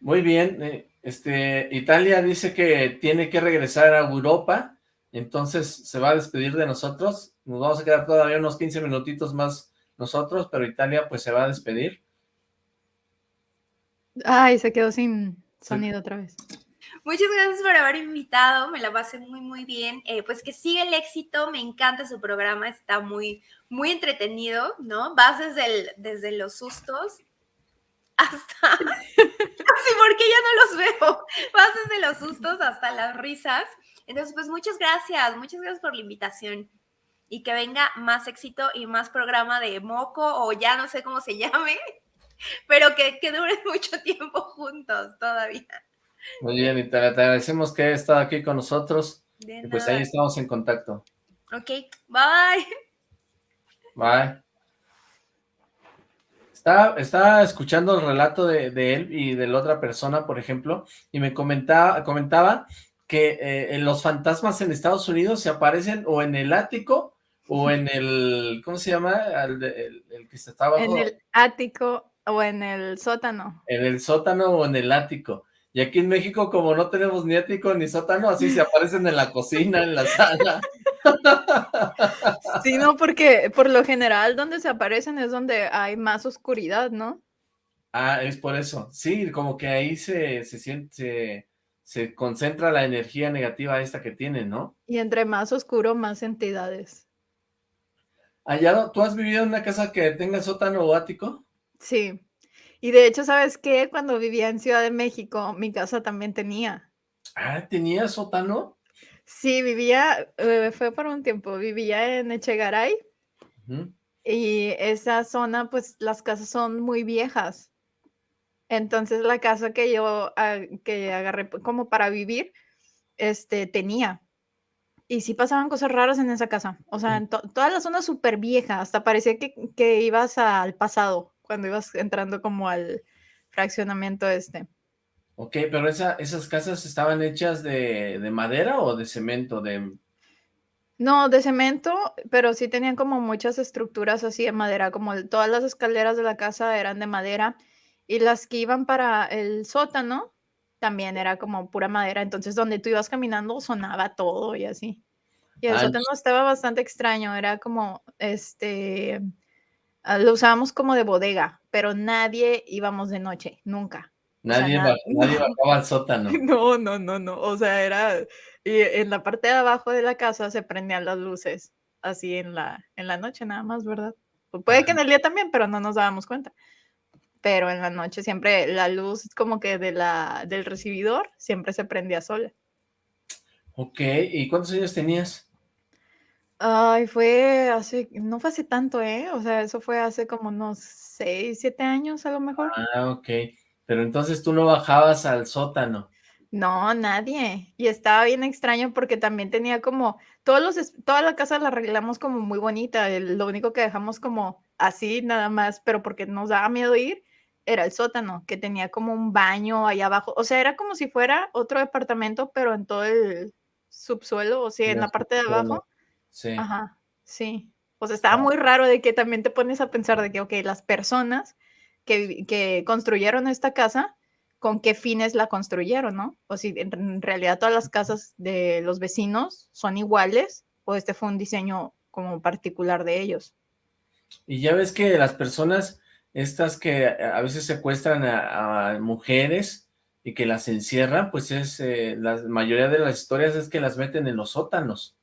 Muy bien. eh, Este, Italia dice que tiene que regresar a Europa, entonces se va a despedir de nosotros. Nos vamos a quedar todavía unos 15 minutitos más nosotros, pero Italia pues se va a despedir. Ay, se quedó sin sonido otra vez. Muchas gracias por haber invitado, me la pasé muy, muy bien. Eh, pues que sigue el éxito, me encanta su programa, está muy, muy entretenido, ¿no? Vas desde, el- desde los sustos hasta... sí, porque ya no los veo. Vas desde los sustos hasta las risas. Entonces, pues muchas gracias, muchas gracias por la invitación. y que venga más éxito y más programa de moco o ya no sé cómo se llame, pero que, que duren mucho tiempo juntos todavía. Muy bien, y te, agradecemos que hayas estado aquí con nosotros. y pues ahí estamos en contacto. Ok, bye. Bye. Estaba, escuchando el relato de, él y de la otra persona, por ejemplo, y me comentaba, comentaba que eh, los fantasmas en Estados Unidos se aparecen o en el ático o en el, ¿cómo se llama? El, que está abajo. En el ático o en el sótano. En el sótano o en el ático. Y aquí en México, como no tenemos ni ático ni sótano, así se aparecen en la cocina, en la sala. Sí, no, porque por lo general donde se aparecen es donde hay más oscuridad, ¿no? Ah, es por eso. Sí, como que ahí se, se siente, se, concentra la energía negativa esta que tienen, ¿no? Y entre más oscuro, más entidades. Allá, ¿tú has vivido en una casa que tenga sótano o ático? Sí. Y de hecho, ¿sabes qué? Cuando vivía en Ciudad de México, mi casa también tenía. Ah, ¿tenía sótano? Sí, vivía, eh, fue por un tiempo, vivía en Echegaray y esa zona, pues las casas son muy viejas. Entonces la casa que yo ah, que agarré como para vivir, este, tenía. Y sí pasaban cosas raras en esa casa. O sea, en toda la zona súper vieja, hasta parecía que, que ibas al pasado, cuando ibas entrando como al fraccionamiento este. Ok, pero esas casas estaban hechas de, madera o de cemento, de... No, de cemento, pero sí tenían como muchas estructuras así de madera, como todas las escaleras de la casa eran de madera y las que iban para el sótano también era como pura madera, entonces donde tú ibas caminando sonaba todo y así. Y el sótano estaba bastante extraño, era como, este, ah, lo usábamos como de bodega, pero nadie íbamos de noche, nunca. Nadie, bajaba al sótano. No, no, no, no. O sea, era. Y en la parte de abajo de la casa se prendían las luces, así en la, en la noche nada más, ¿verdad? puede que en el día también, pero no nos dábamos cuenta. Pero en la noche siempre la luz como que de la, del recibidor siempre se prendía sola. Ok, ¿y cuántos años tenías? Ay, fue hace, no fue hace tanto, ¿eh? O sea, eso fue hace como unos seis, siete años a lo mejor. Ah, ok. Pero entonces tú no bajabas al sótano. No, nadie. Y estaba bien extraño porque también tenía como, todos los, toda la casa la arreglamos como muy bonita. lo único que dejamos como así nada más, pero porque nos daba miedo ir, era el sótano, que tenía como un baño ahí abajo. O sea, era como si fuera otro departamento, pero en todo el subsuelo, o sea, en la parte de abajo. Sí. Ajá, sí. O sea, estaba muy raro de que también te pones a pensar de que, ok, las personas que, construyeron esta casa, con qué fines la construyeron, ¿no? O si en realidad todas las casas de los vecinos son iguales o este fue un diseño como particular de ellos. Y ya ves que las personas, estas que a veces secuestran a, mujeres y que las encierran, pues es, eh, la mayoría de las historias es que las meten en los sótanos.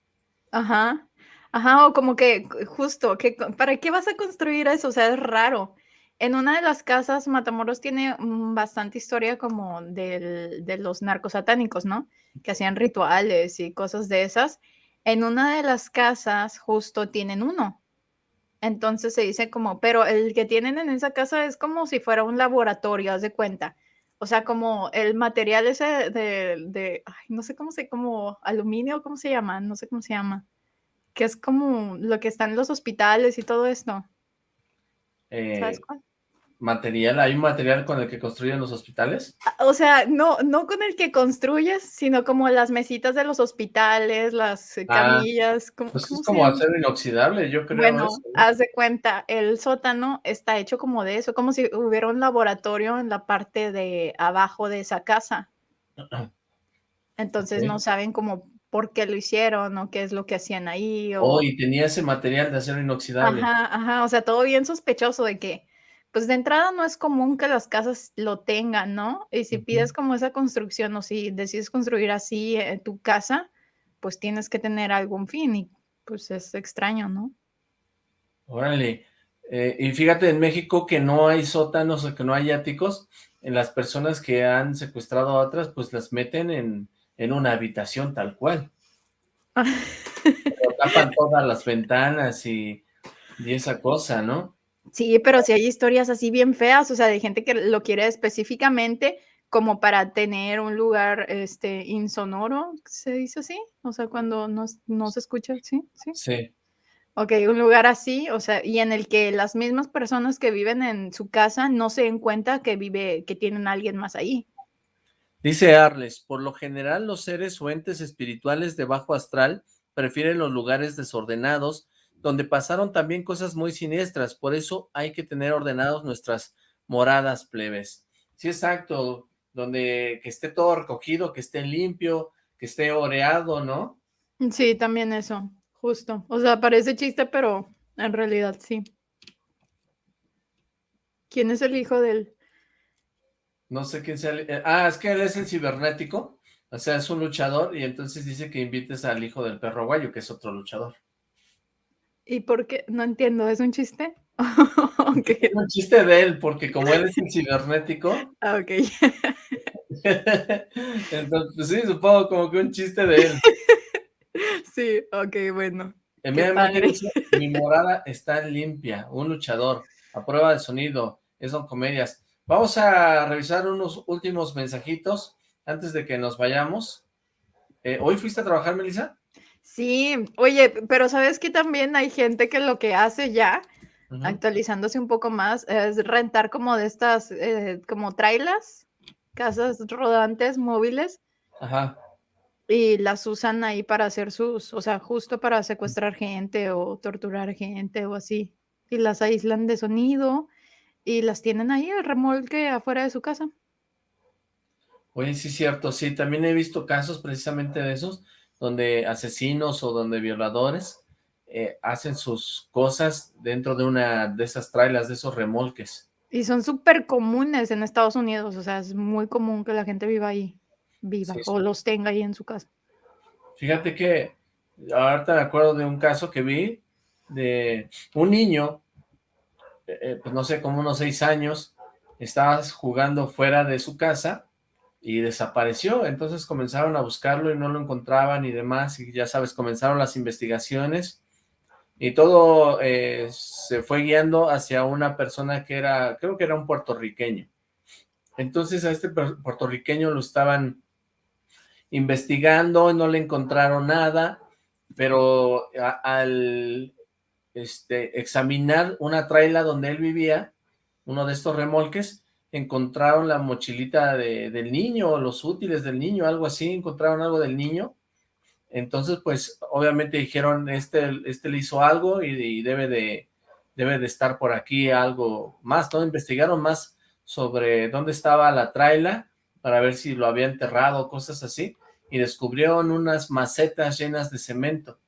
Ajá, ajá, o como que justo, que, ¿para qué vas a construir eso? O sea, es raro. En una de las casas, Matamoros tiene mm, bastante historia como de los narcos satánicos, ¿no? Que hacían rituales y cosas de esas. En una de las casas justo tienen uno. Entonces se dice como, pero el que tienen en esa casa es como si fuera un laboratorio, haz de cuenta. O sea, como el material ese de, ay, no sé cómo se, como aluminio, ¿cómo se llama? No sé cómo se llama. Que es como lo que está en los hospitales y todo esto. ¿Sabes eh, cuál? Material, ¿hay un material con el que construyen los hospitales? Ah, o sea, no, no con el que construyes, sino como las mesitas de los hospitales, las ah, camillas. pues es como acero inoxidable, yo creo. Bueno, haz de cuenta, el sótano está hecho como de eso, como si hubiera un laboratorio en la parte de abajo de esa casa. Entonces no saben cómo por qué lo hicieron o qué es lo que hacían ahí. O... Oh, y tenía ese material de acero inoxidable. Ajá, ajá, o sea, todo bien sospechoso de que pues de entrada no es común que las casas lo tengan, ¿no? Y si pides como esa construcción o si decides construir así eh, tu casa, pues tienes que tener algún fin y pues es extraño, ¿no? Órale. Eh, y fíjate, en México que no hay sótanos o que no hay áticos, en las personas que han secuestrado a otras, pues las meten en, en una habitación tal cual. tapan todas las ventanas y, y esa cosa, ¿no? Sí, pero sí hay historias así bien feas, o sea, de gente que lo quiere específicamente como para tener un lugar este insonoro, ¿se dice así? O sea, cuando no, no se escucha, ¿sí? ¿sí? Sí. Ok, un lugar así, o sea, y en el que las mismas personas que viven en su casa no se den cuenta que vive, que tienen a alguien más ahí. Dice Arles, por lo general los seres o entes espirituales de bajo astral prefieren los lugares desordenados, donde pasaron también cosas muy siniestras, por eso hay que tener ordenados nuestras moradas plebes. Sí, exacto, donde que esté todo recogido, que esté limpio, que esté oreado, ¿no? Sí, también eso. Justo. O sea, parece chiste, pero en realidad sí. ¿Quién es el hijo del...? No sé quién sea. el- eh, Ah, es que él es el cibernético. O sea, es un luchador y entonces dice que invites al hijo del perro guayo, que es otro luchador. ¿Y por qué? No entiendo, ¿es un chiste? Es un chiste de él, porque como él es el cibernético, Ah, ok. entonces, pues sí, supongo como que un chiste de él. Sí, ok, bueno. Padre. dice, mi morada está limpia, un luchador, a prueba de sonido, es son comedias. Vamos a revisar unos últimos mensajitos antes de que nos vayamos. Eh, ¿Hoy fuiste a trabajar, Melissa? Sí, oye, pero ¿sabes que también hay gente que lo que hace ya, actualizándose un poco más, es rentar como de estas, eh, como trailas, casas rodantes móviles, Ajá. y las usan ahí para hacer sus, o sea, justo para secuestrar gente o torturar gente o así. Y las aíslan de sonido y las tienen ahí el remolque afuera de su casa. Oye, sí, cierto, sí, también he visto casos precisamente de esos, donde asesinos o donde violadores eh, hacen sus cosas dentro de una de esas trailas, de esos remolques. Y son súper comunes en Estados Unidos, o sea, es muy común que la gente viva ahí, viva Sí, o los tenga ahí en su casa. Fíjate que ahorita me acuerdo de un caso que vi de un niño, eh, eh, pues no sé, como unos seis años, estaba jugando fuera de su casa y desapareció, entonces comenzaron a buscarlo y no lo encontraban y demás, y ya sabes, comenzaron las investigaciones y todo eh, se fue guiando hacia una persona que era, creo que era un puertorriqueño. Entonces a este puertorriqueño lo estaban investigando y no le encontraron nada, pero al este, examinar una traila donde él vivía, uno de estos remolques, encontraron la mochilita de- del niño, los útiles del niño, algo así, encontraron algo del niño, entonces pues obviamente dijeron, este, este le hizo algo y, y debe de debe de estar por aquí algo más, ¿no? Investigaron más sobre dónde estaba la traila para ver si lo había enterrado, cosas así, y descubrieron unas macetas llenas de cemento,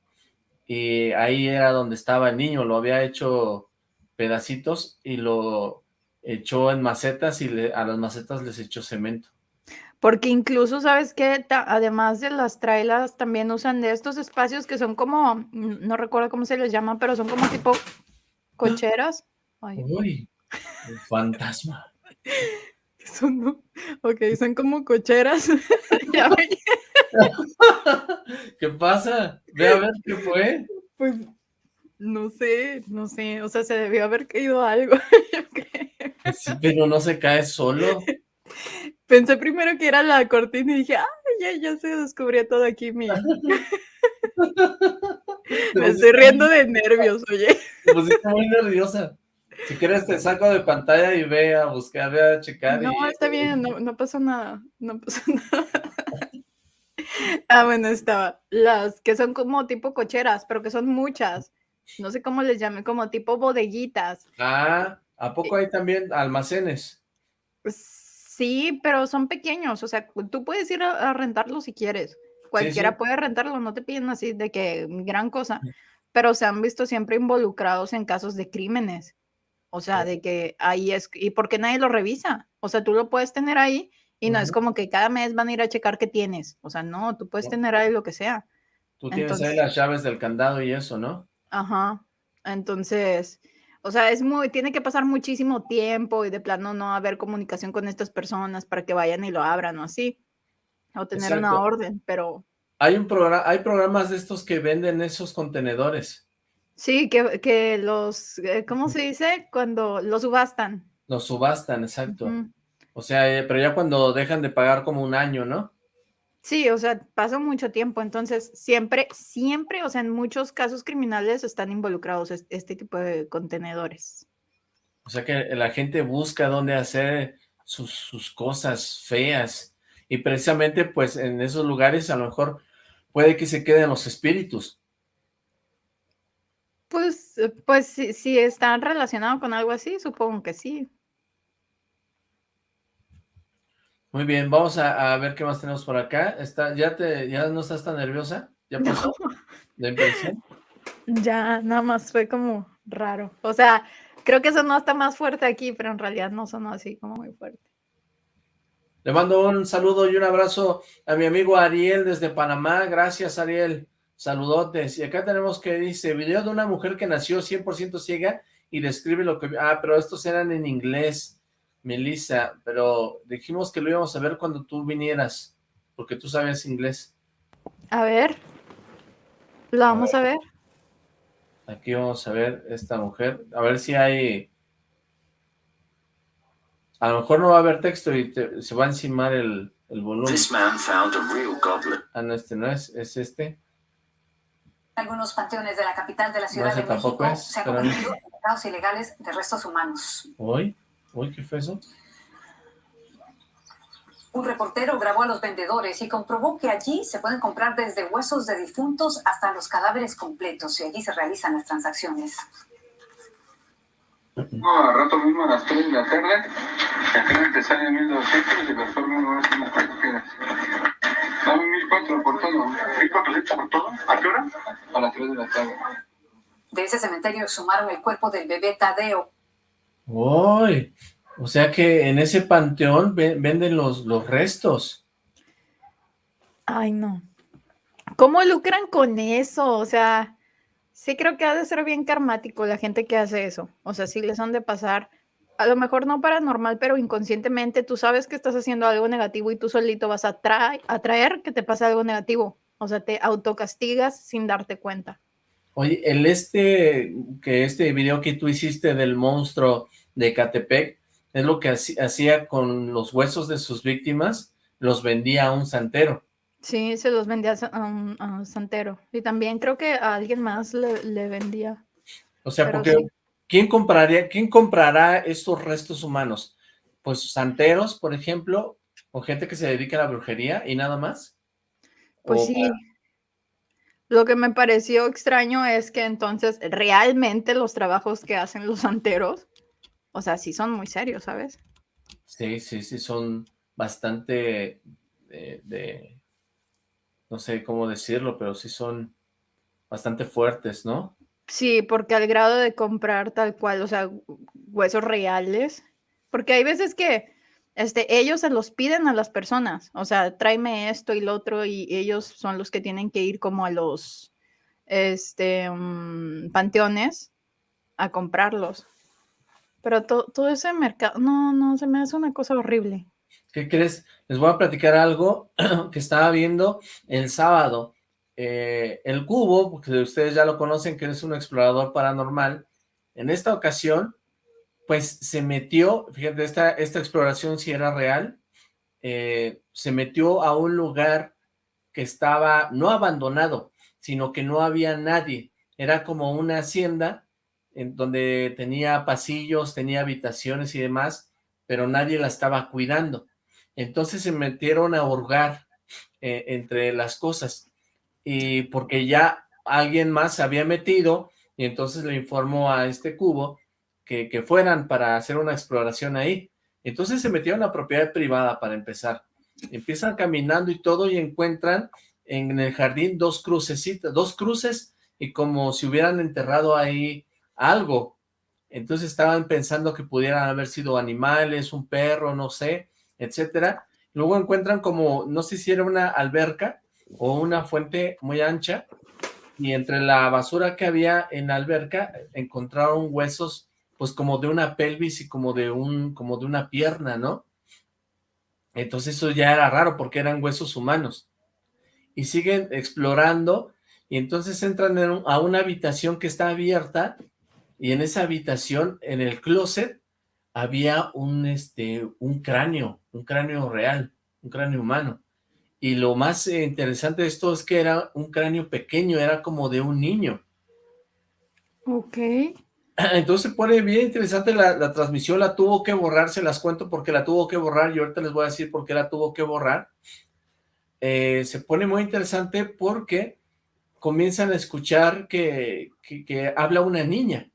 y ahí era donde estaba el niño, lo había hecho pedacitos y lo echó en macetas y le- a las macetas les echó cemento. Porque incluso, ¿sabes qué? Además de las trailas, también usan de estos espacios que son como, no recuerdo cómo se les llama, pero son como tipo cocheras. Ay, Uy, un fantasma. son. Ok, son como cocheras. ¿Qué pasa? Ve a ver qué fue. pues no sé, no sé, o sea, se debió haber caído algo. yo creo. Sí, pero no se cae solo. Pensé primero que era la cortina y dije, ah, ya, ya se descubrió todo aquí, mi. Me estoy riendo de nervios, oye. Te pusiste muy nerviosa. Si quieres te saco de pantalla y ve a buscar, ve a checar. No, y- está bien, no, no pasó nada, no pasó nada. Ah, bueno, estaba. Las que son como tipo cocheras, pero que son muchas. No sé cómo les llame, como tipo bodeguitas. Ah, ¿a poco hay también almacenes? Sí, pero son pequeños, o sea, tú puedes ir a, a rentarlo si quieres. Cualquiera sí. puede rentarlo, no te piden así de que gran cosa, pero se han visto siempre involucrados en casos de crímenes. O sea, de que ahí es, y porque nadie lo revisa. O sea, tú lo puedes tener ahí y no es como que cada mes van a ir a checar qué tienes. O sea, no, tú puedes tener ahí lo que sea. Tú tienes Entonces- ahí las llaves del candado y eso, ¿no? Ajá. Entonces, o sea, es muy, tiene que pasar muchísimo tiempo y de plano no haber comunicación con estas personas para que vayan y lo abran o así. O tener una orden, pero Hay un programa, hay programas de estos que venden esos contenedores. Sí, que, que los, eh, ¿cómo se dice? Cuando los subastan. Los subastan, exacto. O sea, eh, pero ya cuando dejan de pagar como un año, ¿no? Sí, o sea, pasó mucho tiempo, entonces siempre, siempre, o sea, en muchos casos criminales están involucrados es- este tipo de contenedores. O sea que la gente busca dónde hacer sus, sus cosas feas. Y precisamente, pues, en esos lugares a lo mejor puede que se queden los espíritus. Pues, eh, pues si, si están relacionados con algo así, supongo que sí. Muy bien, vamos a, a ver qué más tenemos por acá. Está, ¿ya, te, ¿Ya no estás tan nerviosa? ¿Ya pasó la impresión? Ya, nada más fue como raro. O sea, creo que sonó hasta más fuerte aquí, pero en realidad no sonó así como muy fuerte. Le mando un saludo y un abrazo a mi amigo Ariel desde Panamá. Gracias, Ariel. Saludotes. Y acá tenemos que dice, video de una mujer que nació 100% ciega y describe lo que... vio". Ah, pero estos eran en inglés, Melissa. Pero dijimos que lo íbamos a ver cuando tú vinieras, porque tú sabes inglés. A ver, lo vamos a ver. Aquí vamos a ver esta mujer. A ver si hay... A lo mejor no va a haber texto y te- se va a encimar el, el volumen. This man found a real goblin. Ah, no, este no es, es este. Algunos panteones de la capital de la No, Ciudad ese de México es, se han convertido en mercados ilegales de restos humanos. Uy, uy, ¿qué fue eso? Un reportero grabó a los vendedores y comprobó que allí se pueden comprar desde huesos de difuntos hasta los cadáveres completos y allí se realizan las transacciones. No, a rato mismo a las 3 de la tarde, la carne te sale 1200 y la forma no es unas cuatro quedas. Dame 1400 por todo. 1400 por todo. ¿A qué hora? A las 3 de la tarde. De ese cementerio exhumaron el cuerpo del bebé Tadeo. Uy, o sea que en ese panteón ve- venden los, los restos. Ay, no. ¿Cómo lucran con eso? O sea, sí creo que ha de ser bien karmático la gente que hace eso. O sea, sí les han de pasar, a lo mejor no paranormal, pero inconscientemente tú sabes que estás haciendo algo negativo y tú solito vas a tra- atraer que te pase algo negativo. O sea, te autocastigas sin darte cuenta. Oye, el este, que este video que tú hiciste del monstruo de Catepec, es lo que hacía con los huesos de sus víctimas, los vendía a un santero. Sí, se los vendía a un, a un santero. Y también creo que a alguien más le, le vendía. O sea, Pero porque sí. ¿quién compraría, quién comprará estos restos humanos? Pues santeros, por ejemplo, o gente que se dedica a la brujería y nada más. Pues O sí. para- Lo que me pareció extraño es que entonces realmente los trabajos que hacen los santeros, o sea, sí son muy serios, ¿sabes? Sí, sí, sí, son bastante de, de- no sé cómo decirlo, pero sí son bastante fuertes, ¿no? Sí, porque al grado de comprar tal cual, o sea, hu- huesos reales, porque hay veces que este, ellos se los piden a las personas, o sea, tráeme esto y lo otro, y ellos son los que tienen que ir como a los este, mm, panteones a comprarlos. Pero to- todo ese mercado, no, no, se me hace una cosa horrible. ¿Qué crees? Les voy a platicar algo que estaba viendo el sábado. Eh, el Cubo, porque ustedes ya lo conocen, que es un explorador paranormal, en esta ocasión, pues se metió, fíjate, esta, esta exploración sí era real, eh, se metió a un lugar que estaba no abandonado, sino que no había nadie. Era como una hacienda en donde tenía pasillos, tenía habitaciones y demás, pero nadie la estaba cuidando. Entonces se metieron a hurgar eh, entre las cosas y porque ya alguien más se había metido y entonces le informó a este cubo que, fueran para hacer una exploración ahí. Entonces se metieron a propiedad privada para empezar. Empiezan caminando y todo y encuentran en el jardín dos crucecitas, dos cruces y como si hubieran enterrado ahí algo. Entonces estaban pensando que pudieran haber sido animales, un perro, no sé, etcétera. Luego encuentran como, no sé si era una alberca o una fuente muy ancha y entre la basura que había en la alberca encontraron huesos pues como de una pelvis y como de un como de una pierna, ¿no? Entonces eso ya era raro porque eran huesos humanos. y siguen explorando y entonces entran a una habitación que está abierta y en esa habitación, en el closet, había un, este, un cráneo, un cráneo real, un cráneo humano. Y lo más eh, interesante de esto es que era un cráneo pequeño, era como de un niño. Ok. Entonces se pone bien interesante la, la transmisión, la tuvo que borrar, se las cuento porque la tuvo que borrar y ahorita les voy a decir por qué la tuvo que borrar. Eh, se pone muy interesante porque comienzan a escuchar que, que, que habla una niña,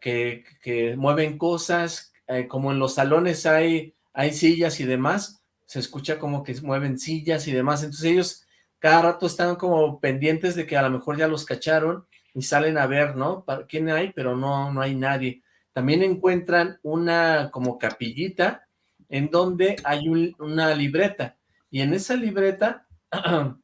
que, que mueven cosas, eh, como en los salones hay, hay sillas y demás, se escucha como que mueven sillas y demás, entonces ellos cada rato están como pendientes de que a lo mejor ya los cacharon y salen a ver, ¿no? ¿Quién hay? Pero no, no hay nadie. También encuentran una como capillita en donde hay un- una libreta y en esa libreta,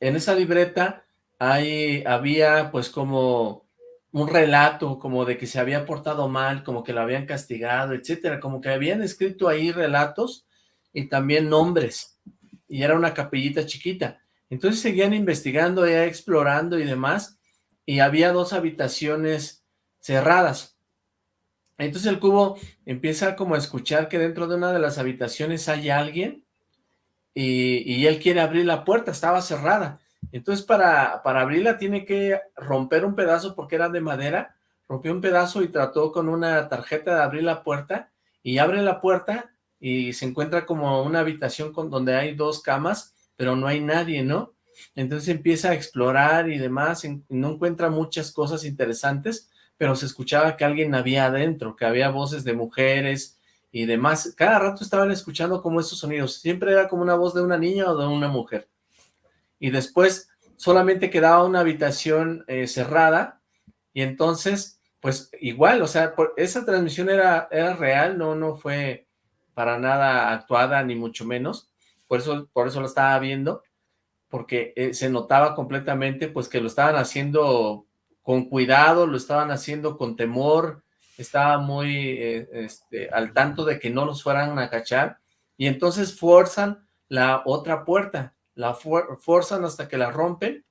en esa libreta hay, había pues como un relato como de que se había portado mal, como que lo habían castigado, etcétera, como que habían escrito ahí relatos y también nombres, y era una capellita chiquita. Entonces seguían investigando, ya explorando y demás, y había dos habitaciones cerradas. Entonces el cubo empieza como a escuchar que dentro de una de las habitaciones hay alguien, y, y él quiere abrir la puerta, estaba cerrada. Entonces para, para abrirla tiene que romper un pedazo porque era de madera, rompió un pedazo y trató con una tarjeta de abrir la puerta, y abre la puerta y se encuentra como una habitación con, donde hay dos camas, pero no hay nadie, ¿no? Entonces empieza a explorar y demás, no encuentra muchas cosas interesantes, pero se escuchaba que alguien había adentro, que había voces de mujeres y demás. Cada rato estaban escuchando como esos sonidos, siempre era como una voz de una niña o de una mujer. Y después solamente quedaba una habitación eh, cerrada y entonces, pues igual, o sea, por- esa transmisión era, era real, no, no fue para nada actuada, ni mucho menos, por eso, por eso lo estaba viendo, porque eh, se notaba completamente, pues, que lo estaban haciendo con cuidado, lo estaban haciendo con temor, estaba muy eh, este, al tanto de que no los fueran a cachar, y entonces forzan la otra puerta, la forzan hasta que la rompen,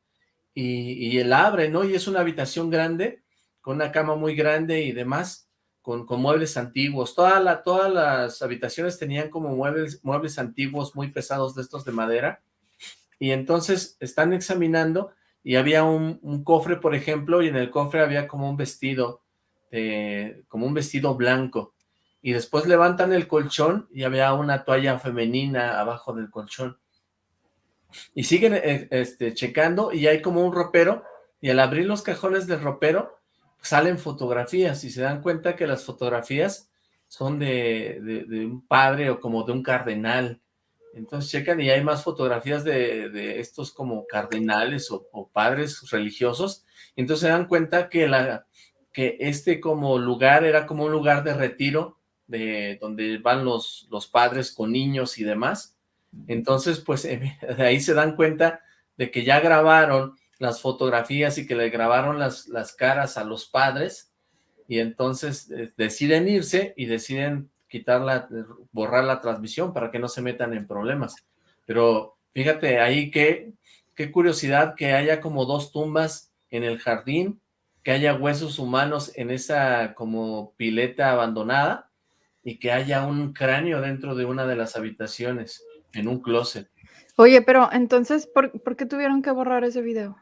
y, y él abre, ¿no? Y es una habitación grande, con una cama muy grande y demás, con, muebles antiguos. Toda todas las habitaciones tenían como muebles, muebles antiguos muy pesados de estos de madera. Y entonces están examinando y había un, cofre, por ejemplo, y en el cofre había como un vestido, eh, como un vestido blanco. Y después levantan el colchón y había una toalla femenina abajo del colchón. Y siguen eh, este, checando y hay como un ropero y al abrir los cajones del ropero salen fotografías y se dan cuenta que las fotografías son de, de- de un padre o como de un cardenal. Entonces checan y hay más fotografías de, de estos como cardenales o, o padres religiosos. Entonces se dan cuenta que, la, que este como lugar era como un lugar de retiro de donde van los, los padres con niños y demás. Entonces, pues de ahí se dan cuenta de que ya grabaron las fotografías y que le grabaron las, las caras a los padres y entonces eh, deciden irse y deciden quitarla, borrar la transmisión para que no se metan en problemas. Pero fíjate ahí que, qué curiosidad que haya como dos tumbas en el jardín, que haya huesos humanos en esa como pileta abandonada y que haya un cráneo dentro de una de las habitaciones, en un closet. Oye, pero entonces, ¿por, por qué tuvieron que borrar ese video?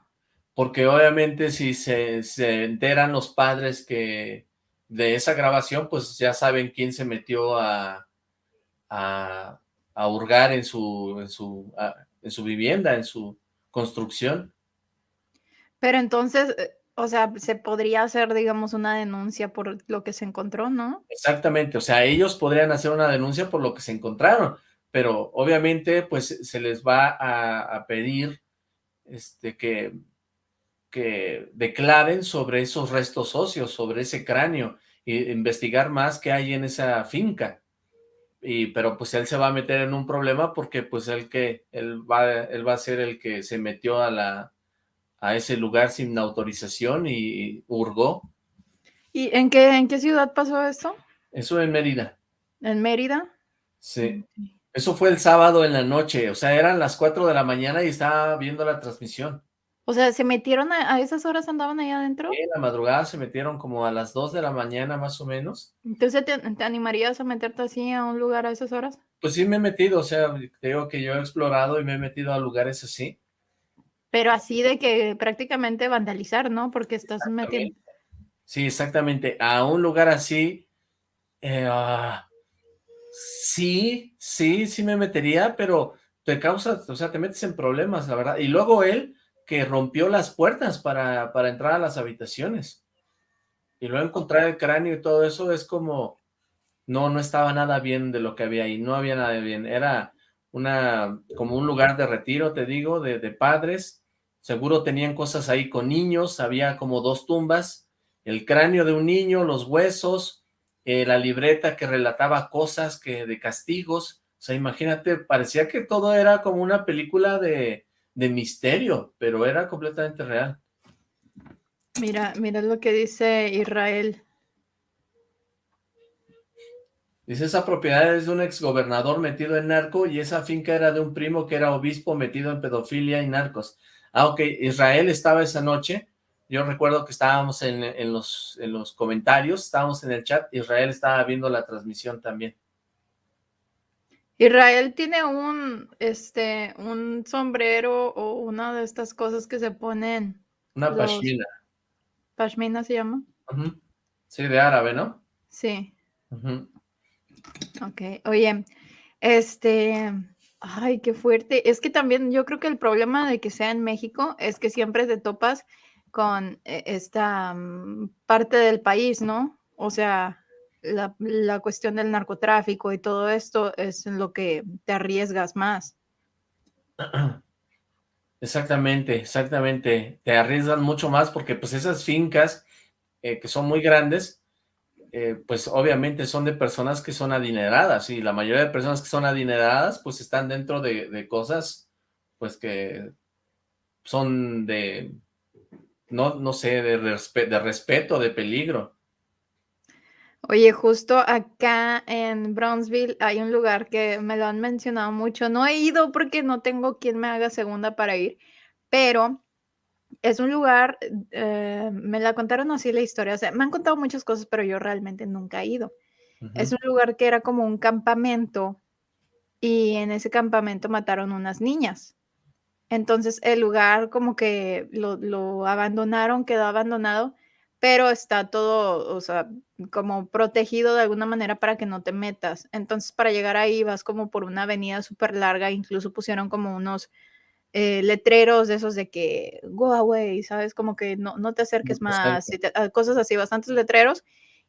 Porque obviamente si se, se enteran los padres que de esa grabación, pues ya saben quién se metió a, a, a hurgar en su, en, su, a- en su vivienda, en su construcción. Pero entonces, eh, o sea, se podría hacer, digamos, una denuncia por lo que se encontró, ¿no? Exactamente, o sea, ellos podrían hacer una denuncia por lo que se encontraron, pero obviamente pues se les va a, a pedir este, que, que declaren sobre esos restos óseos, sobre ese cráneo, e investigar más qué hay en esa finca. Y, pero pues él se va a meter en un problema porque pues él que, él va, él va a ser el que se metió a la, a ese lugar sin autorización y hurgó. ¿Y en qué, en qué ciudad pasó esto? Eso en Mérida. ¿En Mérida? Sí. Eso fue el sábado en la noche, o sea, eran las 4 de la mañana y estaba viendo la transmisión. O sea, ¿se metieron a, a esas horas andaban ahí adentro? En la madrugada se metieron como a las 2 de la mañana más o menos. Entonces, ¿te, te animarías a meterte así a un lugar a esas horas? Pues sí me he metido, o sea, te digo que yo he explorado y me he metido a lugares así. Pero así de que prácticamente vandalizar, ¿no? Porque estás metiendo... Sí, exactamente. A un lugar así, eh, ah, sí, sí, sí me metería, pero te causa, o sea, te metes en problemas, la verdad. Y luego él, que rompió las puertas para, para entrar a las habitaciones. Y luego encontrar el cráneo y todo eso es como, no, no estaba nada bien de lo que había ahí, no había nada bien. Era una, como un lugar de retiro, te digo, de, de padres. Seguro tenían cosas ahí con niños, había como dos tumbas, el cráneo de un niño, los huesos, eh, la libreta que relataba cosas que de castigos. O sea, imagínate, parecía que todo era como una película de, de misterio, pero era completamente real. Mira, mira lo que dice Israel. Dice, esa propiedad es de un exgobernador metido en narco y esa finca era de un primo que era obispo metido en pedofilia y narcos. Ah, ok, Israel estaba esa noche, yo recuerdo que estábamos en, en, los, en los comentarios, estábamos en el chat, Israel estaba viendo la transmisión también. Israel tiene un, este, un sombrero o una de estas cosas que se ponen. Una los- pashmina. Pashmina se llama. Sí, de árabe, ¿no? Sí, ok. Oye, este, ay, qué fuerte. Es que también yo creo que el problema de que sea en México es que siempre te topas con eh, esta mm, parte del país, ¿no? O sea, la, cuestión del narcotráfico y todo esto es en lo que te arriesgas más. Exactamente, exactamente. Te arriesgan mucho más porque pues esas fincas eh, que son muy grandes, eh, pues obviamente son de personas que son adineradas y la mayoría de personas que son adineradas pues están dentro de, cosas pues que son de, no, no sé, de respeto, de peligro. Oye, justo acá en Brownsville hay un lugar que me lo han mencionado mucho. No he ido porque no tengo quien me haga segunda para ir, pero es un lugar, eh, me la contaron así la historia. O sea, me han contado muchas cosas, pero yo realmente nunca he ido. Es un lugar que era como un campamento y en ese campamento mataron unas niñas. Entonces el lugar como que lo, lo abandonaron, quedó abandonado, pero está todo, o sea, como protegido de alguna manera para que no te metas. Entonces para llegar ahí vas como por una avenida súper larga, incluso pusieron como unos eh, letreros de esos de que go away, ¿sabes? Como que no, no te acerques te más, te- ah, cosas así, bastantes letreros.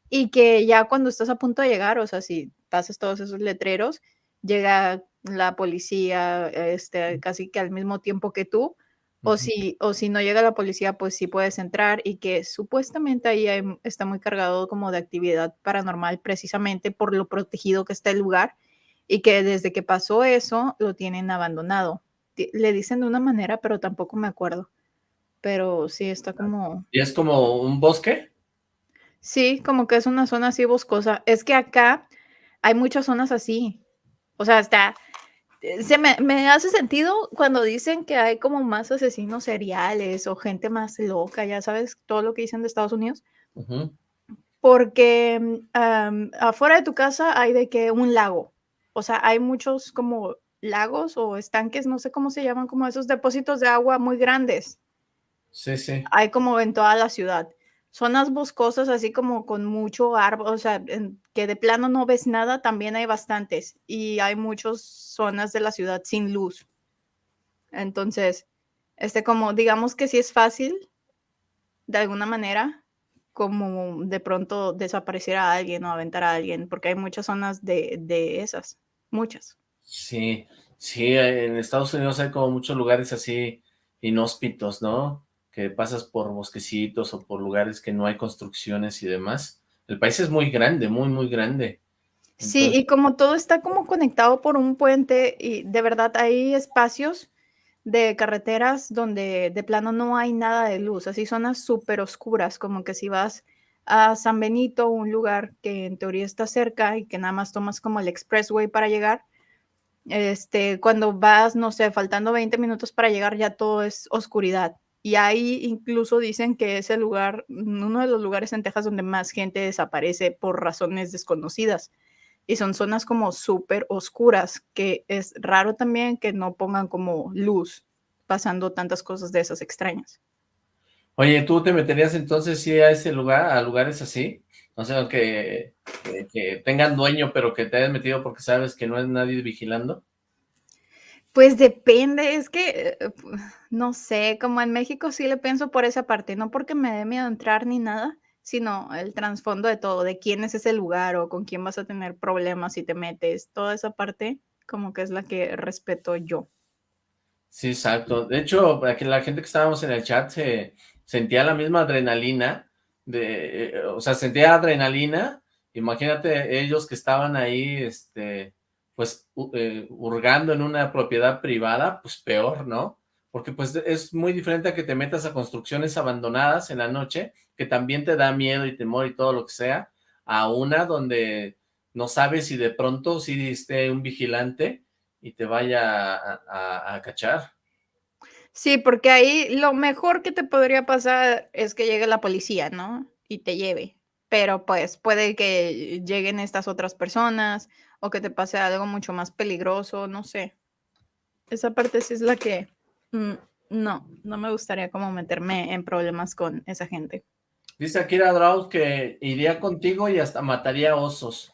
Y que ya cuando estás a punto de llegar, o sea, si pasas todos esos letreros, llega la policía este, casi que al mismo tiempo que tú, o, si, o si no llega la policía, pues sí puedes entrar y que supuestamente ahí hay- está muy cargado como de actividad paranormal precisamente por lo protegido que está el lugar y que desde que pasó eso lo tienen abandonado. Le dicen de una manera, pero tampoco me acuerdo. Pero sí está como... ¿Y es como un bosque? Sí, como que es una zona así boscosa. Es que acá hay muchas zonas así. O sea, está... eh, Se me, me hace sentido cuando dicen que hay como más asesinos seriales o gente más loca, ya sabes, todo lo que dicen de Estados Unidos. Porque am, afuera de tu casa hay de que un lago. O sea, hay muchos como lagos o estanques, no sé cómo se llaman, como esos depósitos de agua muy grandes. Sí, sí. Hay como en toda la ciudad. Zonas boscosas, así como con mucho árbol, o sea, en- que de plano no ves nada, también hay bastantes. Y hay muchas zonas de la ciudad sin luz. Entonces, este como, digamos que sí es fácil, de alguna manera, como de pronto desaparecer a alguien o aventar a alguien, porque hay muchas zonas de, de esas, muchas. Sí, sí, en Estados Unidos hay como muchos lugares así inhóspitos, ¿no? Que pasas por bosquecitos o por lugares que no hay construcciones y demás. El país es muy grande, muy, muy grande. Sí, y como todo está como conectado por un puente y de verdad hay espacios de carreteras donde de plano no hay nada de luz, así zonas súper oscuras, como que si vas a San Benito, un lugar que en teoría está cerca y que nada más tomas como el expressway para llegar, Este, cuando vas, no sé, faltando 20 minutos para llegar, ya todo es oscuridad. Y ahí incluso dicen que es el lugar, uno de los lugares en Texas donde más gente desaparece por razones desconocidas. Y son zonas como súper oscuras, que es raro también que no pongan como luz pasando tantas cosas de esas extrañas. Oye, ¿tú te meterías entonces sí a ese lugar, a lugares así? O sea, que, que, que tengan dueño, pero que te hayas metido porque sabes que no hay nadie vigilando. Pues depende, es que, eh, no sé, como en México sí le pienso por esa parte, no porque me dé miedo entrar ni nada, sino el trasfondo de todo, de quién es ese lugar o con quién vas a tener problemas si te metes, toda esa parte como que es la que respeto yo. Sí, exacto. De hecho, aquí la gente que estábamos en el chat se sentía la misma adrenalina, de, eh, o sea, sentía adrenalina, imagínate ellos que estaban ahí, este, pues, eh, hurgando en una propiedad privada, pues peor, ¿no? Porque pues es muy diferente a que te metas a construcciones abandonadas en la noche, que también te da miedo y temor y todo lo que sea, a una donde no sabes si de pronto si esté un vigilante y te vaya a, a- a cachar. Sí, porque ahí lo mejor que te podría pasar es que llegue la policía, ¿no? Y te lleve. Pero pues puede que lleguen estas otras personas o que te pase algo mucho más peligroso, no sé. Esa parte sí es la que mm, no, no me gustaría como meterme en problemas con esa gente. Dice Akira Drauz que iría contigo y hasta mataría osos.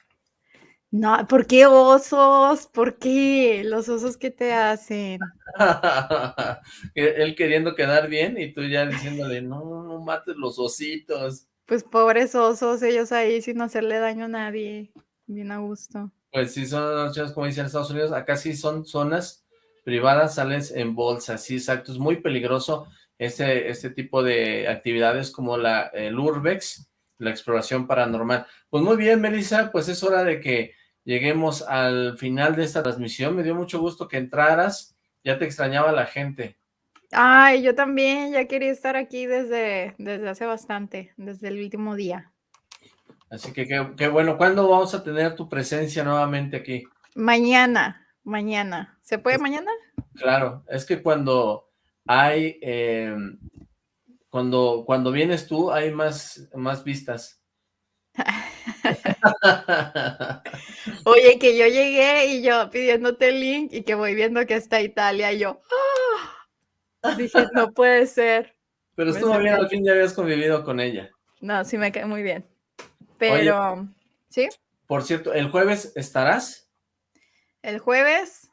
No, ¿por qué osos? ¿Por qué? Los osos que te hacen. Él queriendo quedar bien y tú ya diciéndole, no, no mates los ositos. Pues pobres osos, ellos ahí sin hacerle daño a nadie. Bien a gusto. Pues sí, son como dicen en Estados Unidos, acá sí son zonas privadas, sales en bolsa, sí, exacto, es muy peligroso este, este tipo de actividades como la, el urbex, la exploración paranormal. Pues muy bien, Melissa, pues es hora de que lleguemos al final de esta transmisión, me dio mucho gusto que entraras, ya te extrañaba la gente. Ay, yo también ya quería estar aquí desde, desde hace bastante, desde el último día. Así que qué, bueno, ¿cuándo vamos a tener tu presencia nuevamente aquí? Mañana, mañana. ¿Se puede mañana? Claro, es que cuando hay, eh, cuando, cuando vienes tú hay más, más vistas. Oye, que yo llegué y yo pidiéndote el link y que voy viendo que está Italia y yo ¡ah! dije, no puede ser. Pero estuvo bien, al fin ya habías convivido con ella. No, sí me cae muy bien. Pero, ¿sí? Por cierto, ¿el jueves estarás? El jueves,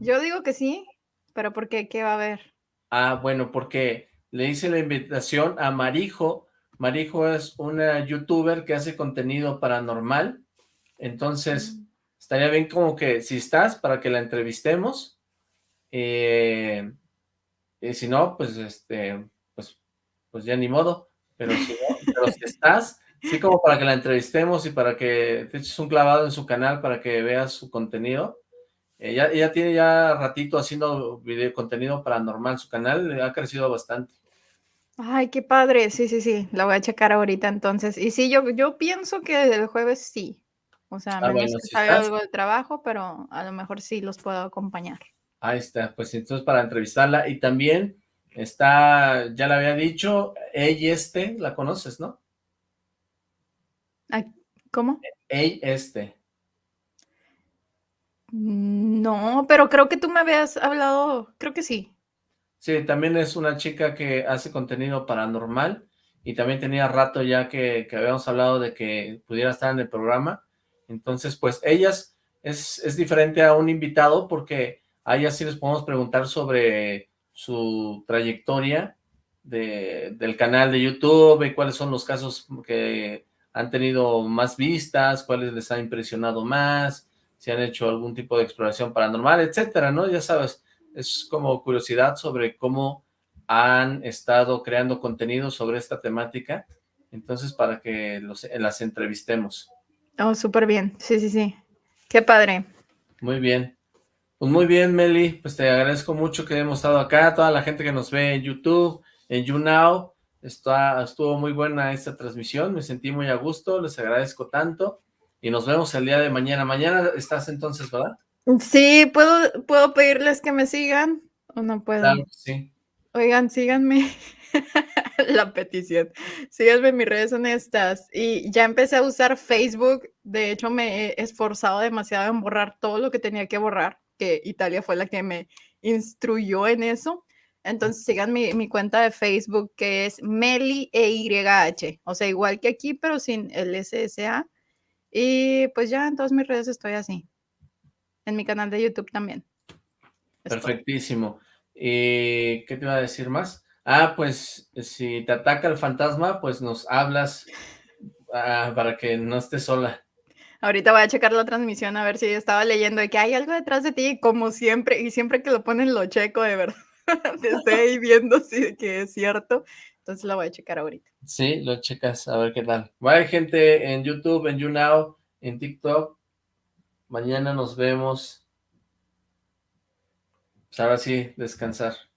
yo digo que sí, pero ¿por qué? ¿Qué va a haber? Ah, bueno, porque le hice la invitación a Marijo. Marijo es una youtuber que hace contenido paranormal. Entonces, Mm. estaría bien como que si estás, para que la entrevistemos. Eh, y si no, pues este, pues, pues ya ni modo. Pero si no, pero si estás, sí como para que la entrevistemos y para que te eches un clavado en su canal para que veas su contenido. Ella, ella tiene ya ratito haciendo video contenido paranormal, su canal ha crecido bastante. Ay, qué padre. Sí, sí, sí. La voy a checar ahorita entonces. Y sí, yo, yo pienso que el jueves sí. O sea, Ah, bueno, si salga estás. algo de trabajo, pero a lo mejor sí los puedo acompañar. Ahí está, pues entonces para entrevistarla. Y también está, ya le había dicho, ella este, la conoces, ¿no? ¿Cómo? Ella este. No, pero creo que tú me habías hablado, creo que sí. Sí, también es una chica que hace contenido paranormal y también tenía rato ya que, que habíamos hablado de que pudiera estar en el programa. Entonces, pues ellas es, es diferente a un invitado porque a ellas sí les podemos preguntar sobre su trayectoria de, del canal de YouTube y cuáles son los casos que han tenido más vistas, cuáles les ha impresionado más, si han hecho algún tipo de exploración paranormal, etcétera, ¿no? Ya sabes, es como curiosidad sobre cómo han estado creando contenido sobre esta temática, entonces para que los, las entrevistemos. Oh, súper bien. Sí, sí, sí. Qué padre. Muy bien. Pues muy bien, Meli, pues te agradezco mucho que hemos estado acá, toda la gente que nos ve en YouTube, en YouNow, está, estuvo muy buena esta transmisión, me sentí muy a gusto, les agradezco tanto, y nos vemos el día de mañana. Mañana estás entonces, ¿verdad? Sí, ¿puedo, ¿puedo pedirles que me sigan o no puedo? Claro sí. Oigan, síganme. La petición. Síganme en mis redes honestas. Y ya empecé a usar Facebook. De hecho, me he esforzado demasiado en borrar todo lo que tenía que borrar, que Italia fue la que me instruyó en eso. Entonces sigan mi, mi cuenta de Facebook que es Meli EYH. O sea, igual que aquí, pero sin el SSA. Y pues ya en todas mis redes estoy así. En mi canal de YouTube también. Estoy. Perfectísimo. Eh, ¿Qué te iba a decir más? Ah, pues si te ataca el fantasma, pues nos hablas ah, para que no estés sola. Ahorita voy a checar la transmisión a ver si estaba leyendo de que hay algo detrás de ti, como siempre, y siempre que lo ponen lo checo de verdad. Estoy ahí viendo si que es cierto. Entonces la voy a checar ahorita. Sí, lo checas, a ver qué tal. Vaya gente en YouTube, en YouNow, en TikTok. Mañana nos vemos. Pues ahora sí, descansar.